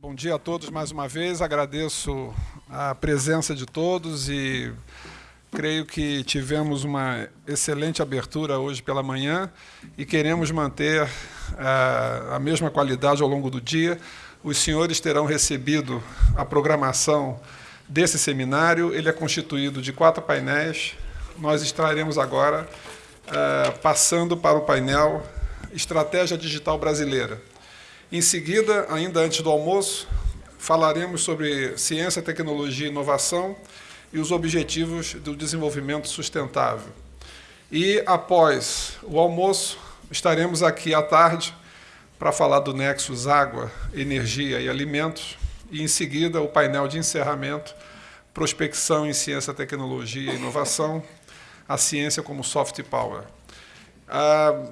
Bom dia a todos mais uma vez. Agradeço a presença de todos e creio que tivemos uma excelente abertura hoje pela manhã e queremos manter uh, a mesma qualidade ao longo do dia. Os senhores terão recebido a programação desse seminário. Ele é constituído de quatro painéis. Nós estaremos agora uh, passando para o painel Estratégia Digital Brasileira. Em seguida, ainda antes do almoço, falaremos sobre ciência, tecnologia e inovação e os objetivos do desenvolvimento sustentável. E após o almoço, estaremos aqui à tarde para falar do Nexus Água, Energia e Alimentos, e em seguida o painel de encerramento, Prospecção em Ciência, Tecnologia e Inovação, a ciência como soft power. Ah,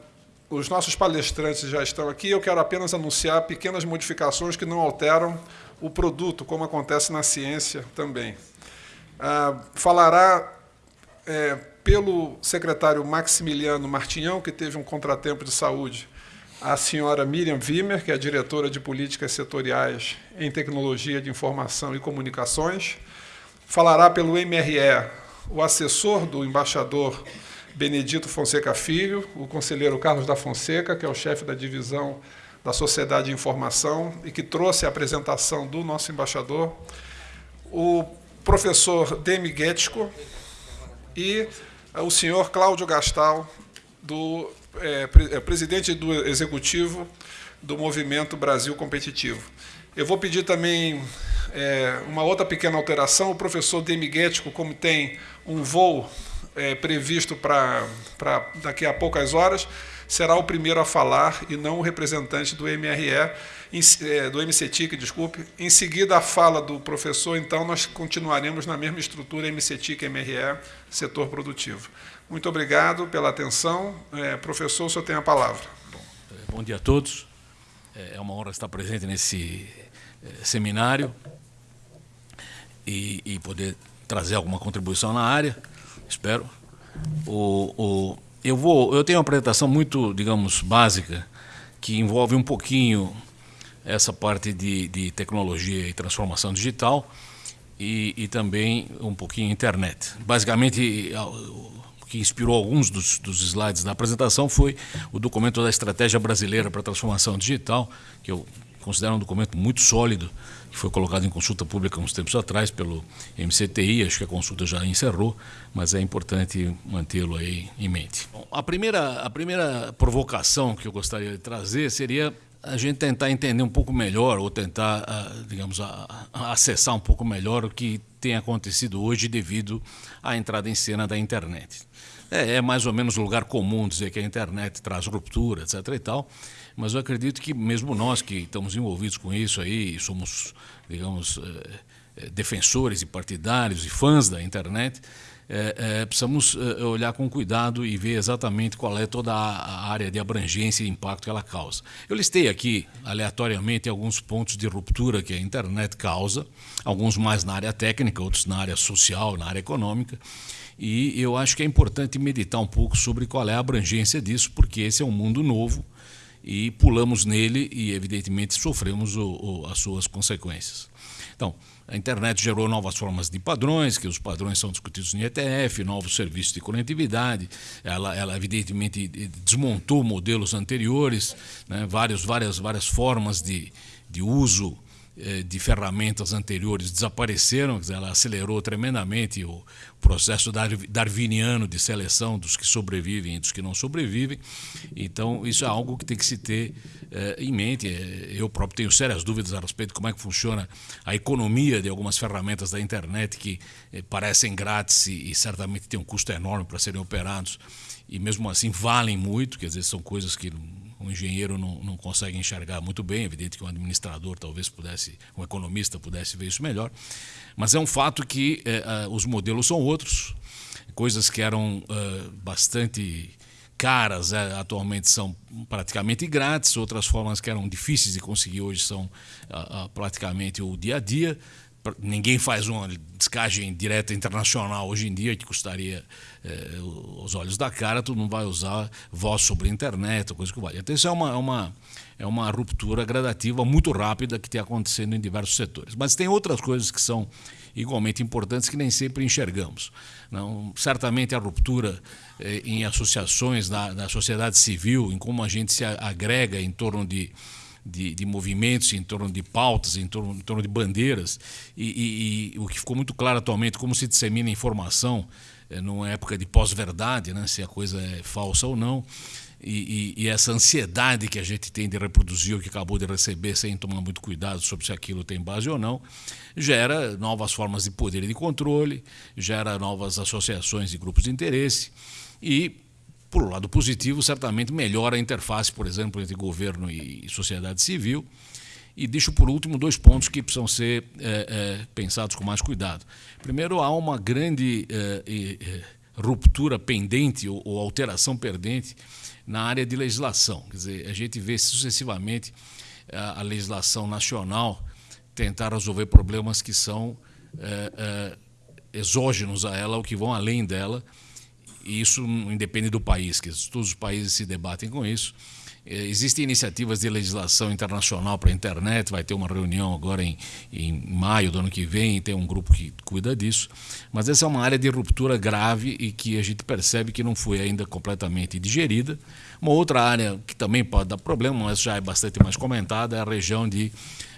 os nossos palestrantes já estão aqui, eu quero apenas anunciar pequenas modificações que não alteram o produto, como acontece na ciência também. Ah, falará é, pelo secretário Maximiliano Martinhão, que teve um contratempo de saúde, a senhora Miriam Wimmer, que é diretora de políticas setoriais em tecnologia de informação e comunicações. Falará pelo MRE o assessor do embaixador Benedito Fonseca Filho, o conselheiro Carlos da Fonseca, que é o chefe da divisão da Sociedade de Informação e que trouxe a apresentação do nosso embaixador, o professor Demi Getsko e o senhor Cláudio Gastal, do, é, presidente do executivo do Movimento Brasil Competitivo. Eu vou pedir também é, uma outra pequena alteração. O professor Demi Getsko, como tem um voo é, previsto para daqui a poucas horas, será o primeiro a falar e não o representante do MRE, é, do MCTIC, desculpe. Em seguida, a fala do professor, então nós continuaremos na mesma estrutura MCTIC-MRE, setor produtivo. Muito obrigado pela atenção. É, professor, o senhor tem a palavra. Bom, bom dia a todos. É, é uma honra estar presente nesse é, seminário e, e poder trazer alguma contribuição na área espero. O, o, eu, vou, eu tenho uma apresentação muito, digamos, básica, que envolve um pouquinho essa parte de, de tecnologia e transformação digital e, e também um pouquinho internet. Basicamente, o que inspirou alguns dos, dos slides da apresentação foi o documento da Estratégia Brasileira para a Transformação Digital, que eu considero um documento muito sólido, que foi colocado em consulta pública uns tempos atrás pelo MCTI, acho que a consulta já encerrou, mas é importante mantê-lo aí em mente. Bom, a, primeira, a primeira provocação que eu gostaria de trazer seria a gente tentar entender um pouco melhor, ou tentar, ah, digamos, acessar um pouco melhor o que tem acontecido hoje devido à entrada em cena da internet. É, é mais ou menos lugar comum dizer que a internet traz ruptura, etc. e tal, mas eu acredito que mesmo nós que estamos envolvidos com isso aí, somos, digamos, eh, eh, defensores e partidários e fãs da internet, é, é, precisamos olhar com cuidado e ver exatamente qual é toda a área de abrangência e impacto que ela causa. Eu listei aqui, aleatoriamente, alguns pontos de ruptura que a internet causa, alguns mais na área técnica, outros na área social, na área econômica, e eu acho que é importante meditar um pouco sobre qual é a abrangência disso, porque esse é um mundo novo, e pulamos nele e, evidentemente, sofremos o, o, as suas consequências. Então, a internet gerou novas formas de padrões, que os padrões são discutidos em ETF, novos serviços de conectividade. Ela, ela evidentemente, desmontou modelos anteriores, né, várias, várias, várias formas de, de uso de ferramentas anteriores desapareceram, ela acelerou tremendamente o processo darwiniano de seleção dos que sobrevivem e dos que não sobrevivem. Então, isso é algo que tem que se ter eh, em mente. Eh, eu próprio tenho sérias dúvidas a respeito de como é que funciona a economia de algumas ferramentas da internet que parecem grátis e certamente têm um custo enorme para serem operados e mesmo assim valem muito, quer dizer, são coisas que um engenheiro não, não consegue enxergar muito bem, é evidente que um administrador talvez pudesse, um economista pudesse ver isso melhor, mas é um fato que é, os modelos são outros, coisas que eram uh, bastante caras é, atualmente são praticamente grátis, outras formas que eram difíceis de conseguir hoje são praticamente o dia a dia ninguém faz uma descagem direta internacional hoje em dia que custaria é, os olhos da cara, tu não vai usar voz sobre a internet, coisa que vale. Então isso é uma, é uma, é uma ruptura gradativa muito rápida que tem acontecendo em diversos setores. Mas tem outras coisas que são igualmente importantes que nem sempre enxergamos. Não, certamente a ruptura eh, em associações da, da sociedade civil, em como a gente se agrega em torno de de, de, movimentos, em torno de pautas, em torno, em torno de bandeiras, e, e, e, o que ficou muito claro atualmente, como se dissemina informação é, numa época de pós-verdade, né, se a coisa é falsa ou não, e, e, essa ansiedade que a gente tem de reproduzir o que acabou de receber sem tomar muito cuidado sobre se aquilo tem base ou não, gera novas formas de poder e de controle, gera novas associações de grupos de interesse e por um lado positivo, certamente melhora a interface, por exemplo, entre governo e sociedade civil. E deixo por último dois pontos que precisam ser é, é, pensados com mais cuidado. Primeiro, há uma grande é, ruptura pendente ou, ou, alteração pendente na área de legislação. Quer dizer, a gente vê sucessivamente a, a legislação nacional tentar resolver problemas que são exógenos a ela ou que vão além dela e isso independe do país, que todos os países se debatem com isso. É, existem iniciativas de legislação internacional para a internet, vai ter uma reunião agora em, em maio do ano que vem, tem um grupo que cuida disso. Mas essa é uma área de ruptura grave e que a gente percebe que não foi ainda completamente digerida. Uma outra área que também pode dar problema, mas já é bastante mais comentada, é a região de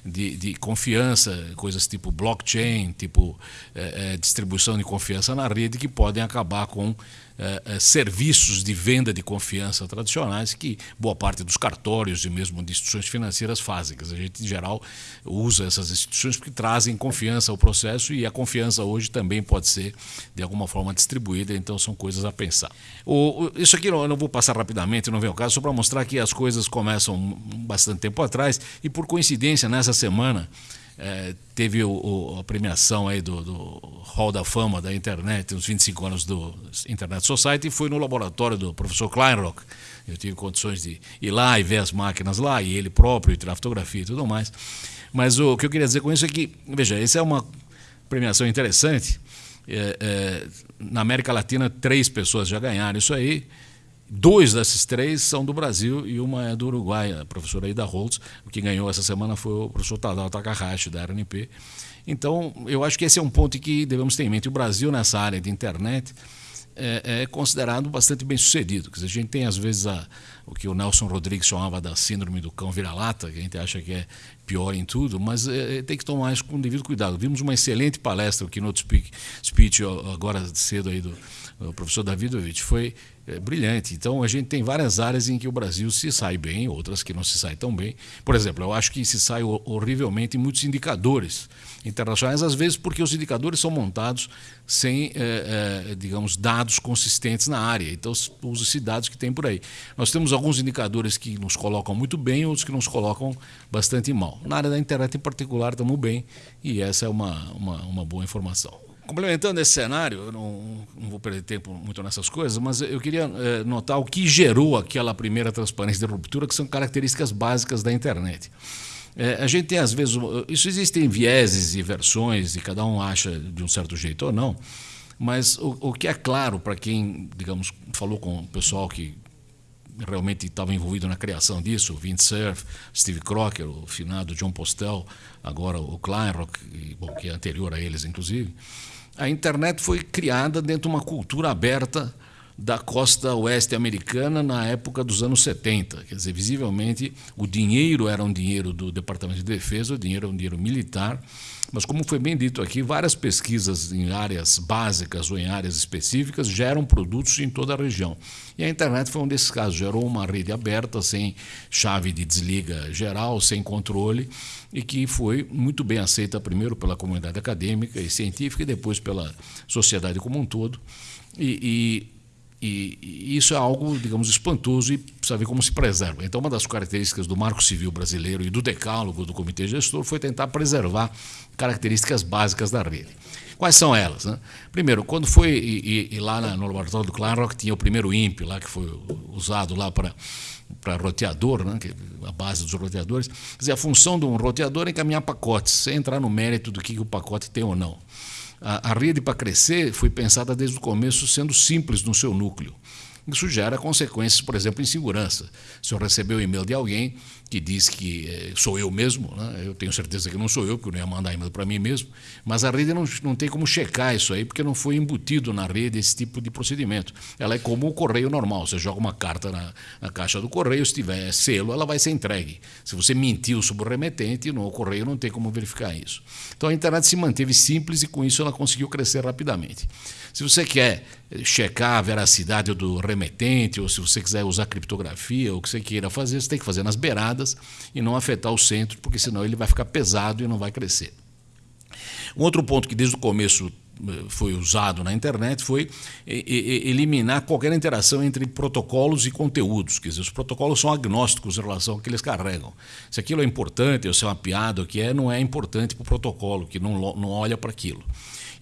de, de confiança, coisas tipo blockchain, tipo é, é, distribuição de confiança na rede, que podem acabar com é, serviços de venda de confiança tradicionais que boa parte dos cartórios e mesmo de instituições financeiras fazem. A gente, em geral, usa essas instituições porque trazem confiança ao processo e a confiança hoje também pode ser, de alguma forma, distribuída, então são coisas a pensar. O, isso aqui eu não vou passar rapidamente, não vem ao caso, só para mostrar que as coisas começam bastante tempo atrás e, por coincidência, nessa semana, é, teve o, o, a premiação aí do, do, Hall da Fama da internet, os 25 anos do Internet Society, e foi no laboratório do professor Kleinrock. Eu tive condições de ir lá e ver as máquinas lá, e ele próprio, e tirar fotografia e tudo mais. Mas o, o que eu queria dizer com isso é que, veja, essa é uma premiação interessante. É, é, na América Latina, três pessoas já ganharam isso aí. Dois desses três são do Brasil e uma é do Uruguai, a professora Ida Holtz. O que ganhou essa semana foi o professor Tadao Takahashi, da RNP. Então, eu acho que esse é um ponto que devemos ter em mente. O Brasil, nessa área de internet, é, é considerado bastante bem sucedido. Dizer, a gente tem, às vezes, a, o que o Nelson Rodrigues chamava da síndrome do cão vira-lata, que a gente acha que é pior em tudo, mas é, tem que tomar isso com devido cuidado. Vimos uma excelente palestra, o Keynote Speak, Speech, agora cedo aí do, do professor Davidovich. Foi é, brilhante. Então, a gente tem várias áreas em que o Brasil se sai bem, outras que não se sai tão bem. Por exemplo, eu acho que se sai horrivelmente em muitos indicadores internacionais, às vezes porque os indicadores são montados sem, é, é, digamos, dados consistentes na área. Então, usa-se dados que tem por aí. Nós temos alguns indicadores que nos colocam muito bem, outros que nos colocam bastante mal. Na área da internet, em particular, estamos bem, e essa é uma, uma, uma boa informação. Complementando esse cenário, eu não, não, vou perder tempo muito nessas coisas, mas eu queria é, notar o que gerou aquela primeira transparência de ruptura, que são características básicas da internet. É, a gente tem, às vezes, isso existem vieses e versões, e cada um acha de um certo jeito ou não, mas o, o que é claro para quem, digamos, falou com o pessoal que realmente estava envolvido na criação disso, o Cerf, Steve Crocker, o finado John Postel, agora o Kleinrock, bom, que é anterior a eles, inclusive, a internet foi criada dentro de uma cultura aberta da costa oeste americana na época dos anos 70. Quer dizer, visivelmente, o dinheiro era um dinheiro do Departamento de Defesa, o dinheiro era um dinheiro militar, mas, como foi bem dito aqui, várias pesquisas em áreas básicas ou em áreas específicas geram produtos em toda a região. E a internet foi um desses casos. Gerou uma rede aberta, sem chave de desliga geral, sem controle, e que foi muito bem aceita, primeiro pela comunidade acadêmica e científica, e depois pela sociedade como um todo. e, e e, isso é algo, digamos, espantoso e precisa ver como se preserva. Então, uma das características do Marco Civil brasileiro e do decálogo do Comitê Gestor foi tentar preservar características básicas da rede. Quais são elas? Né? Primeiro, quando foi e, e lá no laboratório do Kleinrock tinha o primeiro INPE lá que foi usado lá para para roteador, né, que é a base dos roteadores. Quer dizer, a função de um roteador é encaminhar pacotes, sem entrar no mérito do que, que o pacote tem ou não. A, a rede para crescer foi pensada desde o começo sendo simples no seu núcleo. Isso gera consequências, por exemplo, em segurança. Se eu receber o um e-mail de alguém que diz que eh, sou eu mesmo, né? eu tenho certeza que não sou eu, porque eu não ia mandar e-mail para mim mesmo, mas a rede não, não tem como checar isso aí, porque não foi embutido na rede esse tipo de procedimento. Ela é como o correio normal, você joga uma carta na, na caixa do correio, se tiver selo, ela vai ser entregue. Se você mentiu sobre o remetente, no correio não tem como verificar isso. Então a internet se manteve simples e com isso ela conseguiu crescer rapidamente. Se você quer checar a veracidade do remetente, ou se você quiser usar criptografia, ou o que você queira fazer, você tem que fazer nas beiradas e não afetar o centro, porque senão ele vai ficar pesado e não vai crescer. Um outro ponto que desde o começo eh, foi usado na internet foi eliminar qualquer interação entre protocolos e conteúdos. Quer dizer, os protocolos são agnósticos em relação ao que eles carregam. Se aquilo é importante, ou se é uma piada, o que é, não é importante para o protocolo, que não, não olha para aquilo.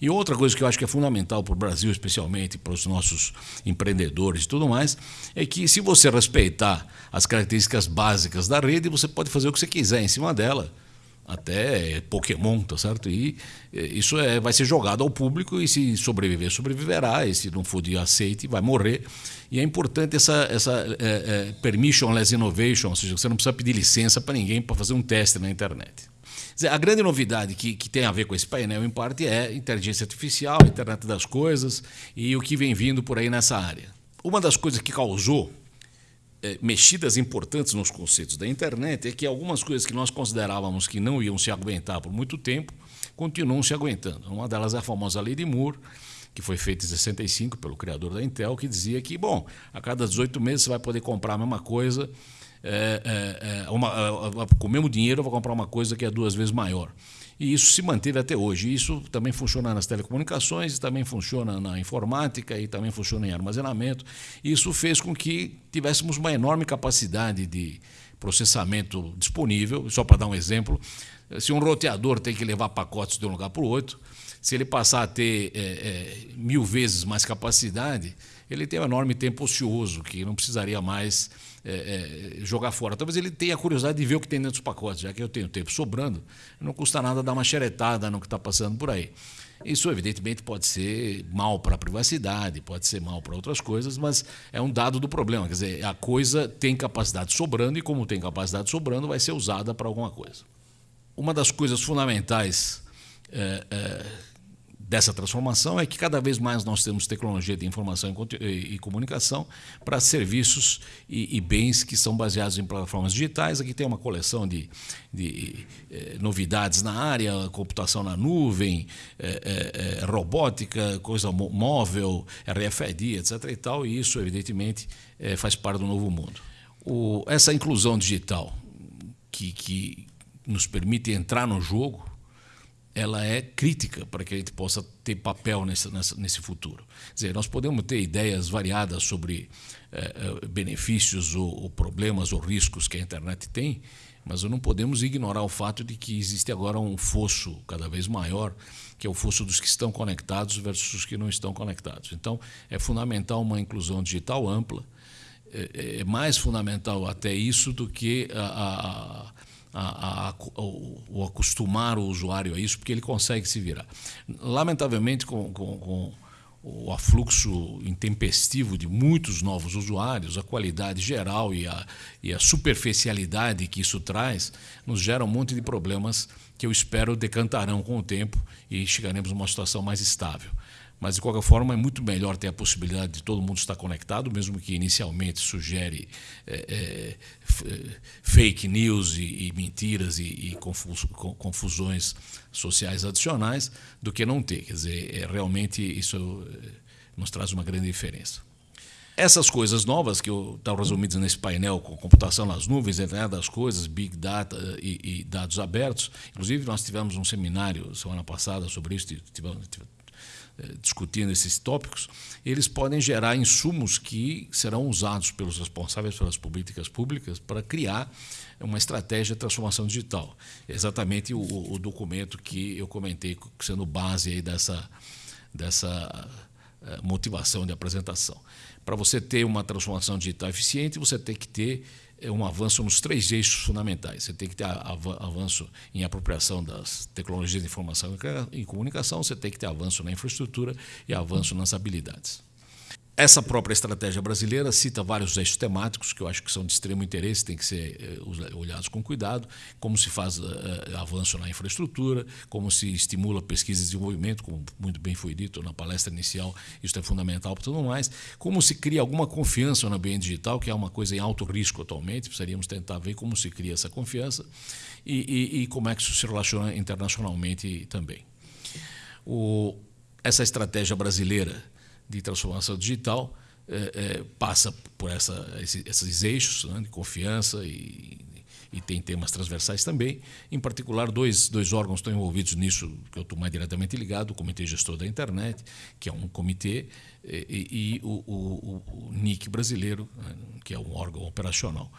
E outra coisa que eu acho que é fundamental para o Brasil, especialmente para os nossos empreendedores e tudo mais, é que se você respeitar as características básicas da rede, você pode fazer o que você quiser em cima dela até Pokémon, tá certo? E isso é, vai ser jogado ao público e se sobreviver, sobreviverá, e se não for de aceite, vai morrer. E é importante essa, essa é, é, permissionless innovation, ou seja, você não precisa pedir licença para ninguém para fazer um teste na internet. Dizer, a grande novidade que, que tem a ver com esse painel, em parte, é inteligência artificial, internet das coisas e o que vem vindo por aí nessa área. Uma das coisas que causou é, mexidas importantes nos conceitos da internet é que algumas coisas que nós considerávamos que não iam se aguentar por muito tempo continuam se aguentando. Uma delas é a famosa Lei de Moore, que foi feita em 65 pelo criador da Intel, que dizia que, bom, a cada 18 meses você vai poder comprar a mesma coisa é, é, é uma, com o mesmo dinheiro eu vou comprar uma coisa que é duas vezes maior. E isso se manteve até hoje. Isso também funciona nas telecomunicações, também funciona na informática e também funciona em armazenamento. Isso fez com que tivéssemos uma enorme capacidade de processamento disponível. Só para dar um exemplo, se um roteador tem que levar pacotes de um lugar para o outro, se ele passar a ter é, é, mil vezes mais capacidade, ele tem um enorme tempo ocioso, que não precisaria mais é, é, jogar fora. Talvez ele tenha curiosidade de ver o que tem dentro dos pacotes, já que eu tenho tempo sobrando, não custa nada dar uma xeretada no que está passando por aí. Isso, evidentemente, pode ser mal para a privacidade, pode ser mal para outras coisas, mas é um dado do problema. Quer dizer, a coisa tem capacidade sobrando e, como tem capacidade sobrando, vai ser usada para alguma coisa. Uma das coisas fundamentais é, é, dessa transformação é que cada vez mais nós temos tecnologia de informação e comunicação para serviços e, e, bens que são baseados em plataformas digitais. Aqui tem uma coleção de, de eh, novidades na área, computação na nuvem, eh, eh, robótica, coisa móvel, RFID, etc. E, tal, e isso, evidentemente, faz parte do novo mundo. O, essa inclusão digital que, que nos permite entrar no jogo ela é crítica para que a gente possa ter papel nesse, nesse futuro. Quer dizer, nós podemos ter ideias variadas sobre eh, eh, benefícios ou, ou, problemas ou riscos que a internet tem, mas não podemos ignorar o fato de que existe agora um fosso cada vez maior, que é o fosso dos que estão conectados versus os que não estão conectados. Então, é fundamental uma inclusão digital ampla. É, é mais fundamental até isso do que a, a a, a, o, acostumar o usuário a isso, porque ele consegue se virar. Lamentavelmente, com, com, com o afluxo intempestivo de muitos novos usuários, a qualidade geral e a, e a superficialidade que isso traz, nos gera um monte de problemas que eu espero decantarão com o tempo e chegaremos a uma situação mais estável. Mas, de qualquer forma, é muito melhor ter a possibilidade de todo mundo estar conectado, mesmo que inicialmente sugere é, é, fake news e, e mentiras e, e confusões sociais adicionais, do que não ter. Quer dizer, é, realmente isso nos traz uma grande diferença. Essas coisas novas que estão resumidas nesse painel com computação nas nuvens, internet das coisas, big data e, e, dados abertos. Inclusive, nós tivemos um seminário semana passada sobre isso, tivemos, discutindo esses tópicos, eles podem gerar insumos que serão usados pelos responsáveis pelas políticas públicas para criar uma estratégia de transformação digital. exatamente o, o, documento que eu comentei sendo base aí dessa, dessa motivação de apresentação. Para você ter uma transformação digital eficiente, você tem que ter é um avanço nos três eixos fundamentais. Você tem que ter avanço em apropriação das tecnologias de informação e comunicação, você tem que ter avanço na infraestrutura e avanço nas habilidades. Essa própria estratégia brasileira cita vários eixos temáticos que eu acho que são de extremo interesse, têm que ser eh, olhados com cuidado, como se faz eh, avanço na infraestrutura, como se estimula pesquisa e desenvolvimento, como muito bem foi dito na palestra inicial, isso é fundamental para tudo mais, como se cria alguma confiança no ambiente digital, que é uma coisa em alto risco atualmente, precisaríamos tentar ver como se cria essa confiança e, e, e como é que isso se relaciona internacionalmente também. O, essa estratégia brasileira de transformação digital é, é, passa por essa, esses eixos né, de confiança e, e tem temas transversais também. Em particular, dois, dois órgãos estão envolvidos nisso, que eu estou mais diretamente ligado, o Comitê Gestor da Internet, que é um comitê, e, e o, o, o, NIC brasileiro, né, que é um órgão operacional.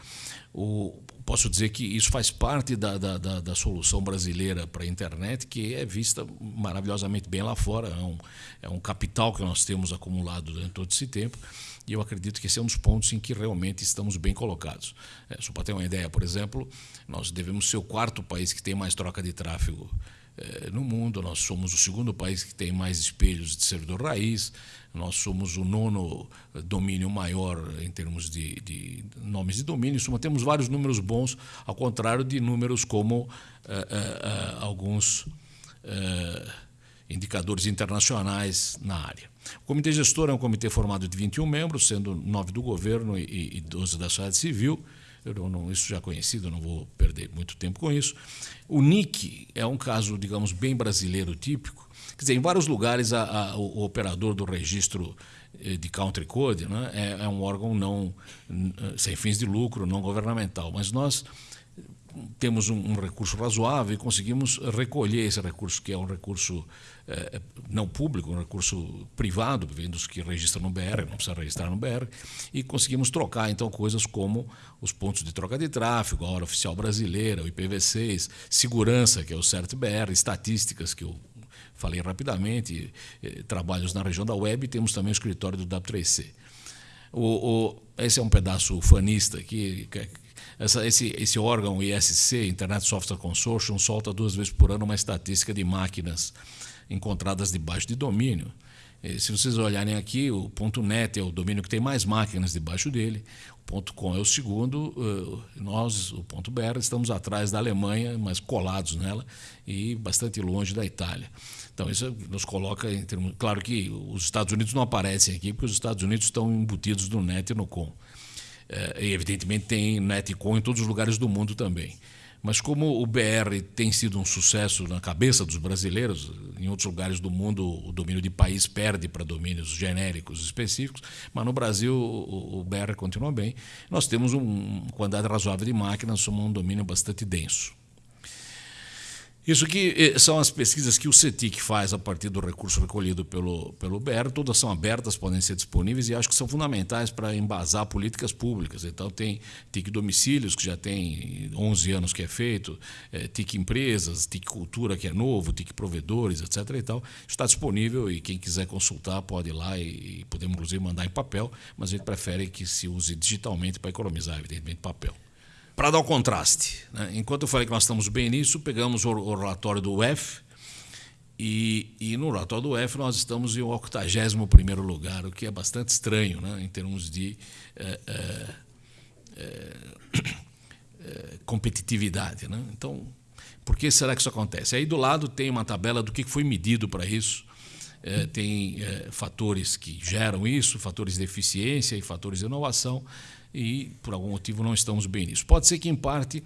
O, posso dizer que isso faz parte da, da, da, da solução brasileira para a internet, que é vista maravilhosamente bem lá fora. É um, é um capital que nós temos acumulado durante todo esse tempo. E eu acredito que esse é um dos pontos em que realmente estamos bem colocados. É, só para ter uma ideia, por exemplo, nós devemos ser o quarto país que tem mais troca de tráfego é, no mundo, nós somos o segundo país que tem mais espelhos de servidor raiz, nós somos o nono domínio maior em termos de, de nomes de domínio. Suma, temos vários números bons, ao contrário de números como uh, uh, uh, alguns indicadores internacionais na área. O comitê gestor é um comitê formado de 21 membros, sendo nove do governo e, e 12 da sociedade civil. Eu não, isso já conhecido, não vou perder muito tempo com isso. O NIC é um caso, digamos, bem brasileiro típico, Quer dizer, em vários lugares a, a, o, operador do registro eh, de country code né, é, é, um órgão não sem fins de lucro, não governamental, mas nós temos um, um, recurso razoável e conseguimos recolher esse recurso, que é um recurso não público, um recurso privado, vem dos que registram no BR, não precisa registrar no BR, e conseguimos trocar então coisas como os pontos de troca de tráfego, a hora oficial brasileira, o IPv6, segurança, que é o CERT-BR, estatísticas, que eu falei rapidamente, trabalhos na região da web e temos também o escritório do W3C. O, o, esse é um pedaço fanista. Que, essa, esse, esse órgão ISC, Internet Software Consortium, solta duas vezes por ano uma estatística de máquinas encontradas debaixo de domínio. E, se vocês olharem aqui, o .NET é o domínio que tem mais máquinas debaixo dele, o .com é o segundo, eh, nós, o .br, estamos atrás da Alemanha, mas colados nela e bastante longe da Itália. Então, isso nos coloca em termos. Claro que os Estados Unidos não aparecem aqui, porque os Estados Unidos estão embutidos no NET e no COM. É, e, evidentemente, tem NET e COM em todos os lugares do mundo também. Mas como o BR tem sido um sucesso na cabeça dos brasileiros, em outros lugares do mundo o domínio de país perde para domínios genéricos específicos, mas no Brasil o, BR continua bem. Nós temos uma quantidade razoável de máquinas, somos um domínio bastante denso. Isso que eh, são as pesquisas que o CETIC faz a partir do recurso recolhido pelo, pelo BR, todas são abertas, podem ser disponíveis e acho que são fundamentais para embasar políticas públicas. Então, tem TIC Domicílios, que já tem 11 anos que é feito, é, TIC Empresas, TIC Cultura, que é novo, TIC Provedores, etc. E tal. Está disponível e quem quiser consultar pode ir lá e, e podemos, inclusive, mandar em papel, mas a gente prefere que se use digitalmente para economizar, evidentemente, papel para dar o contraste. Né? Enquanto eu falei que nós estamos bem nisso, pegamos o, o relatório do UF e, e, no relatório do UF nós estamos em 81 lugar, o que é bastante estranho né? em termos de é, é, é, competitividade. Né? Então, por que será que isso acontece? Aí do lado tem uma tabela do que foi medido para isso. É, tem é, fatores que geram isso, fatores de eficiência e fatores de inovação e, por algum motivo, não estamos bem nisso. Pode ser que, em parte,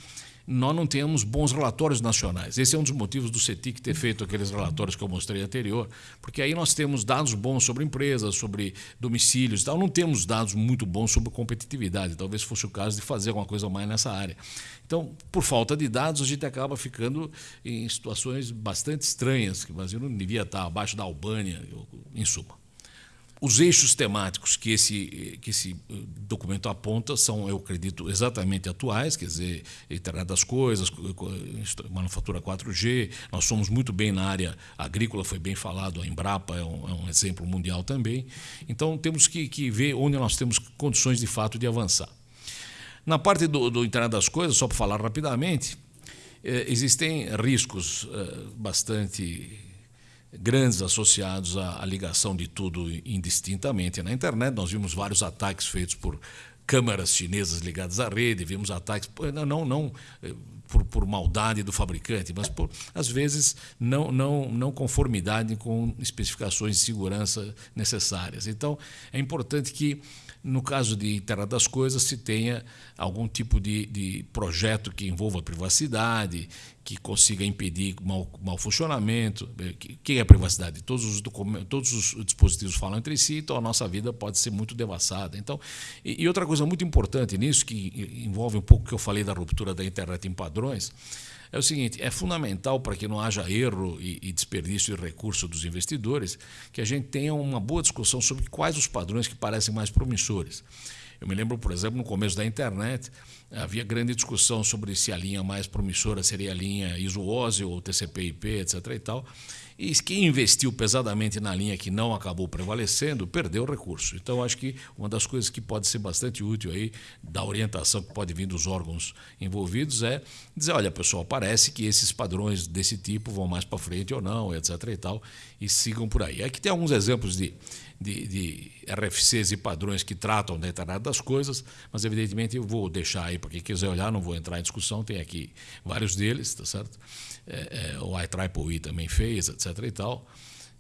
nós não tenhamos bons relatórios nacionais. Esse é um dos motivos do CETIC ter feito aqueles relatórios que eu mostrei anterior, porque aí nós temos dados bons sobre empresas, sobre domicílios e tal, não temos dados muito bons sobre competitividade. Talvez fosse o caso de fazer alguma coisa mais nessa área. Então, por falta de dados, a gente acaba ficando em situações bastante estranhas, que o Brasil não devia estar abaixo da Albânia, em suma. Os eixos temáticos que esse, que esse eh, documento aponta são, eu acredito, exatamente atuais, quer dizer, internet das coisas, manufatura 4G. Nós somos muito bem na área agrícola, foi bem falado, a Embrapa é um, é um exemplo mundial também. Então, temos que, que, ver onde nós temos condições de fato de avançar. Na parte do, do internet das coisas, só para falar rapidamente, eh, existem riscos eh, bastante grandes associados à, à, ligação de tudo indistintamente na internet. Nós vimos vários ataques feitos por câmeras chinesas ligadas à rede, vimos ataques, não, não, não eh, por, por, maldade do fabricante, mas por, às vezes, não, não, não conformidade com especificações de segurança necessárias. Então, é importante que no caso de internet das coisas, se tenha algum tipo de, de projeto que envolva privacidade, que consiga impedir mau, mau funcionamento. O eh, que, é privacidade? Todos os, todos os dispositivos falam entre si, então a nossa vida pode ser muito devassada. Então, e, e outra coisa muito importante nisso, que envolve um pouco o que eu falei da ruptura da internet em padrões, é o seguinte: é fundamental para que não haja erro e, e desperdício de recurso dos investidores que a gente tenha uma boa discussão sobre quais os padrões que parecem mais promissores. Eu me lembro, por exemplo, no começo da internet, havia grande discussão sobre se a linha mais promissora seria a linha ISO-OSI ou TCP/IP, etc. E tal. E quem investiu pesadamente na linha que não acabou prevalecendo, perdeu o recurso. Então, acho que uma das coisas que pode ser bastante útil aí, da orientação que pode vir dos órgãos envolvidos, é dizer, olha, pessoal, parece que esses padrões desse tipo vão mais para frente ou não, etc. e tal, e sigam por aí. Aqui tem alguns exemplos de, de, de RFCs e padrões que tratam da internet das coisas, mas evidentemente eu vou deixar aí para quem quiser olhar, não vou entrar em discussão, tem aqui vários deles, tá certo? é, é, o IEEE também fez, etc. e tal,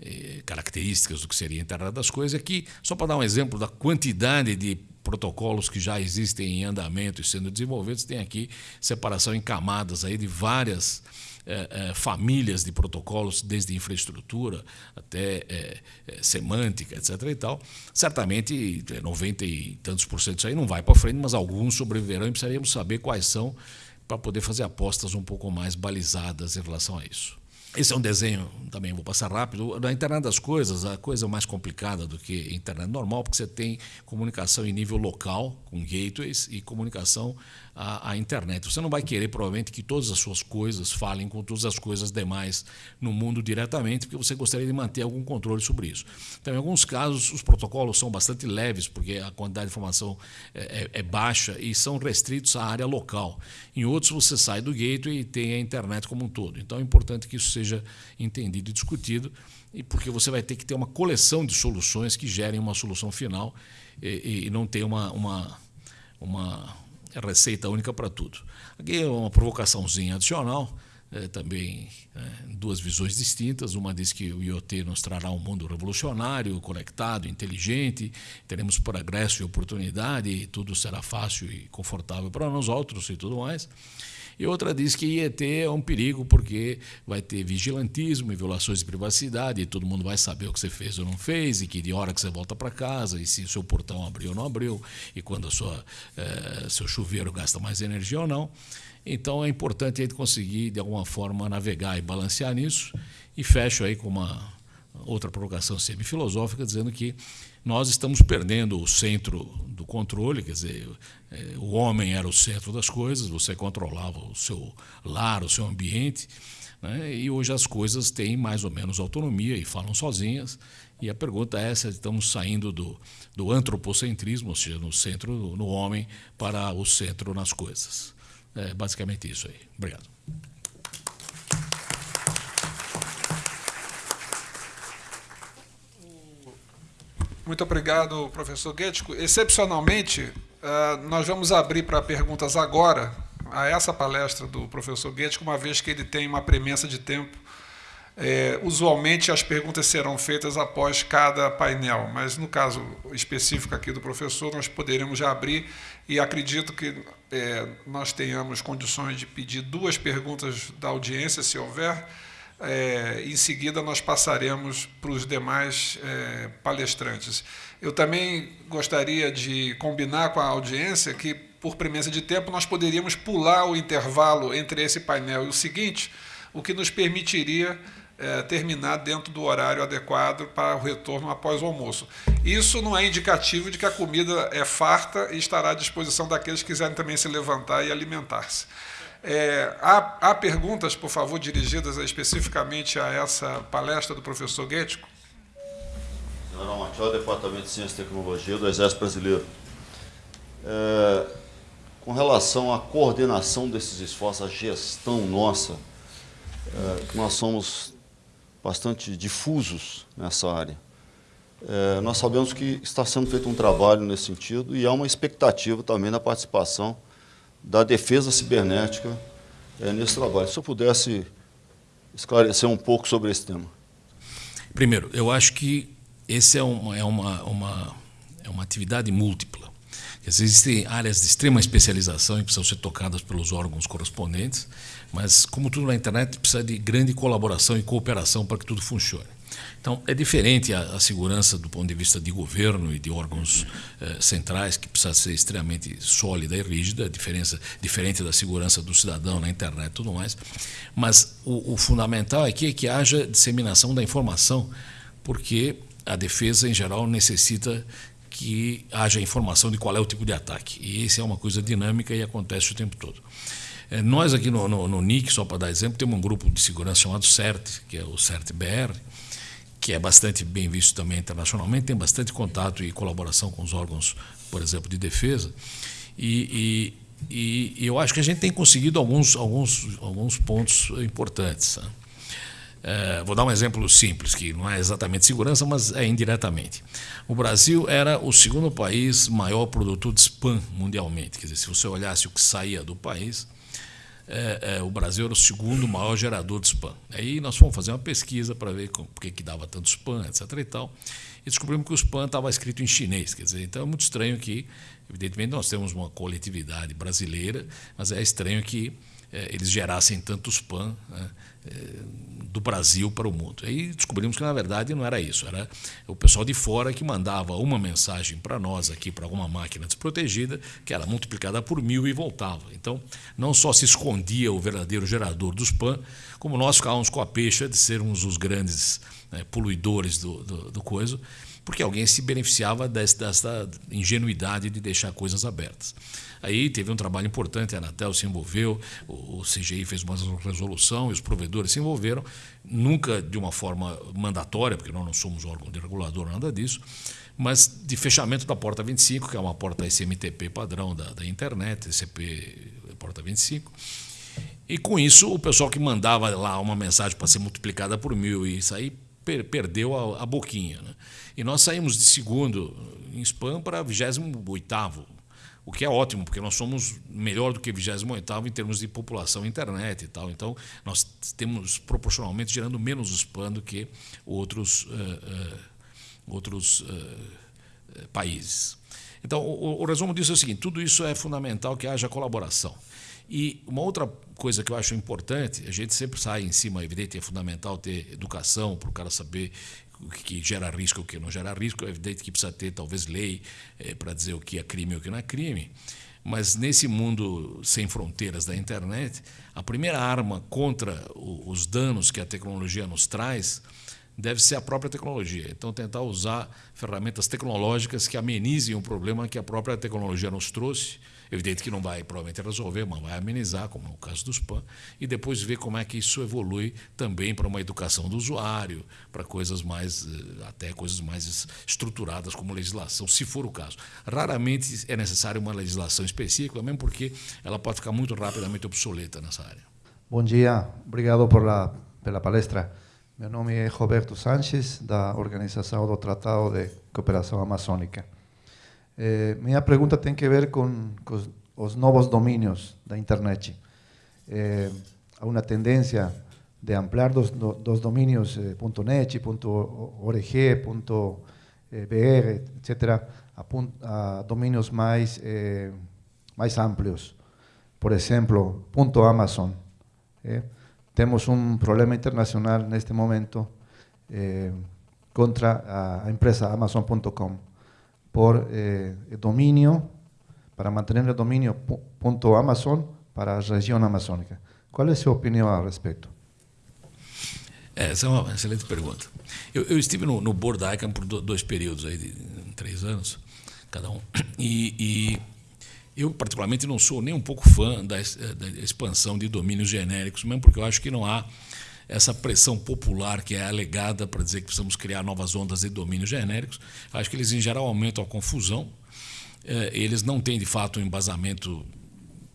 é, características do que seria a internet das coisas. Aqui, só para dar um exemplo da quantidade de protocolos que já existem em andamento e sendo desenvolvidos, tem aqui separação em camadas aí de várias é, é, famílias de protocolos, desde infraestrutura até semântica, etc. e tal. Certamente, 90 e tantos por cento disso aí não vai para frente, mas alguns sobreviverão e precisaríamos saber quais são para poder fazer apostas um pouco mais balizadas em relação a isso. Esse é um desenho, também vou passar rápido. Na internet das coisas, a coisa mais complicada do que internet normal, porque você tem comunicação em nível local, com gateways, e comunicação à, à, internet. Você não vai querer, provavelmente, que todas as suas coisas falem com todas as coisas demais no mundo diretamente, porque você gostaria de manter algum controle sobre isso. Então, em alguns casos, os protocolos são bastante leves, porque a quantidade de informação é, é, é baixa e são restritos à área local. Em outros, você sai do gateway e tem a internet como um todo. Então, é importante que isso seja seja entendido e discutido, e porque você vai ter que ter uma coleção de soluções que gerem uma solução final e, e não ter uma, uma, uma receita única para tudo. Aqui é uma provocaçãozinha adicional, é, também é, duas visões distintas. Uma diz que o IoT nos trará um mundo revolucionário, conectado, inteligente, teremos progresso e oportunidade, e tudo será fácil e confortável para nós outros e tudo mais. E outra diz que IET é um perigo porque vai ter vigilantismo e violações de privacidade, e todo mundo vai saber o que você fez ou não fez, e que de hora que você volta para casa, e se o seu portão abriu ou não abriu, e quando a sua, eh, seu chuveiro gasta mais energia ou não. Então é importante a gente conseguir, de alguma forma, navegar e balancear nisso. E fecho aí com uma outra provocação semi-filosófica, dizendo que nós estamos perdendo o centro do controle, quer dizer, é, o homem era o centro das coisas, você controlava o seu lar, o seu ambiente, né? e hoje as coisas têm mais ou menos autonomia e falam sozinhas. E a pergunta é se estamos saindo do, do antropocentrismo, ou seja, no centro, no homem, para o centro nas coisas. É basicamente isso aí. Obrigado. Muito obrigado, professor Guetico. Excepcionalmente, eh, nós vamos abrir para perguntas agora a essa palestra do professor Guetico, uma vez que ele tem uma premissa de tempo. É, usualmente as perguntas serão feitas após cada painel, mas no caso específico aqui do professor, nós poderemos já abrir e acredito que é, nós tenhamos condições de pedir duas perguntas da audiência, se houver, é, em seguida, nós passaremos para os demais é, palestrantes. Eu também gostaria de combinar com a audiência que, por premissa de tempo, nós poderíamos pular o intervalo entre esse painel e o seguinte, o que nos permitiria é, terminar dentro do horário adequado para o retorno após o almoço. Isso não é indicativo de que a comida é farta e estará à disposição daqueles que quiserem também se levantar e alimentar-se. É, há, há, perguntas, por favor, dirigidas especificamente a essa palestra do professor Guético? General Machado, Departamento de Ciência e Tecnologia do Exército Brasileiro. É, com relação à coordenação desses esforços, a gestão nossa, é, nós somos bastante difusos nessa área. É, nós sabemos que está sendo feito um trabalho nesse sentido e há uma expectativa também da participação da defesa cibernética é, nesse trabalho. Se eu pudesse esclarecer um pouco sobre esse tema. Primeiro, eu acho que esse é uma, é uma, uma, é uma atividade múltipla. Existem áreas de extrema especialização e precisam ser tocadas pelos órgãos correspondentes, mas, como tudo na internet, precisa de grande colaboração e cooperação para que tudo funcione. Então, é diferente a, a, segurança do ponto de vista de governo e de órgãos eh, centrais, que precisa ser extremamente sólida e rígida, diferença, diferente da segurança do cidadão na internet e tudo mais. Mas o, o fundamental aqui é que haja disseminação da informação, porque a defesa, em geral, necessita que haja informação de qual é o tipo de ataque. E isso é uma coisa dinâmica e acontece o tempo todo. É, nós aqui no, no, no NIC, só para dar exemplo, temos um grupo de segurança chamado CERT, que é o CERT-BR, que é bastante bem visto também internacionalmente, tem bastante contato e colaboração com os órgãos, por exemplo, de defesa. E, e, e eu acho que a gente tem conseguido alguns, alguns, alguns pontos importantes. Né? É, vou dar um exemplo simples, que não é exatamente segurança, mas é indiretamente. O Brasil era o segundo país maior produtor de spam mundialmente. Quer dizer, se você olhasse o que saía do país, é, é, o Brasil era o segundo maior gerador de spam. Aí nós fomos fazer uma pesquisa para ver por que, que dava tanto spam, etc. e tal, e descobrimos que o spam estava escrito em chinês. Quer dizer, então é muito estranho que, evidentemente, nós temos uma coletividade brasileira, mas é estranho que eles gerassem tanto spam. Né? do Brasil para o mundo. Aí descobrimos que, na verdade, não era isso. Era o pessoal de fora que mandava uma mensagem para nós aqui, para alguma máquina desprotegida, que era multiplicada por mil e voltava. Então, não só se escondia o verdadeiro gerador do spam, como nós ficávamos com a peixe de sermos os grandes né, poluidores do, do, do coisa, porque alguém se beneficiava dessa ingenuidade de deixar coisas abertas. Aí teve um trabalho importante, a Anatel se envolveu, o CGI fez uma resolução e os provedores se envolveram, nunca de uma forma mandatória, porque nós não somos órgão de regulador, nada disso, mas de fechamento da porta 25, que é uma porta SMTP padrão da, da internet, TCP porta 25. E com isso, o pessoal que mandava lá uma mensagem para ser multiplicada por mil e isso aí per perdeu a, a boquinha. Né? E nós saímos de segundo em spam para 28 o que é ótimo, porque nós somos melhor do que 28 em termos de população internet e tal. Então, nós temos proporcionalmente gerando menos spam do que outros, uh, uh, outros uh, países. Então, o, o, resumo disso é o seguinte: tudo isso é fundamental que haja colaboração. E uma outra coisa que eu acho importante, a gente sempre sai em cima, é evidente, é fundamental ter educação para o cara saber o que gera risco e o que não gera risco. É evidente que precisa ter, talvez, lei é, para dizer o que é crime e o que não é crime. Mas nesse mundo sem fronteiras da internet, a primeira arma contra os danos que a tecnologia nos traz deve ser a própria tecnologia. Então, tentar usar ferramentas tecnológicas que amenizem o problema que a própria tecnologia nos trouxe Evidente que não vai provavelmente resolver, mas vai amenizar, como no caso do spam, e depois ver como é que isso evolui também para uma educação do usuário, para coisas mais, eh, até coisas mais estruturadas como legislação, se for o caso. Raramente é necessário uma legislação específica, mesmo porque ela pode ficar muito rapidamente obsoleta nessa área. Bom dia, obrigado por la, pela palestra. Meu nome é Roberto Sanches, da Organização do Tratado de Cooperação Amazônica. Eh, minha pergunta tem que ver com, com os novos domínios da internet. Eh, há uma tendência de ampliar dos, dos eh, .net, .org, .br, etc., a, a domínios mais, eh, amplios. Por exemplo, .amazon. Eh. Temos um problema internacional neste momento eh, contra a empresa Amazon.com por eh, dominio, para mantener el dominio .amazon para la región amazónica. ¿Cuál es su opinión al respecto? É, essa é uma excelente pergunta. Eu, eu estive no, no board da ICANN por dois períodos, aí, de três anos, cada um. E, e, eu, particularmente, não sou nem um pouco fã da, da expansão de domínios genéricos, mesmo porque eu acho que não há essa pressão popular que é alegada para dizer que precisamos criar novas ondas de domínios genéricos. Acho que eles, em geral, aumentam a confusão. É, eles não têm, de fato, um embasamento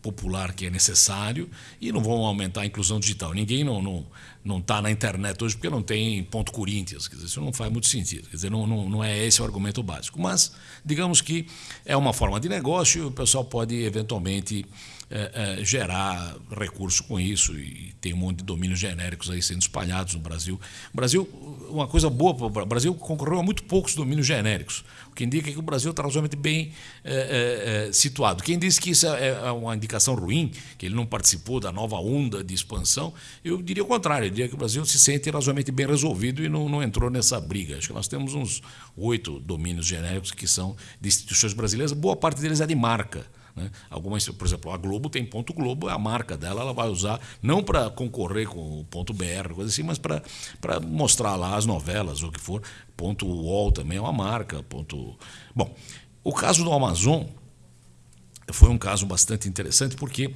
popular que é necessário e não vão aumentar a inclusão digital. Ninguém não não não está na internet hoje porque não tem ponto Corinthians. Quer dizer, isso não faz muito sentido. Quer dizer, não, não, não é esse o argumento básico. Mas digamos que é uma forma de negócio o pessoal pode eventualmente é, é, gerar recurso com isso e tem um monte de domínios genéricos aí sendo espalhados no Brasil. O Brasil, uma coisa boa, o Brasil concorreu a muito poucos domínios genéricos, o que indica que o Brasil está razoavelmente bem é, é, é, situado. Quem diz que isso é, é uma indicação ruim, que ele não participou da nova onda de expansão, eu diria o contrário, eu diria que o Brasil se sente razoavelmente bem resolvido e não, não entrou nessa briga. Acho que nós temos uns oito domínios genéricos que são de instituições brasileiras, boa parte deles é de marca. Né? Algumas, por exemplo, a Globo tem ponto Globo, é a marca dela, ela vai usar não para concorrer com o ponto BR, coisa assim, mas para mostrar lá as novelas, ou o que for. Ponto UOL também é uma marca. Ponto... Bom, o caso do Amazon foi um caso bastante interessante porque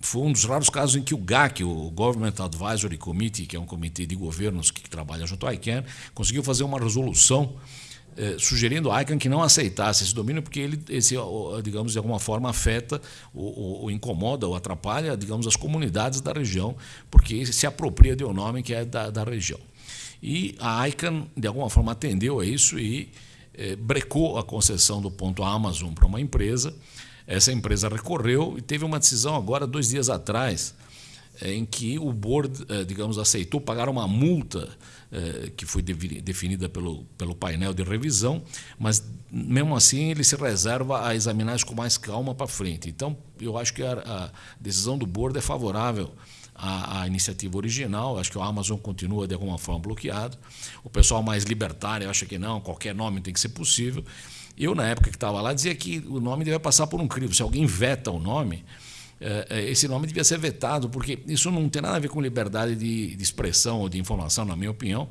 foi um dos raros casos em que o GAC, o Government Advisory Committee, que é um comitê de governos que trabalha junto à ICANN, conseguiu fazer uma resolução sugerindo a ICANN que não aceitasse esse domínio, porque ele, esse, digamos, de alguma forma afeta, ou, ou, incomoda, ou atrapalha, digamos, as comunidades da região, porque se apropria de um nome que é da, da região. E a ICANN, de alguma forma, atendeu a isso e eh, brecou a concessão do ponto Amazon para uma empresa. Essa empresa recorreu e teve uma decisão agora, dois dias atrás, em que o board, eh, digamos, aceitou pagar uma multa eh, que foi definida pelo, pelo painel de revisão, mas mesmo assim ele se reserva a examinar isso com mais calma para frente. Então, eu acho que a, a decisão do board é favorável à, à, iniciativa original. Acho que o Amazon continua de alguma forma bloqueado. O pessoal mais libertário acha que não, qualquer nome tem que ser possível. Eu, na época que estava lá, dizia que o nome deve passar por um crivo. Se alguém veta o nome, esse nome devia ser vetado, porque isso não tem nada a ver com liberdade de, de expressão ou de informação, na minha opinião,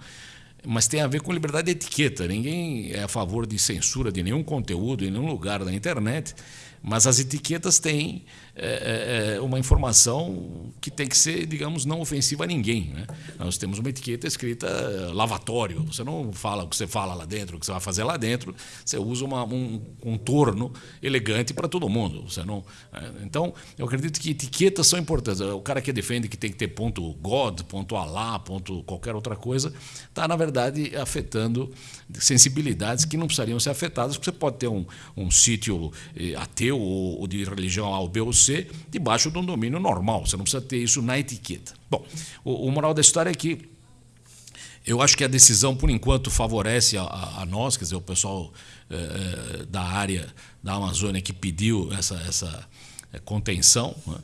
mas tem a ver com liberdade de etiqueta. Ninguém é a favor de censura de nenhum conteúdo em nenhum lugar da internet, mas as etiquetas têm é, é, é, uma informação que tem que ser, digamos, não ofensiva a ninguém. Né? Nós temos uma etiqueta escrita eh, lavatório. Você não fala o que você fala lá dentro, o que você vai fazer lá dentro. Você usa uma, um contorno elegante para todo mundo. Você não. É, então, eu acredito que etiquetas são importantes. O cara que defende que tem que ter ponto God, ponto Alá, ponto qualquer outra coisa, está na verdade afetando sensibilidades que não precisariam ser afetadas, porque você pode ter um, um sítio eh, ateu ou de religião A ou B ou C debaixo de um domínio normal. Você não precisa ter isso na etiqueta. Bom, o, o moral da história é que eu acho que a decisão, por enquanto, favorece a, a, a nós, quer dizer, o pessoal eh, da área da Amazônia que pediu essa, essa eh, contenção. Né?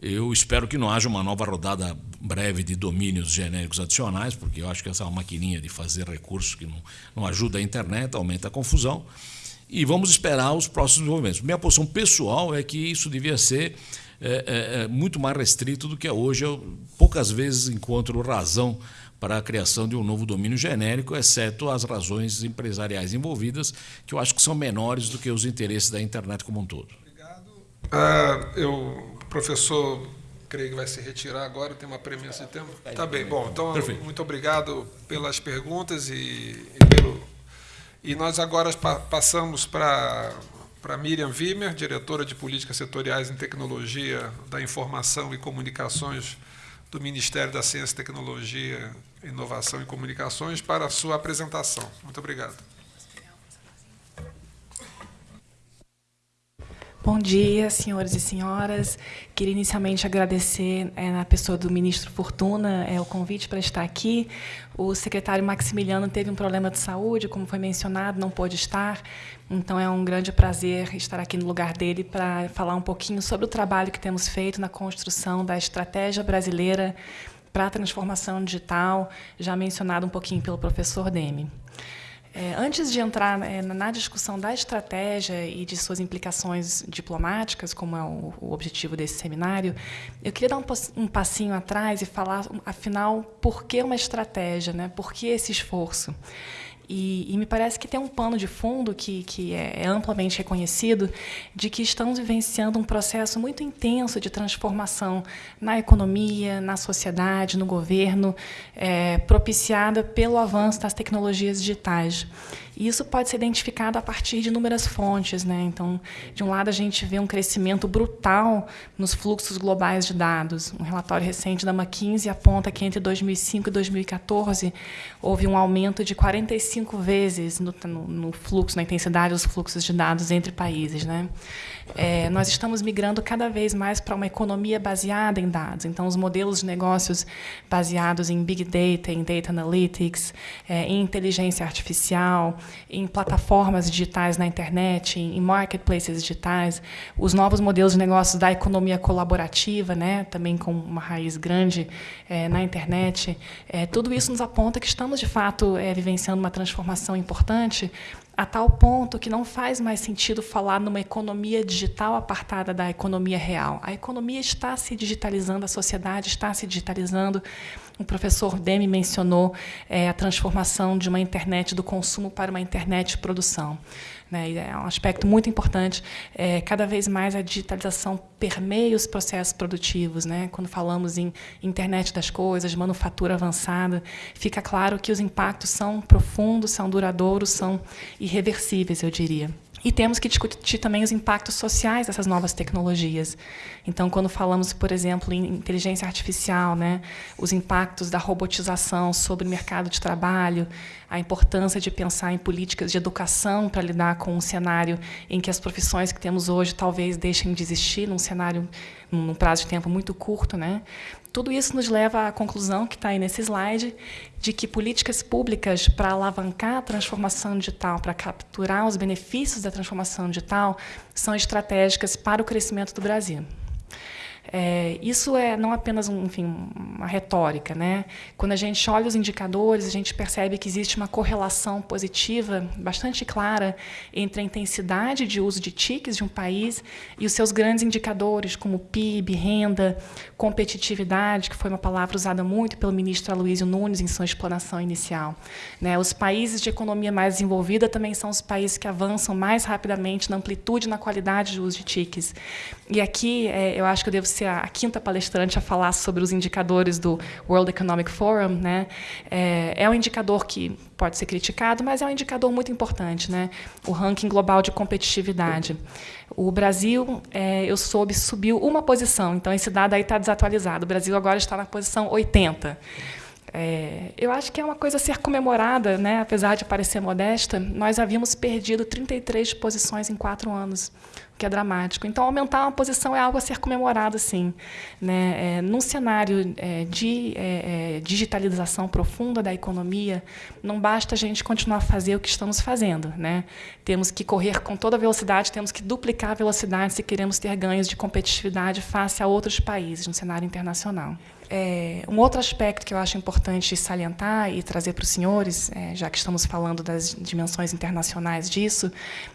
Eu espero que não haja uma nova rodada breve de domínios genéricos adicionais, porque eu acho que essa é uma maquininha de fazer recursos que não, não ajuda a internet, aumenta a confusão e vamos esperar os próximos desenvolvimentos. Minha posição pessoal é que isso devia ser é, é, é, muito mais restrito do que é hoje. Eu poucas vezes encontro razão para a criação de um novo domínio genérico, exceto as razões empresariais envolvidas, que eu acho que são menores do que os interesses da internet como um todo. Obrigado. Ah, eu, professor, creio que vai se retirar agora, tem uma premissa de tempo. Tá bem, bom, então Perfeito. muito obrigado pelas perguntas e, e pelo e nós agora passamos para para Miriam Wimmer, diretora de Políticas Setoriais em Tecnologia da Informação e Comunicações do Ministério da Ciência, Tecnologia, Inovação e Comunicações, para a sua apresentação. Muito obrigado. Bom dia, senhores e senhoras. Queria inicialmente agradecer, é, na pessoa do ministro Fortuna, é, o convite para estar aqui. O secretário Maximiliano teve um problema de saúde, como foi mencionado, não pôde estar. Então, é um grande prazer estar aqui no lugar dele para falar um pouquinho sobre o trabalho que temos feito na construção da estratégia brasileira para a transformação digital, já mencionado um pouquinho pelo professor Demi. É, antes de entrar é, na discussão da estratégia e de suas implicações diplomáticas, como é o, o objetivo desse seminário, eu queria dar um, um, passinho atrás e falar, afinal, por que uma estratégia, né? por que esse esforço? E, e, me parece que tem um pano de fundo que, que é, é amplamente reconhecido de que estamos vivenciando um processo muito intenso de transformação na economia, na sociedade, no governo, é, propiciada pelo avanço das tecnologias digitais. E isso pode ser identificado a partir de inúmeras fontes. Né? Então, de um lado, a gente vê um crescimento brutal nos fluxos globais de dados. Um relatório recente da McKinsey aponta que entre 2005 e 2014 houve um aumento de 45 vezes no, no, no fluxo, na intensidade dos fluxos de dados entre países. Né? É, nós estamos migrando cada vez mais para uma economia baseada em dados. Então, os modelos de negócios baseados em Big Data, em Data Analytics, é, em inteligência artificial, em plataformas digitais na internet, em, em marketplaces digitais, os novos modelos de negócios da economia colaborativa, né, também com uma raiz grande é, na internet, é, tudo isso nos aponta que estamos, de fato, é, vivenciando uma transformação importante a tal ponto que não faz mais sentido falar numa economia digital apartada da economia real. A economia está se digitalizando, a sociedade está se digitalizando. O professor Demi mencionou é, a transformação de uma internet do consumo para uma internet de produção. Né? É um aspecto muito importante. É, cada vez mais a digitalização permeia os processos produtivos. Né? Quando falamos em internet das coisas, manufatura avançada, fica claro que os impactos são profundos, são duradouros, são irreversíveis, eu diria. E temos que discutir também os impactos sociais dessas novas tecnologias. Então, quando falamos, por exemplo, em inteligência artificial, né, os impactos da robotização sobre o mercado de trabalho, a importância de pensar em políticas de educação para lidar com um cenário em que as profissões que temos hoje talvez deixem de existir, num cenário, num prazo de tempo muito curto, né? Tudo isso nos leva à conclusão, que está aí nesse slide, de que políticas públicas para alavancar a transformação digital, para capturar os benefícios da transformação digital, são estratégicas para o crescimento do Brasil. É, isso é não apenas um, enfim, uma retórica. Né? Quando a gente olha os indicadores, a gente percebe que existe uma correlação positiva bastante clara entre a intensidade de uso de TICs de um país e os seus grandes indicadores, como PIB, renda, competitividade, que foi uma palavra usada muito pelo ministro Aloysio Nunes em sua explanação inicial. Né? Os países de economia mais desenvolvida também são os países que avançam mais rapidamente na amplitude e na qualidade do uso de TICs. E aqui é, eu acho que eu devo a, a, quinta palestrante a falar sobre os indicadores do World Economic Forum. Né? É, é um indicador que pode ser criticado, mas é um indicador muito importante, né? o ranking global de competitividade. O Brasil, é, eu soube, subiu uma posição, então esse dado aí está desatualizado. O Brasil agora está na posição 80. É, eu acho que é uma coisa a ser comemorada, né? apesar de parecer modesta. Nós havíamos perdido 33 posições em quatro anos que é dramático. Então, aumentar uma posição é algo a ser comemorado, sim. Né? É, num cenário é, de é, é, digitalização profunda da economia, não basta a gente continuar a fazer o que estamos fazendo. Né? Temos que correr com toda a velocidade, temos que duplicar a velocidade se queremos ter ganhos de competitividade face a outros países no cenário internacional. É, um outro aspecto que eu acho importante salientar e trazer para os senhores, é, já que estamos falando das dimensões internacionais disso,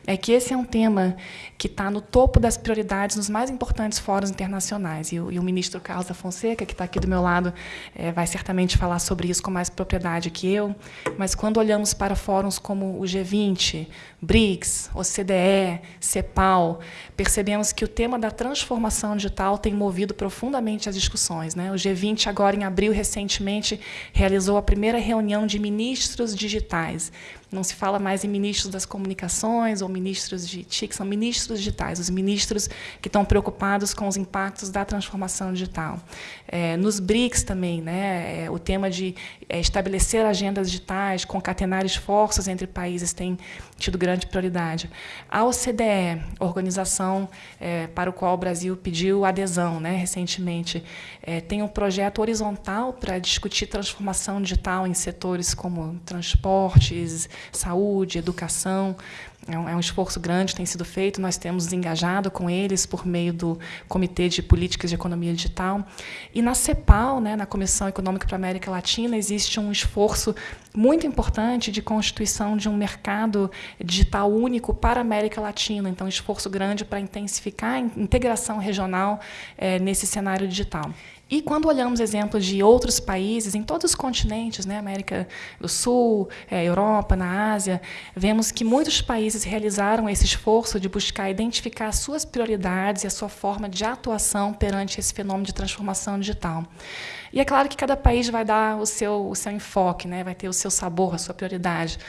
é que esse é um tema que está no topo das prioridades nos mais importantes fóruns internacionais. E o, e o ministro Carlos da Fonseca, que está aqui do meu lado, é, vai certamente falar sobre isso com mais propriedade que eu. Mas quando olhamos para fóruns como o G20, BRICS, OCDE, CEPAL, percebemos que o tema da transformação digital tem movido profundamente as discussões. Né? O G20 G20, agora em abril, recentemente, realizou a primeira reunião de ministros digitais. Não se fala mais em ministros das comunicações ou ministros de TIC, são ministros digitais, os ministros que estão preocupados com os impactos da transformação digital. É, nos BRICS também, né, é, o tema de é, estabelecer agendas digitais, concatenar esforços entre países tem tido grande prioridade. A OCDE, organização é, para o qual o Brasil pediu adesão né, recentemente, é, tem um projeto horizontal para discutir transformação digital em setores como transportes, saúde, educação. é um, é um, esforço grande tem sido feito, nós temos engajado com eles por meio do Comitê de Políticas de Economia Digital. E na CEPAL, né, na Comissão Econômica para a América Latina, existe um esforço muito importante de constituição de um mercado digital único para a América Latina. Então, um esforço grande para intensificar a integração regional é, nesse cenário digital. E quando olhamos exemplos de outros países, em todos os continentes, né, América do Sul, é, Europa, na Ásia, vemos que muitos países realizaram esse esforço de buscar identificar suas prioridades e a sua forma de atuação perante esse fenômeno de transformação digital. E é claro que cada país vai dar o seu, o seu enfoque, né, vai ter o seu sabor, a sua prioridade.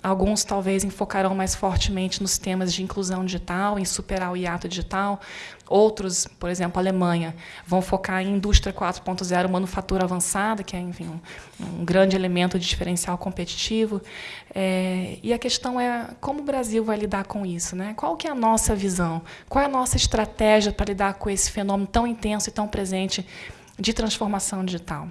Alguns talvez enfocarão mais fortemente nos temas de inclusão digital, em superar o hiato digital. Outros, por exemplo, a Alemanha, vão focar em indústria 4.0, manufatura avançada, que é enfim, um, um, grande elemento de diferencial competitivo. É, e a questão é como o Brasil vai lidar com isso, né? Qual que é a nossa visão? Qual é a nossa estratégia para lidar com esse fenômeno tão intenso e tão presente de transformação digital?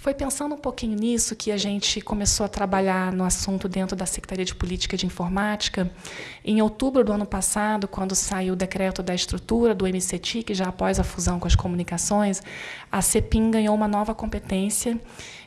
Foi pensando um pouquinho nisso que a gente começou a trabalhar no assunto dentro da Secretaria de Política de Informática. Em outubro do ano passado, quando saiu o decreto da estrutura do MCTIC, já após a fusão com as comunicações, a CEPIM ganhou uma nova competência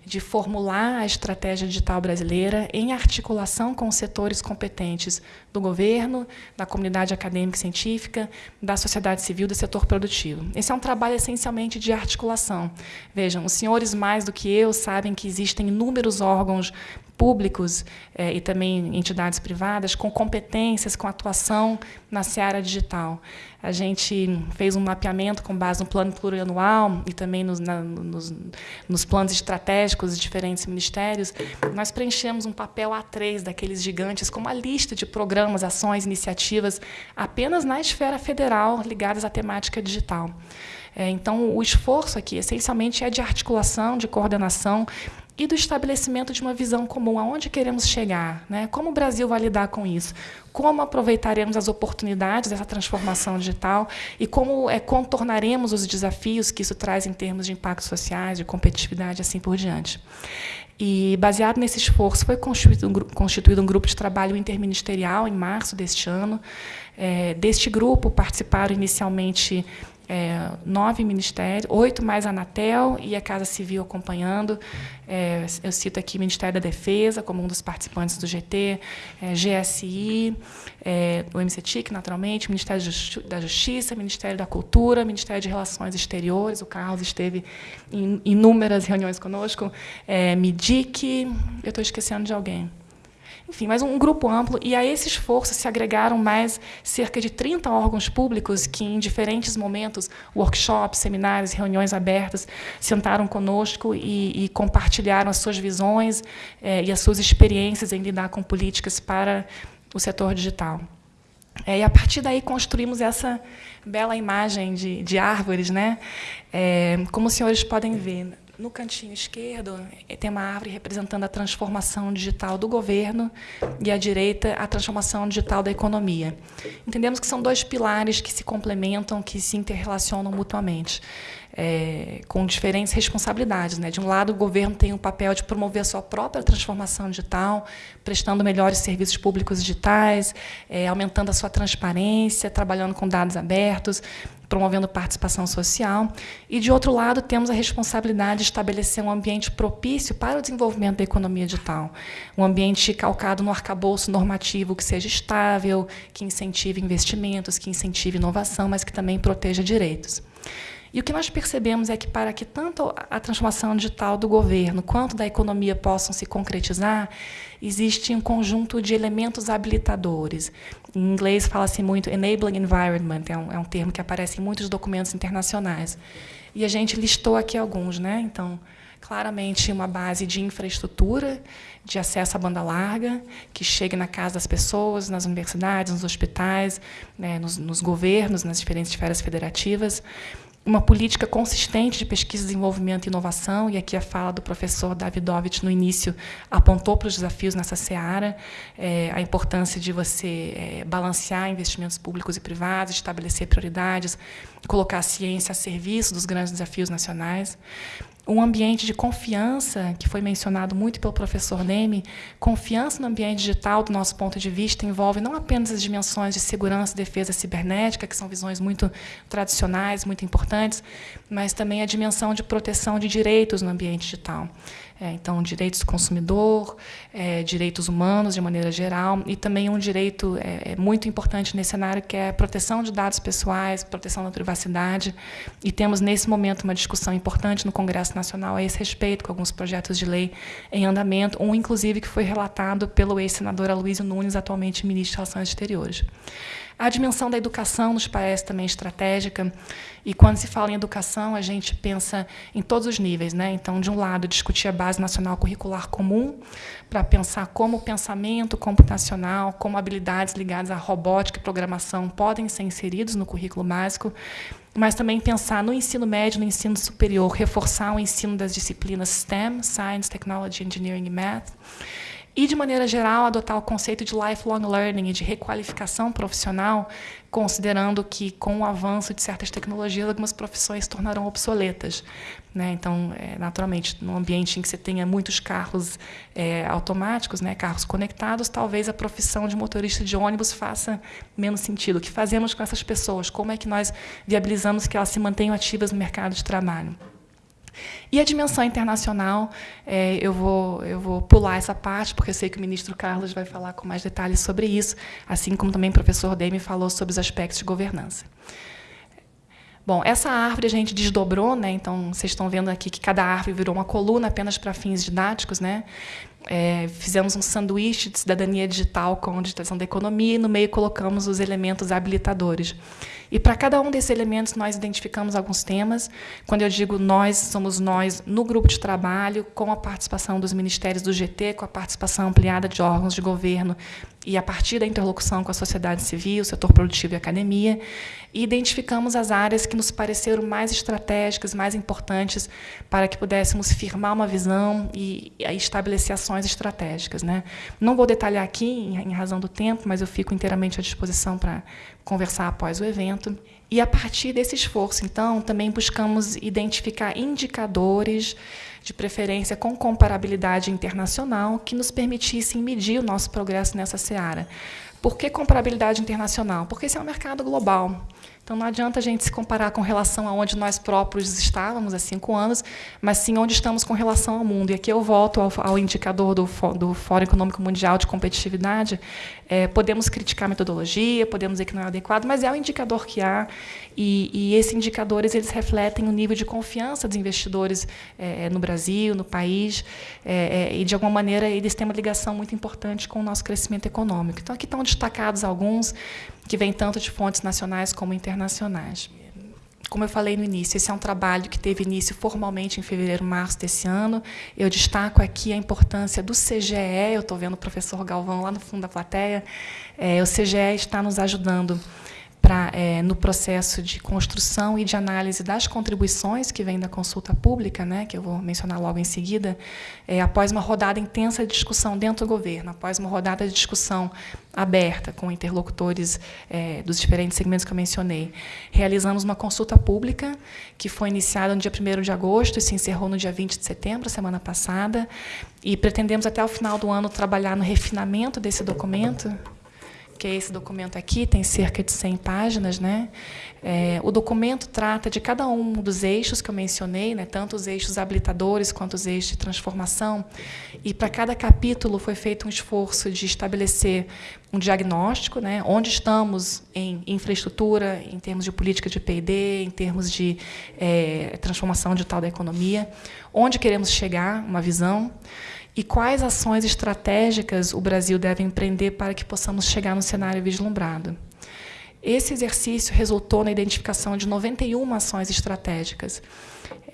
de formular a estratégia digital brasileira em articulação com os setores competentes do governo, da comunidade acadêmica e científica, da sociedade civil, do setor produtivo. Esse é um trabalho essencialmente de articulação. Vejam, os senhores mais do que eu sabem que existem inúmeros órgãos públicos eh, e também entidades privadas com competências, com atuação na seara digital. A gente fez um mapeamento com base no plano plurianual e também nos, na, nos, nos planos estratégicos de diferentes ministérios. Nós preenchemos um papel A3 daqueles gigantes com uma lista de programas, ações, iniciativas apenas na esfera federal ligadas à temática digital. É, então, o esforço aqui, essencialmente, é de articulação, de coordenação e do estabelecimento de uma visão comum, aonde queremos chegar, né? como o Brasil vai lidar com isso, como aproveitaremos as oportunidades dessa transformação digital e como é, contornaremos os desafios que isso traz em termos de impactos sociais, de competitividade, assim por diante. E, baseado nesse esforço, foi constituído um, constituído um grupo de trabalho interministerial em março deste ano. É, deste grupo participaram inicialmente é, nove ministérios, oito mais a Anatel e a Casa Civil acompanhando. É, eu cito aqui Ministério da Defesa como um dos participantes do GT, é, GSI, é, o MCTIC, naturalmente, Ministério da Justiça, Ministério da Cultura, Ministério de Relações Exteriores. O Carlos esteve em inúmeras reuniões conosco. É, MIDIC, eu estou esquecendo de alguém enfim, mas um grupo amplo, e a esse esforço se agregaram mais cerca de 30 órgãos públicos que, em diferentes momentos, workshops, seminários, reuniões abertas, sentaram conosco e, e compartilharam as suas visões eh, e as suas experiências em lidar com políticas para o setor digital. É, e, a partir daí, construímos essa bela imagem de, de árvores. Né? É, como os senhores podem ver, no cantinho esquerdo, eh, tem uma árvore representando a transformação digital do governo e à direita, a transformação digital da economia. Entendemos que são dois pilares que se complementam, que se interrelacionam mutuamente. É, com diferentes responsabilidades. Né? De um lado, o governo tem o papel de promover a sua própria transformação digital, prestando melhores serviços públicos digitais, é, aumentando a sua transparência, trabalhando com dados abertos, promovendo participação social. E, de outro lado, temos a responsabilidade de estabelecer um ambiente propício para o desenvolvimento da economia digital. Um ambiente calcado no arcabouço normativo que seja estável, que incentive investimentos, que incentive inovação, mas que também proteja direitos. E o que nós percebemos é que, para que tanto a transformação digital do governo quanto da economia possam se concretizar, existe um conjunto de elementos habilitadores. Em inglês fala-se muito enabling environment, é um, é um termo que aparece em muitos documentos internacionais. E a gente listou aqui alguns. Né? Então, claramente uma base de infraestrutura, de acesso à banda larga, que chegue na casa das pessoas, nas universidades, nos hospitais, né, nos, nos governos, nas diferentes esferas federativas uma política consistente de pesquisa, desenvolvimento e inovação, e aqui a fala do professor Davidovich no início apontou para os desafios nessa seara, é, a importância de você é, balancear investimentos públicos e privados, estabelecer prioridades, colocar a ciência a serviço dos grandes desafios nacionais um ambiente de confiança, que foi mencionado muito pelo professor Neme, confiança no ambiente digital, do nosso ponto de vista, envolve não apenas as dimensões de segurança e defesa cibernética, que são visões muito tradicionais, muito importantes, mas também a dimensão de proteção de direitos no ambiente digital. É, então, direitos do consumidor, é, direitos humanos de maneira geral, e também um direito é, é, muito importante nesse cenário, que é a proteção de dados pessoais, proteção da privacidade. E temos, nesse momento, uma discussão importante no Congresso Nacional a esse respeito, com alguns projetos de lei em andamento, um, inclusive, que foi relatado pelo ex-senador Aloysio Nunes, atualmente ministro de Relações Exteriores. A dimensão da educação nos parece também estratégica, e quando se fala em educação, a gente pensa em todos os níveis. Né? Então, de um lado, discutir a Base Nacional Curricular Comum, para pensar como o pensamento computacional, como habilidades ligadas à robótica e programação podem ser inseridos no currículo básico, mas também pensar no ensino médio, no ensino superior, reforçar o ensino das disciplinas STEM, Science, Technology, Engineering e Math, e, de maneira geral, adotar o conceito de lifelong learning e de requalificação profissional, considerando que, com o avanço de certas tecnologias, algumas profissões se tornarão obsoletas. Né? Então, é, naturalmente, num ambiente em que você tenha muitos carros é, automáticos, né, carros conectados, talvez a profissão de motorista de ônibus faça menos sentido. O que fazemos com essas pessoas? Como é que nós viabilizamos que elas se mantenham ativas no mercado de trabalho? E a dimensão internacional, é, eu, vou, eu vou pular essa parte, porque eu sei que o ministro Carlos vai falar com mais detalhes sobre isso, assim como também o professor Demi falou sobre os aspectos de governança. Bom, essa árvore a gente desdobrou, né? então vocês estão vendo aqui que cada árvore virou uma coluna apenas para fins didáticos. Né? É, fizemos um sanduíche de cidadania digital com digitalização da economia e no meio colocamos os elementos habilitadores. E para cada um desses elementos nós identificamos alguns temas. Quando eu digo nós, somos nós no grupo de trabalho, com a participação dos ministérios do GT, com a participação ampliada de órgãos de governo e a partir da interlocução com a sociedade civil, setor produtivo e academia, e identificamos as áreas que nos pareceram mais estratégicas, mais importantes para que pudéssemos firmar uma visão e, e estabelecer ações estratégicas. Né? Não vou detalhar aqui, em, em razão do tempo, mas eu fico inteiramente à disposição para conversar após o evento. E, a partir desse esforço, então, também buscamos identificar indicadores, de preferência com comparabilidade internacional, que nos permitissem medir o nosso progresso nessa seara. Por que comparabilidade internacional? Porque esse é um mercado global. Então, não adianta a gente se comparar com relação a onde nós próprios estávamos há cinco anos, mas sim onde estamos com relação ao mundo. E aqui eu volto ao, ao indicador do, do Fórum Econômico Mundial de Competitividade. É, podemos criticar a metodologia, podemos dizer que não é adequado, mas é o indicador que há. E, e esses indicadores eles refletem o nível de confiança dos investidores é, no Brasil, no país, é, é, e, de alguma maneira, eles têm uma ligação muito importante com o nosso crescimento econômico. Então, aqui estão destacados alguns que vêm tanto de fontes nacionais como internacionais. Como eu falei no início, esse é um trabalho que teve início formalmente em fevereiro, março desse ano. Eu destaco aqui a importância do CGE. Eu estou vendo o professor Galvão lá no fundo da plateia. É, o CGE está nos ajudando pra, é, no processo de construção e de análise das contribuições que vêm da consulta pública, né, que eu vou mencionar logo em seguida, é, após uma rodada intensa de discussão dentro do governo, após uma rodada de discussão aberta com interlocutores é, dos diferentes segmentos que eu mencionei, realizamos uma consulta pública que foi iniciada no dia 1 de agosto e se encerrou no dia 20 de setembro, semana passada, e pretendemos até o final do ano trabalhar no refinamento desse documento, que é esse documento aqui, tem cerca de 100 páginas. Né? É, o documento trata de cada um dos eixos que eu mencionei, né? tanto os eixos habilitadores quanto os eixos de transformação. E para cada capítulo foi feito um esforço de estabelecer um diagnóstico, né? onde estamos em infraestrutura, em termos de política de P&D, em termos de é, transformação digital da economia, onde queremos chegar, uma visão e quais ações estratégicas o Brasil deve empreender para que possamos chegar no cenário vislumbrado. Esse exercício resultou na identificação de 91 ações estratégicas.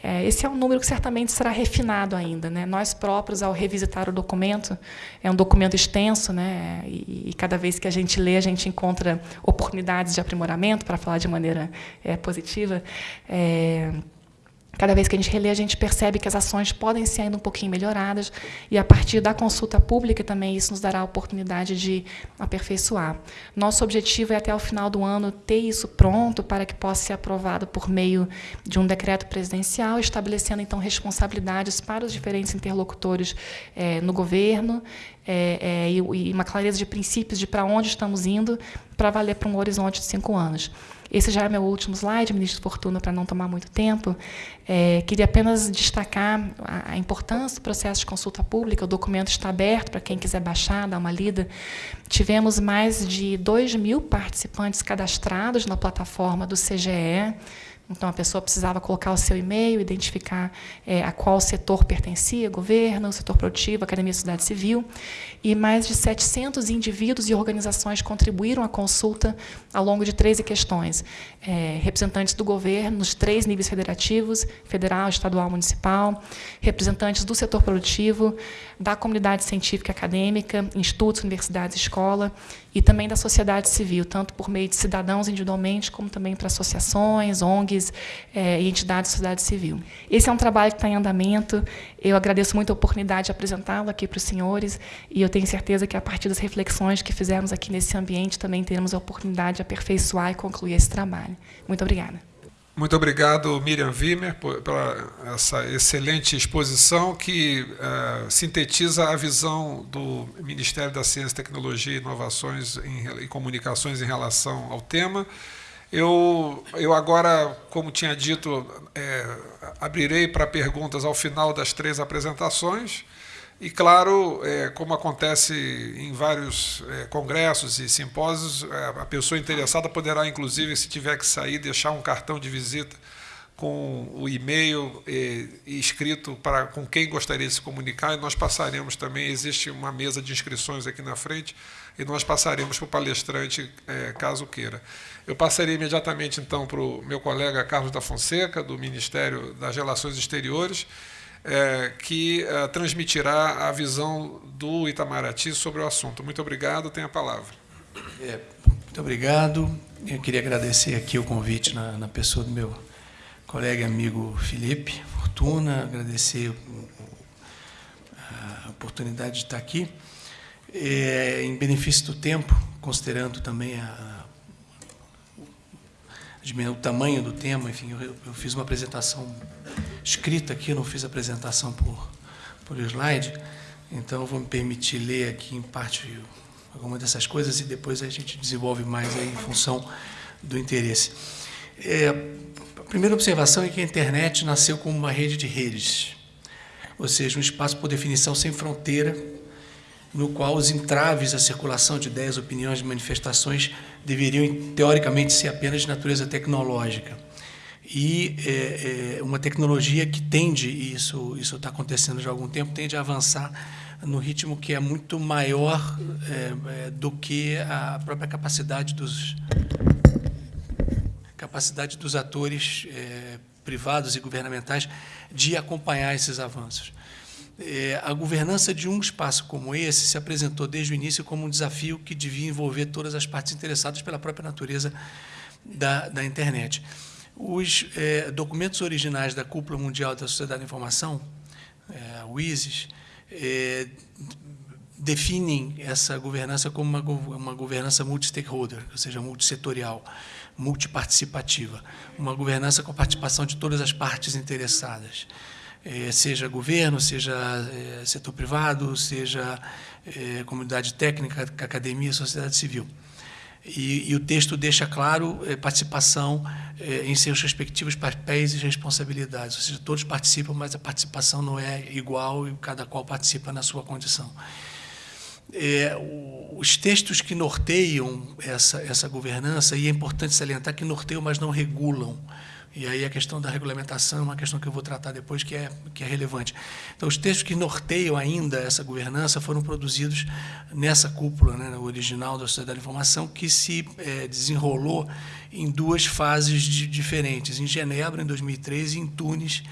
É, esse é um número que certamente será refinado ainda. Né? Nós próprios, ao revisitar o documento, é um documento extenso, né? e, e cada vez que a gente lê, a gente encontra oportunidades de aprimoramento, para falar de maneira é, positiva. É, Cada vez que a gente relê, a gente percebe que as ações podem ser ainda um pouquinho melhoradas, e a partir da consulta pública também isso nos dará a oportunidade de aperfeiçoar. Nosso objetivo é, até o final do ano, ter isso pronto para que possa ser aprovado por meio de um decreto presidencial, estabelecendo, então, responsabilidades para os diferentes interlocutores é, no governo, é, é, e, e uma clareza de princípios de para onde estamos indo, para valer para um horizonte de cinco anos. Esse já é meu último slide, ministro Fortuna, para não tomar muito tempo. É, queria apenas destacar a, a, importância do processo de consulta pública. O documento está aberto para quem quiser baixar, dar uma lida. Tivemos mais de 2 mil participantes cadastrados na plataforma do CGE. Então, a pessoa precisava colocar o seu e-mail, identificar é, a qual setor pertencia, governo, setor produtivo, academia sociedade civil, e mais de 700 indivíduos e organizações contribuíram à consulta ao longo de 13 questões. É, representantes do governo nos três níveis federativos, federal, estadual, municipal, representantes do setor produtivo, da comunidade científica e acadêmica, institutos, universidades, escola, e também da sociedade civil, tanto por meio de cidadãos individualmente, como também para associações, ONGs é, e entidades da sociedade civil. Esse é um trabalho que está em andamento. Eu agradeço muito a oportunidade de apresentá-lo aqui para os senhores, e eu tenho certeza que, a partir das reflexões que fizemos aqui nesse ambiente, também teremos a oportunidade de aperfeiçoar e concluir esse trabalho. Muito obrigada. Muito obrigado, Miriam Wimmer, por, pela essa excelente exposição que uh, sintetiza a visão do Ministério da Ciência, Tecnologia e Inovações em, e Comunicações em relação ao tema. Eu, eu agora, como tinha dito, é, abrirei para perguntas ao final das três apresentações. E, claro, é, como acontece em vários é, congressos e simpósios, é, a pessoa interessada poderá, inclusive, se tiver que sair, deixar um cartão de visita com o e-mail e escrito para com quem gostaria de se comunicar, e nós passaremos também, existe uma mesa de inscrições aqui na frente, e nós passaremos para o palestrante, é, caso queira. Eu passaria imediatamente, então, para o meu colega Carlos da Fonseca, do Ministério das Relações Exteriores, é, que é, transmitirá a visão do Itamaraty sobre o assunto. Muito obrigado, tem a palavra. É, muito obrigado. Eu queria agradecer aqui o convite na, na pessoa do meu colega e amigo Felipe Fortuna, agradecer a oportunidade de estar aqui. É, em benefício do tempo, considerando também a, o tamanho do tema, enfim, eu, eu fiz uma apresentação escrita aqui, não fiz apresentação por, por slide, então vou me permitir ler aqui em parte alguma dessas coisas e depois a gente desenvolve mais aí em função do interesse. É, a primeira observação é que a internet nasceu como uma rede de redes, ou seja, um espaço por definição sem fronteira, no qual os entraves à circulação de ideias, opiniões manifestações deveriam, teoricamente, ser apenas de natureza tecnológica e é, é, uma tecnologia que tende, e isso isso está acontecendo já há algum tempo, tende a avançar no ritmo que é muito maior é, é, do que a própria capacidade dos capacidade dos atores é, privados e governamentais de acompanhar esses avanços. É, a governança de um espaço como esse se apresentou desde o início como um desafio que devia envolver todas as partes interessadas pela própria natureza da, da internet. Os é, documentos originais da Cúpula Mundial da Sociedade da Informação, é, o ISIS, é, definem essa governança como uma, uma governança multi-stakeholder, ou seja, multissetorial, multiparticipativa, uma governança com a participação de todas as partes interessadas, seja governo, seja é, setor privado, seja é, comunidade técnica, academia, sociedade civil. E, e, o texto deixa claro eh, participação em seus respectivos papéis e responsabilidades. Ou seja, todos participam, mas a participação não é igual e cada qual participa na sua condição. É, os textos que norteiam essa, essa governança, e é importante salientar que norteiam, mas não regulam. E aí a questão da regulamentação é uma questão que eu vou tratar depois, que é, que é relevante. Então, os textos que norteiam ainda essa governança foram produzidos nessa cúpula, né, original da Sociedade da Informação, que se é, desenrolou em duas fases de, diferentes, em Genebra, em 2013, e em Tunis,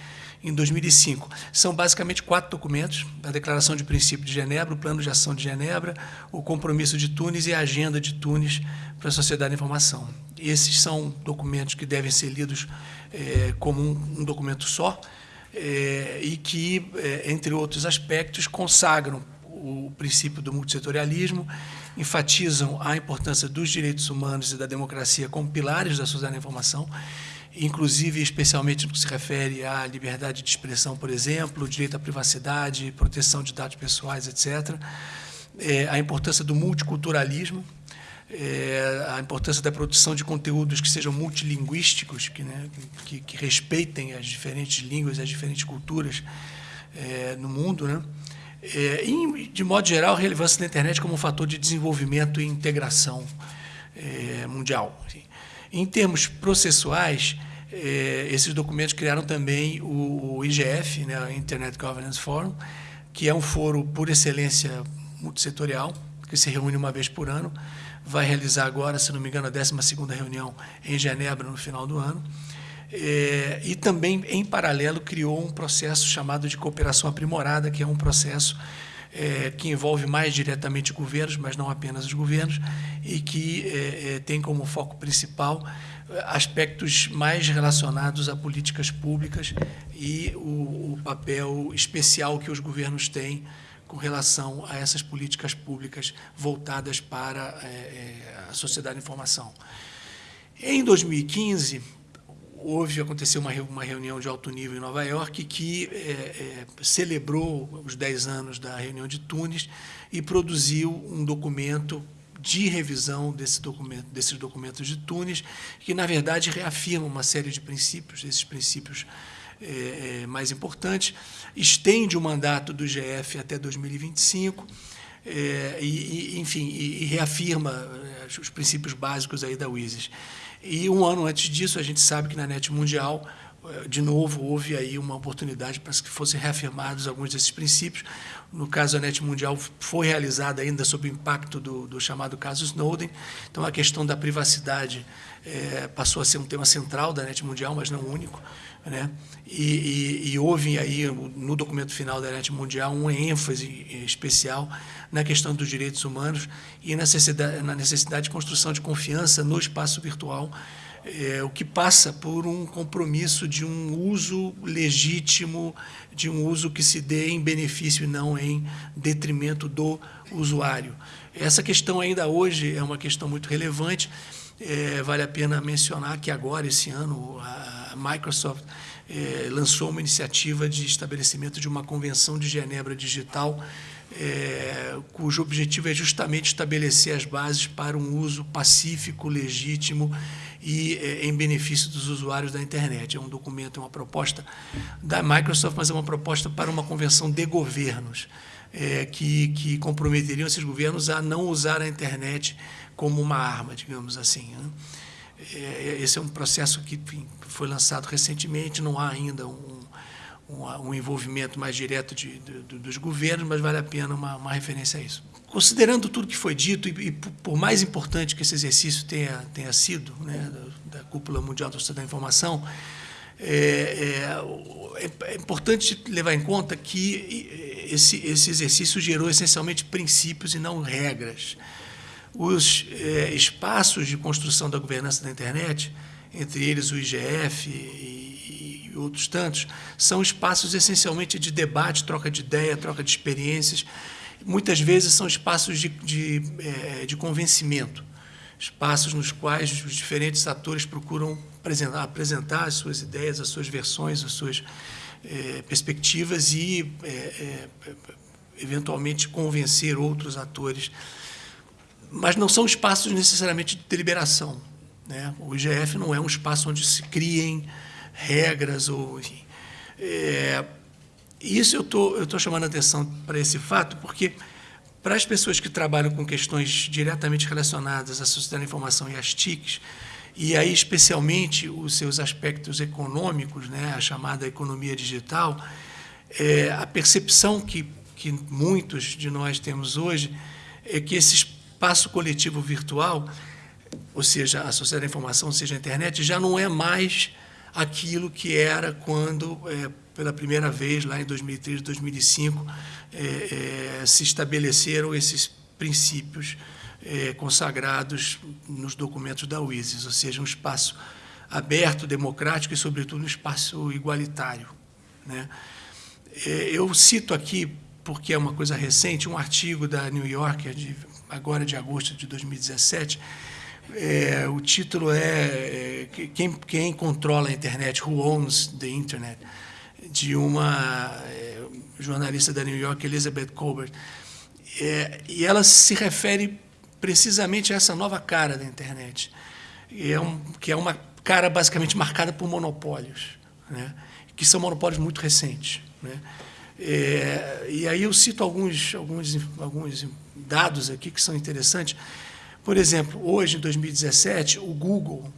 em 2005. São basicamente quatro documentos: a Declaração de Princípio de Genebra, o Plano de Ação de Genebra, o Compromisso de Tunis e a Agenda de Tunis para a Sociedade da Informação. Esses são documentos que devem ser lidos é, como um, um, documento só é, e que, é, entre outros aspectos, consagram o princípio do multissetorialismo, enfatizam a importância dos direitos humanos e da democracia como pilares da sociedade da informação, inclusive, especialmente no que se refere à liberdade de expressão, por exemplo, direito à privacidade, proteção de dados pessoais, etc., é, a importância do multiculturalismo, é, a importância da produção de conteúdos que sejam multilinguísticos, que, né, que, que respeitem as diferentes línguas, as diferentes culturas é, no mundo, né? É, e, de modo geral, a relevância da internet como um fator de desenvolvimento e integração é, mundial. Assim. Em termos processuais, é, esses documentos criaram também o, o IGF, né, Internet Governance Forum, que é um foro por excelência multissetorial, que se reúne uma vez por ano, vai realizar agora, se não me engano, a 12ª reunião em Genebra no final do ano. É, e também, em paralelo, criou um processo chamado de cooperação aprimorada, que é um processo é, que envolve mais diretamente governos, mas não apenas os governos, e que é, é tem como foco principal é, aspectos mais relacionados a políticas públicas e o, o papel especial que os governos têm com relação a essas políticas públicas voltadas para é, é, a sociedade de informação. Em 2015, houve, aconteceu uma, uma reunião de alto nível em Nova York que é, é, celebrou os 10 anos da reunião de Tunis e produziu um documento de revisão desse documento, desses documentos de Tunis, que, na verdade, reafirma uma série de princípios, esses princípios é, é mais importantes, estende o mandato do GF até 2025, é, e, e, enfim, e, e reafirma é, os princípios básicos aí da WISIS. E um ano antes disso, a gente sabe que na NET Mundial, eh, de novo, houve aí uma oportunidade para que fossem reafirmados alguns desses princípios. No caso, a NET Mundial foi realizada ainda sob o impacto do, do chamado caso Snowden. Então, a questão da privacidade é, passou a ser um tema central da NET Mundial, mas não único. Né? E, e, e, houve aí, no documento final da NET Mundial, uma ênfase especial na questão dos direitos humanos e na necessidade, na necessidade de construção de confiança no espaço virtual, é, o que passa por um compromisso de um uso legítimo, de um uso que se dê em benefício e não em detrimento do usuário. Essa questão ainda hoje é uma questão muito relevante. É, vale a pena mencionar que agora, esse ano, a Microsoft é, lançou uma iniciativa de estabelecimento de uma convenção de Genebra digital é, cujo objetivo é justamente estabelecer as bases para um uso pacífico, legítimo e é, em benefício dos usuários da internet. É um documento, é uma proposta da Microsoft, mas é uma proposta para uma convenção de governos, é, que, que comprometeriam esses governos a não usar a internet como uma arma, digamos assim. Né? É, esse é um processo que foi lançado recentemente, não há ainda um um, um envolvimento mais direto de, de, dos governos, mas vale a pena uma, uma referência a isso. Considerando tudo que foi dito, e, e, por mais importante que esse exercício tenha, tenha sido, né, da, da Cúpula Mundial da Sociedade da Informação, é, é, é, importante levar em conta que esse, esse exercício gerou essencialmente princípios e não regras. Os é, espaços de construção da governança da internet, entre eles o IGF e e outros tantos, são espaços essencialmente de debate, troca de ideia, troca de experiências. Muitas vezes são espaços de, de, é, de convencimento, espaços nos quais os diferentes atores procuram apresentar, apresentar as suas ideias, as suas versões, as suas é, perspectivas e, eventualmente, convencer outros atores. Mas não são espaços necessariamente de deliberação. Né? O IGF não é um espaço onde se criem regras ou enfim. É, isso eu tô, estou chamando a atenção para esse fato porque para as pessoas que trabalham com questões diretamente relacionadas à sociedade da informação e às TICs, e aí especialmente os seus aspectos econômicos, né, a chamada economia digital, é, a percepção que, que muitos de nós temos hoje é que esse espaço coletivo virtual, ou seja, a sociedade da informação, ou seja, a internet, já não é mais aquilo que era quando, é, pela primeira vez, lá em 2003, 2005, é, é, se estabeleceram esses princípios é, consagrados nos documentos da UISIS, ou seja, um espaço aberto, democrático e, sobretudo, um espaço igualitário. Né? É, eu cito aqui, porque é uma coisa recente, um artigo da New Yorker, de, agora de agosto de 2017, é, o título é, é quem, quem, controla a internet, Who Owns the Internet, de uma é, jornalista da New York, Elizabeth Colbert. É, e ela se refere precisamente a essa nova cara da internet, é um, que é uma cara basicamente marcada por monopólios, né? que são monopólios muito recentes. Né? É, e aí eu cito alguns, alguns, alguns dados aqui que são interessantes. Por exemplo, hoje, em 2017, o Google,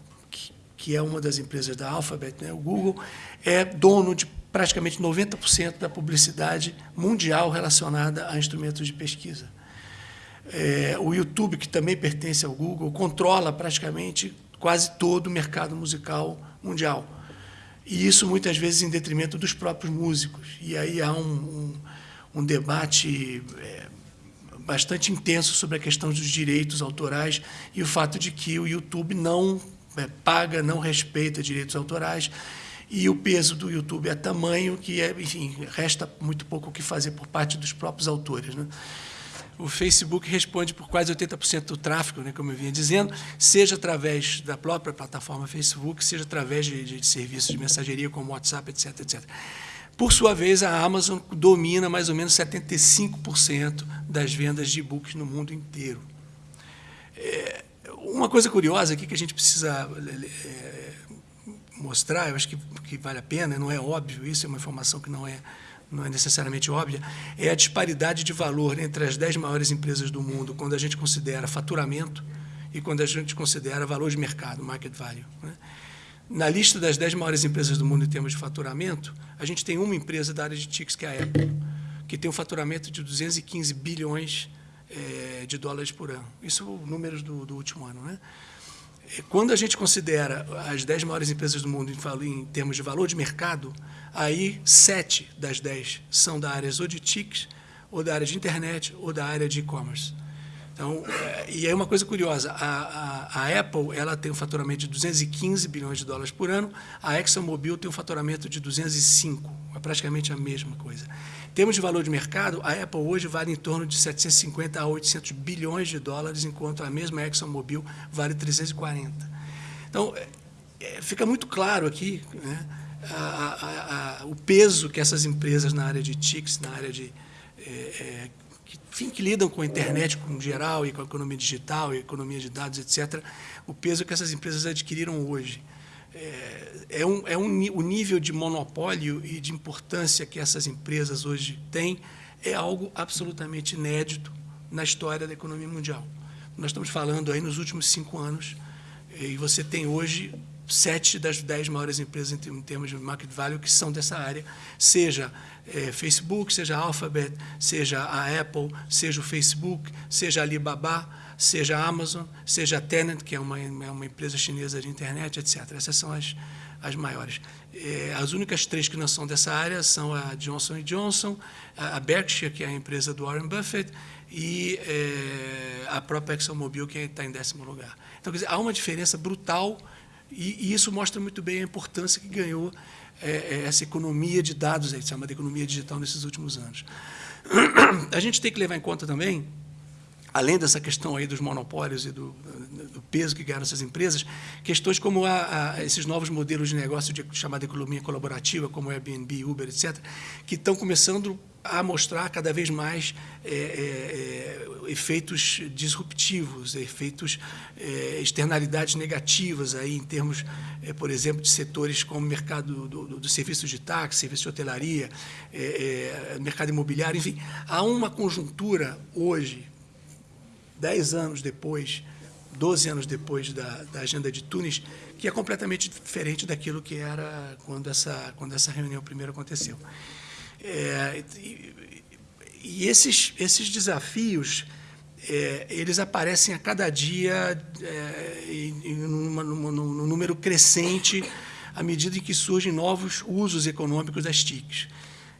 que, é uma das empresas da Alphabet, né, o Google é dono de praticamente 90% da publicidade mundial relacionada a instrumentos de pesquisa. É, o YouTube, que também pertence ao Google, controla praticamente quase todo o mercado musical mundial. E isso, muitas vezes, em detrimento dos próprios músicos. E aí há um, um, um debate é, bastante intenso sobre a questão dos direitos autorais e o fato de que o YouTube não é, paga, não respeita direitos autorais e o peso do YouTube é tamanho que, é, enfim, resta muito pouco o que fazer por parte dos próprios autores. Né? O Facebook responde por quase 80% do tráfego, né, como eu vinha dizendo, seja através da própria plataforma Facebook, seja através de, de serviços de mensageria como WhatsApp, etc, etc. Por sua vez, a Amazon domina mais ou menos 75% das vendas de e-books no mundo inteiro. É, uma coisa curiosa aqui que a gente precisa é, mostrar, eu acho que, que vale a pena, não é óbvio isso, é uma informação que não é, não é necessariamente óbvia, é a disparidade de valor entre as 10 maiores empresas do mundo quando a gente considera faturamento e quando a gente considera valor de mercado, market value. Né? Na lista das 10 maiores empresas do mundo em termos de faturamento, a gente tem uma empresa da área de TICs, que é a Apple, que tem um faturamento de 215 bilhões é, de dólares por ano. Isso números do, do, último ano. Né? Quando a gente considera as 10 maiores empresas do mundo em, em termos de valor de mercado, aí sete das 10 são da área ou de TICs, ou da área de internet, ou da área de e-commerce. Então, é, e aí uma coisa curiosa, a, a, a, Apple ela tem um faturamento de 215 bilhões de dólares por ano, a ExxonMobil tem um faturamento de 205, é praticamente a mesma coisa. Em termos de valor de mercado, a Apple hoje vale em torno de 750 a 800 bilhões de dólares, enquanto a mesma ExxonMobil vale 340. Então, é, é, fica muito claro aqui né, a, o peso que essas empresas na área de TICs, na área de é, é enfim, que lidam com a internet em geral e com a economia digital e economia de dados, etc., o peso que essas empresas adquiriram hoje. É, é, um, é um, o nível de monopólio e de importância que essas empresas hoje têm é algo absolutamente inédito na história da economia mundial. Nós estamos falando aí nos últimos cinco anos, e você tem hoje sete das dez maiores empresas em termos de market value que são dessa área, seja é, Facebook, seja a Alphabet, seja a Apple, seja o Facebook, seja a Alibaba, seja a Amazon, seja a Tenant, que é uma, é uma empresa chinesa de internet, etc. Essas são as, as maiores. É, as únicas três que não são dessa área são a Johnson Johnson, a Berkshire, que é a empresa do Warren Buffett, e é, a própria ExxonMobil, que está em décimo lugar. Então, quer dizer, há uma diferença brutal e, e isso mostra muito bem a importância que ganhou é, é, essa economia de dados, aí, chama de economia digital nesses últimos anos. A gente tem que levar em conta também, além dessa questão aí dos monopólios e do, do peso que ganharam essas empresas, questões como a, a, esses novos modelos de negócio de chamada economia colaborativa, como Airbnb, Uber, etc., que estão começando a mostrar cada vez mais é, é, é, efeitos disruptivos, efeitos, é, externalidades negativas aí em termos, é, por exemplo, de setores como o mercado do, do, do serviço de táxi, serviço de hotelaria, é, mercado imobiliário, enfim, há uma conjuntura hoje, dez anos depois, 12 anos depois da, da agenda de Tunis, que é completamente diferente daquilo que era quando essa, quando essa reunião primeiro aconteceu. É, e, e esses, esses desafios, é, eles aparecem a cada dia é, em, em num número crescente à medida em que surgem novos usos econômicos das TICs.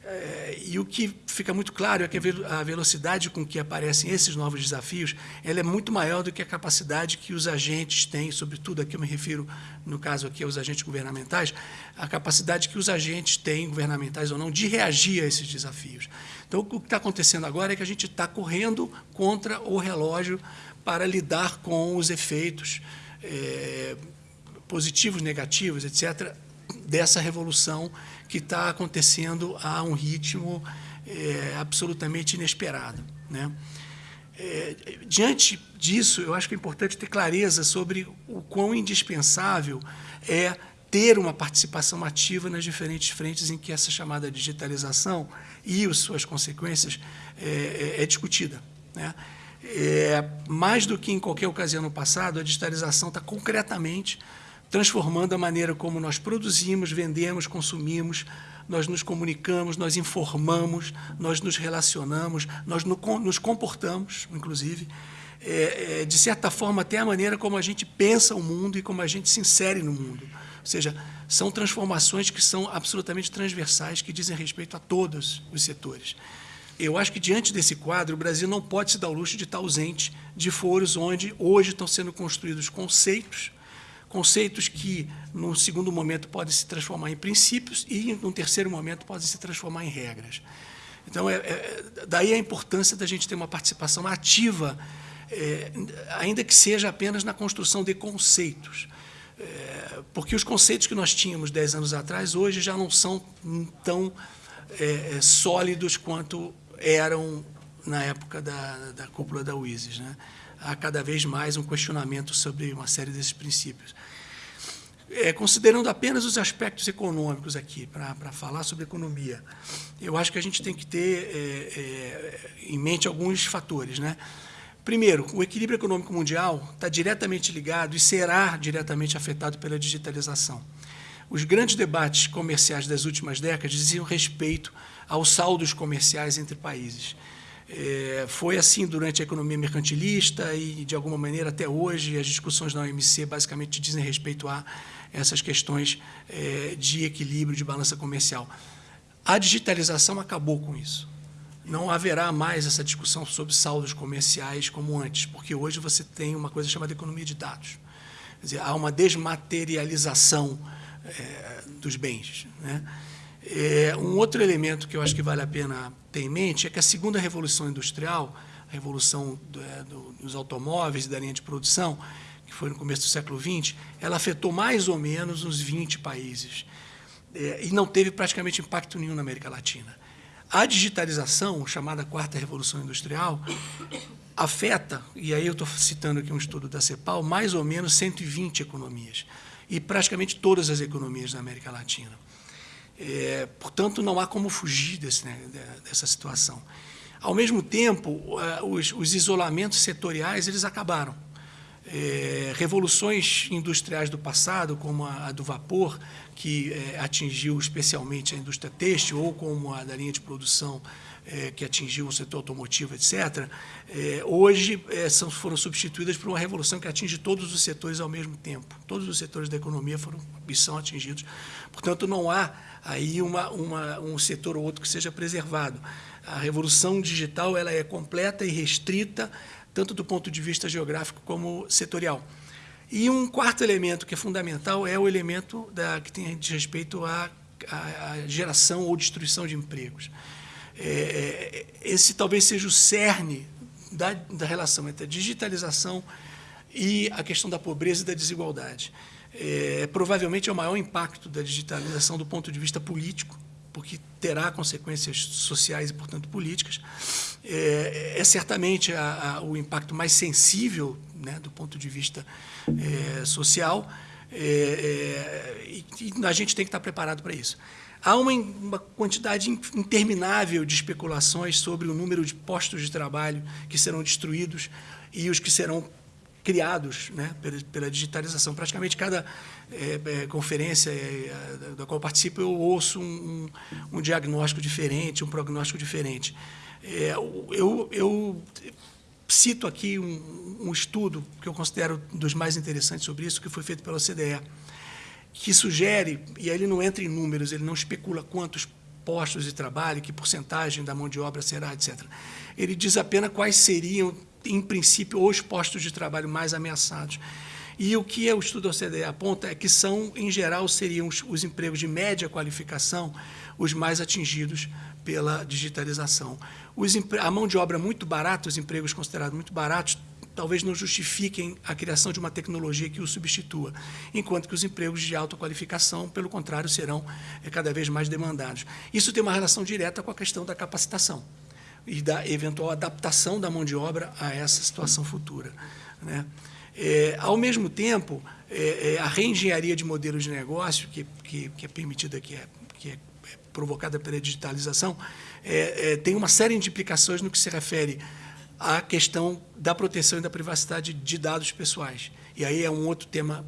É, e o que fica muito claro é que a velocidade com que aparecem esses novos desafios ela é muito maior do que a capacidade que os agentes têm, sobretudo aqui eu me refiro, no caso aqui, aos agentes governamentais, a capacidade que os agentes têm, governamentais ou não, de reagir a esses desafios. Então, o que está acontecendo agora é que a gente está correndo contra o relógio para lidar com os efeitos é, positivos, negativos, etc., dessa revolução que está acontecendo a um ritmo é, absolutamente inesperado. Né? É, diante disso, eu acho que é importante ter clareza sobre o quão indispensável é ter uma participação ativa nas diferentes frentes em que essa chamada digitalização e as suas consequências é, é, discutida. Né? É, mais do que em qualquer ocasião no passado, a digitalização está concretamente transformando a maneira como nós produzimos, vendemos, consumimos, nós nos comunicamos, nós informamos, nós nos relacionamos, nós nos comportamos, inclusive, é, é, de certa forma, até a maneira como a gente pensa o mundo e como a gente se insere no mundo. Ou seja, são transformações que são absolutamente transversais, que dizem respeito a todos os setores. Eu acho que, diante desse quadro, o Brasil não pode se dar o luxo de estar ausente de foros onde hoje estão sendo construídos conceitos conceitos que, num segundo momento, podem se transformar em princípios e, num terceiro momento, podem se transformar em regras. Então, é, é, daí a importância da gente ter uma participação ativa, é, ainda que seja apenas na construção de conceitos. É, porque os conceitos que nós tínhamos dez anos atrás, hoje já não são tão é, é, sólidos quanto eram na época da, da cúpula da UISES. Né? Há cada vez mais um questionamento sobre uma série desses princípios. É, considerando apenas os aspectos econômicos aqui, para falar sobre economia, eu acho que a gente tem que ter é, é, em mente alguns fatores. Né? Primeiro, o equilíbrio econômico mundial está diretamente ligado e será diretamente afetado pela digitalização. Os grandes debates comerciais das últimas décadas diziam respeito aos saldos comerciais entre países. É, foi assim durante a economia mercantilista e, de alguma maneira, até hoje, as discussões na OMC basicamente dizem respeito a essas questões é, de equilíbrio, de balança comercial. A digitalização acabou com isso. Não haverá mais essa discussão sobre saldos comerciais como antes, porque hoje você tem uma coisa chamada economia de dados. Quer dizer, há uma desmaterialização é, dos bens. Né? É, um outro elemento que eu acho que vale a pena ter em mente é que a segunda revolução industrial, a revolução do, é, do, dos automóveis e da linha de produção, que foi no começo do século XX, ela afetou mais ou menos uns 20 países é, e não teve praticamente impacto nenhum na América Latina. A digitalização, chamada quarta revolução industrial, afeta, e aí eu estou citando aqui um estudo da CEPAL, mais ou menos 120 economias, e praticamente todas as economias da América Latina. É, portanto, não há como fugir desse, né, dessa situação. Ao mesmo tempo, os, os isolamentos setoriais eles acabaram. É, revoluções industriais do passado, como a, a do vapor, que é, atingiu especialmente a indústria têxtil, ou como a da linha de produção é, que atingiu o setor automotivo, etc., é, hoje é, são, foram substituídas por uma revolução que atinge todos os setores ao mesmo tempo. Todos os setores da economia foram são atingidos. Portanto, não há aí uma, uma, um setor ou outro que seja preservado. A revolução digital ela é completa e restrita, tanto do ponto de vista geográfico como setorial. E um quarto elemento que é fundamental é o elemento da, que tem de respeito à, à geração ou destruição de empregos. É, é, esse talvez seja o cerne da, da relação entre a digitalização e a questão da pobreza e da desigualdade é, provavelmente é o maior impacto da digitalização do ponto de vista político, porque terá consequências sociais e, portanto, políticas. É, é certamente a, a, o impacto mais sensível né, do ponto de vista é, social, é, é, e, e, a gente tem que estar preparado para isso. Há uma, uma, quantidade interminável de especulações sobre o número de postos de trabalho que serão destruídos e os que serão criados né, pela, pela, digitalização. Praticamente cada é, é, conferência é, da qual participo, eu ouço um, um, um, diagnóstico diferente, um prognóstico diferente. É, eu, eu, cito aqui um, um, estudo que eu considero dos mais interessantes sobre isso, que foi feito pela OCDE, que sugere, e aí ele não entra em números, ele não especula quantos postos de trabalho, que porcentagem da mão de obra será, etc. Ele diz apenas quais seriam, em princípio, os postos de trabalho mais ameaçados. E o que o estudo OCDE aponta é que são, em geral, seriam os, os empregos de média qualificação os mais atingidos pela digitalização. Os, a mão de obra muito barata, os empregos considerados muito baratos, talvez não justifiquem a criação de uma tecnologia que o substitua, enquanto que os empregos de alta qualificação, pelo contrário, serão é, cada vez mais demandados. Isso tem uma relação direta com a questão da capacitação e da eventual adaptação da mão de obra a essa situação futura. Né? É, ao mesmo tempo, é, é, a reengenharia de modelos de negócio, que, que, que é permitida, que é, que é provocada pela digitalização, é, é, tem uma série de implicações no que se refere à questão da proteção e da privacidade de dados pessoais. E aí é um outro tema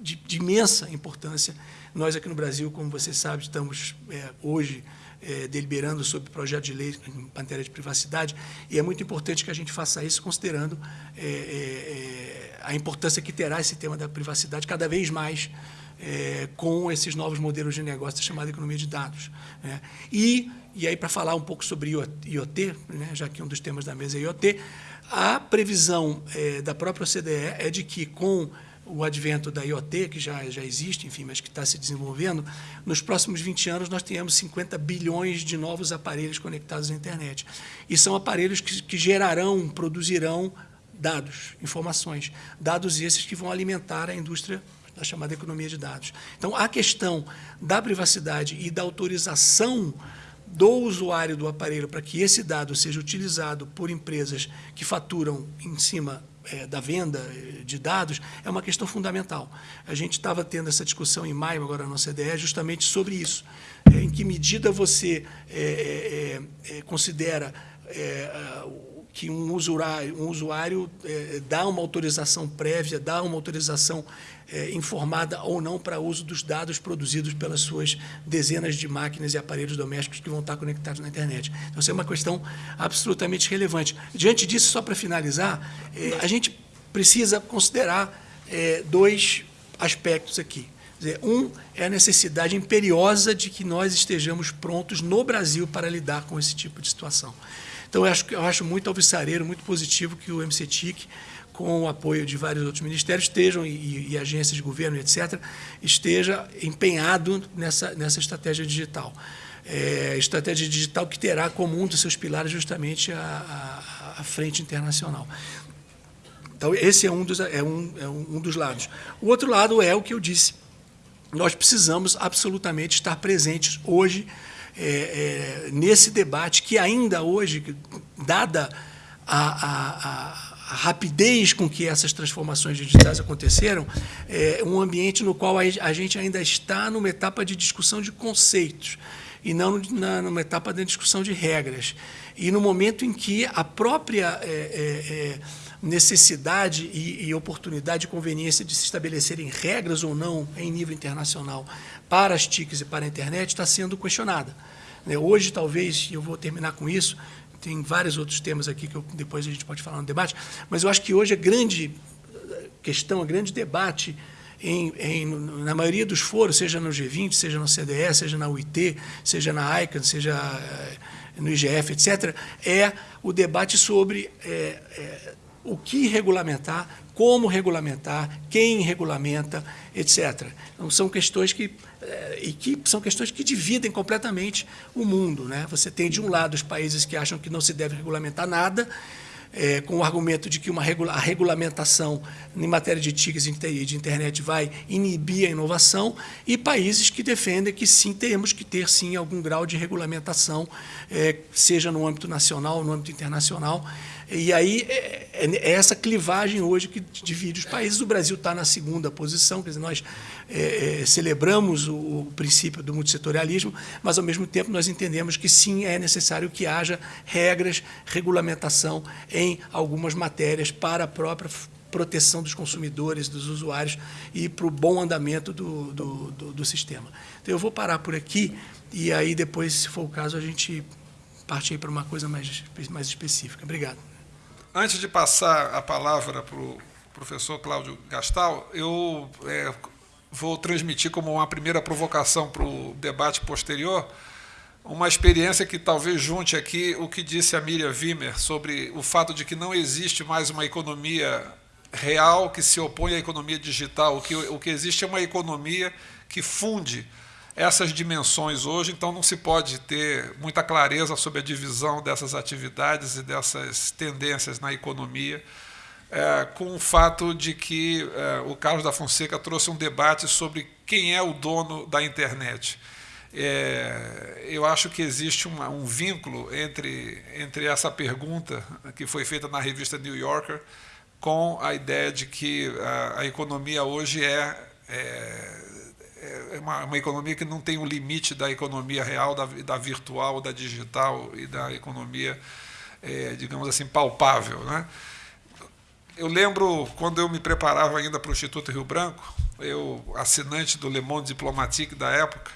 de, de imensa importância. Nós aqui no Brasil, como você sabe, estamos é, hoje é, deliberando sobre projeto de lei em matéria de privacidade, e é muito importante que a gente faça isso considerando é, é, é a importância que terá esse tema da privacidade cada vez mais é, com esses novos modelos de negócio chamada economia de dados. Né? E, e aí, para falar um pouco sobre IoT, né, já que um dos temas da mesa é IoT, a previsão da própria OCDE é de que, com o advento da IoT, que já, já existe, enfim, mas que está se desenvolvendo, nos próximos 20 anos nós tenhamos 50 bilhões de novos aparelhos conectados à internet. E são aparelhos que, que gerarão, produzirão dados, informações. Dados esses que vão alimentar a indústria da chamada economia de dados. Então, a questão da privacidade e da autorização do usuário do aparelho para que esse dado seja utilizado por empresas que faturam em cima é, da venda eh, de dados é uma questão fundamental. A gente estava tendo essa discussão em maio, agora na CDE, justamente sobre isso. É, em que medida você é, considera que um usuário, um usuário dá uma autorização prévia, dá uma autorização informada ou não para uso dos dados produzidos pelas suas dezenas de máquinas e aparelhos domésticos que vão estar conectados na internet. Então, isso é uma questão absolutamente relevante. Diante disso, só para finalizar, a gente precisa considerar dois aspectos aqui. Um é a necessidade imperiosa de que nós estejamos prontos no Brasil para lidar com esse tipo de situação. Então, eu acho, eu acho muito alvissareiro, muito positivo que o MCTIC, com o apoio de vários outros ministérios, estejam, e, e agências de governo, etc., esteja empenhado nessa, nessa estratégia digital. É, estratégia digital que terá como um dos seus pilares justamente a, a, a frente internacional. Então, esse é um, dos, é, um, é um dos lados. O outro lado é o que eu disse. Nós precisamos absolutamente estar presentes hoje é, é, nesse debate que ainda hoje, dada a, a, a, rapidez com que essas transformações digitais aconteceram, é um ambiente no qual a gente ainda está numa etapa de discussão de conceitos e não na, numa etapa de discussão de regras. E no momento em que a própria é, é, é necessidade e, e, oportunidade e conveniência de se estabelecerem regras ou não em nível internacional para as TICs e para a internet está sendo questionada. Né, hoje, talvez, e eu vou terminar com isso, tem vários outros temas aqui que eu, depois a gente pode falar no debate, mas eu acho que hoje a grande questão, a grande debate em, em, na maioria dos foros, seja no G20, seja no CDE, seja na UIT, seja na ICANN, seja eh, no IGF, etc., é o debate sobre é, é, o que regulamentar, como regulamentar, quem regulamenta, etc. Então, são questões que, eh, e que são questões que dividem completamente o mundo. Né? Você tem, de um lado, os países que acham que não se deve regulamentar nada, é, com o argumento de que uma regula a regulamentação em matéria de TICs e de internet vai inibir a inovação, e países que defendem que sim, temos que ter sim algum grau de regulamentação, é, seja no âmbito nacional no âmbito internacional, e aí é, é, é, essa clivagem hoje que divide os países. O Brasil está na segunda posição, quer dizer, nós é, é, celebramos o, o, princípio do multissetorialismo, mas ao mesmo tempo nós entendemos que sim é necessário que haja regras, regulamentação em algumas matérias para a própria proteção dos consumidores, dos usuários e para o bom andamento do, do, do, do sistema. Então eu vou parar por aqui e aí depois, se for o caso, a gente parte para uma coisa mais, mais específica. Obrigado. Antes de passar a palavra para o professor Cláudio Gastal, eu é, vou transmitir como uma primeira provocação para o debate posterior uma experiência que talvez junte aqui o que disse a Miriam Wimmer sobre o fato de que não existe mais uma economia real que se opõe à economia digital. O que, o que existe é uma economia que funde essas dimensões hoje, então não se pode ter muita clareza sobre a divisão dessas atividades e dessas tendências na economia, é, com o fato de que é, o Carlos da Fonseca trouxe um debate sobre quem é o dono da internet. É, eu acho que existe uma, um vínculo entre, entre essa pergunta que foi feita na revista New Yorker com a ideia de que a, a economia hoje é, é é uma, uma, economia que não tem o limite da economia real, da, da virtual, da digital e da economia, é, digamos assim, palpável. Né? Eu lembro, quando eu me preparava ainda para o Instituto Rio Branco, eu, assinante do Le Monde Diplomatique da época,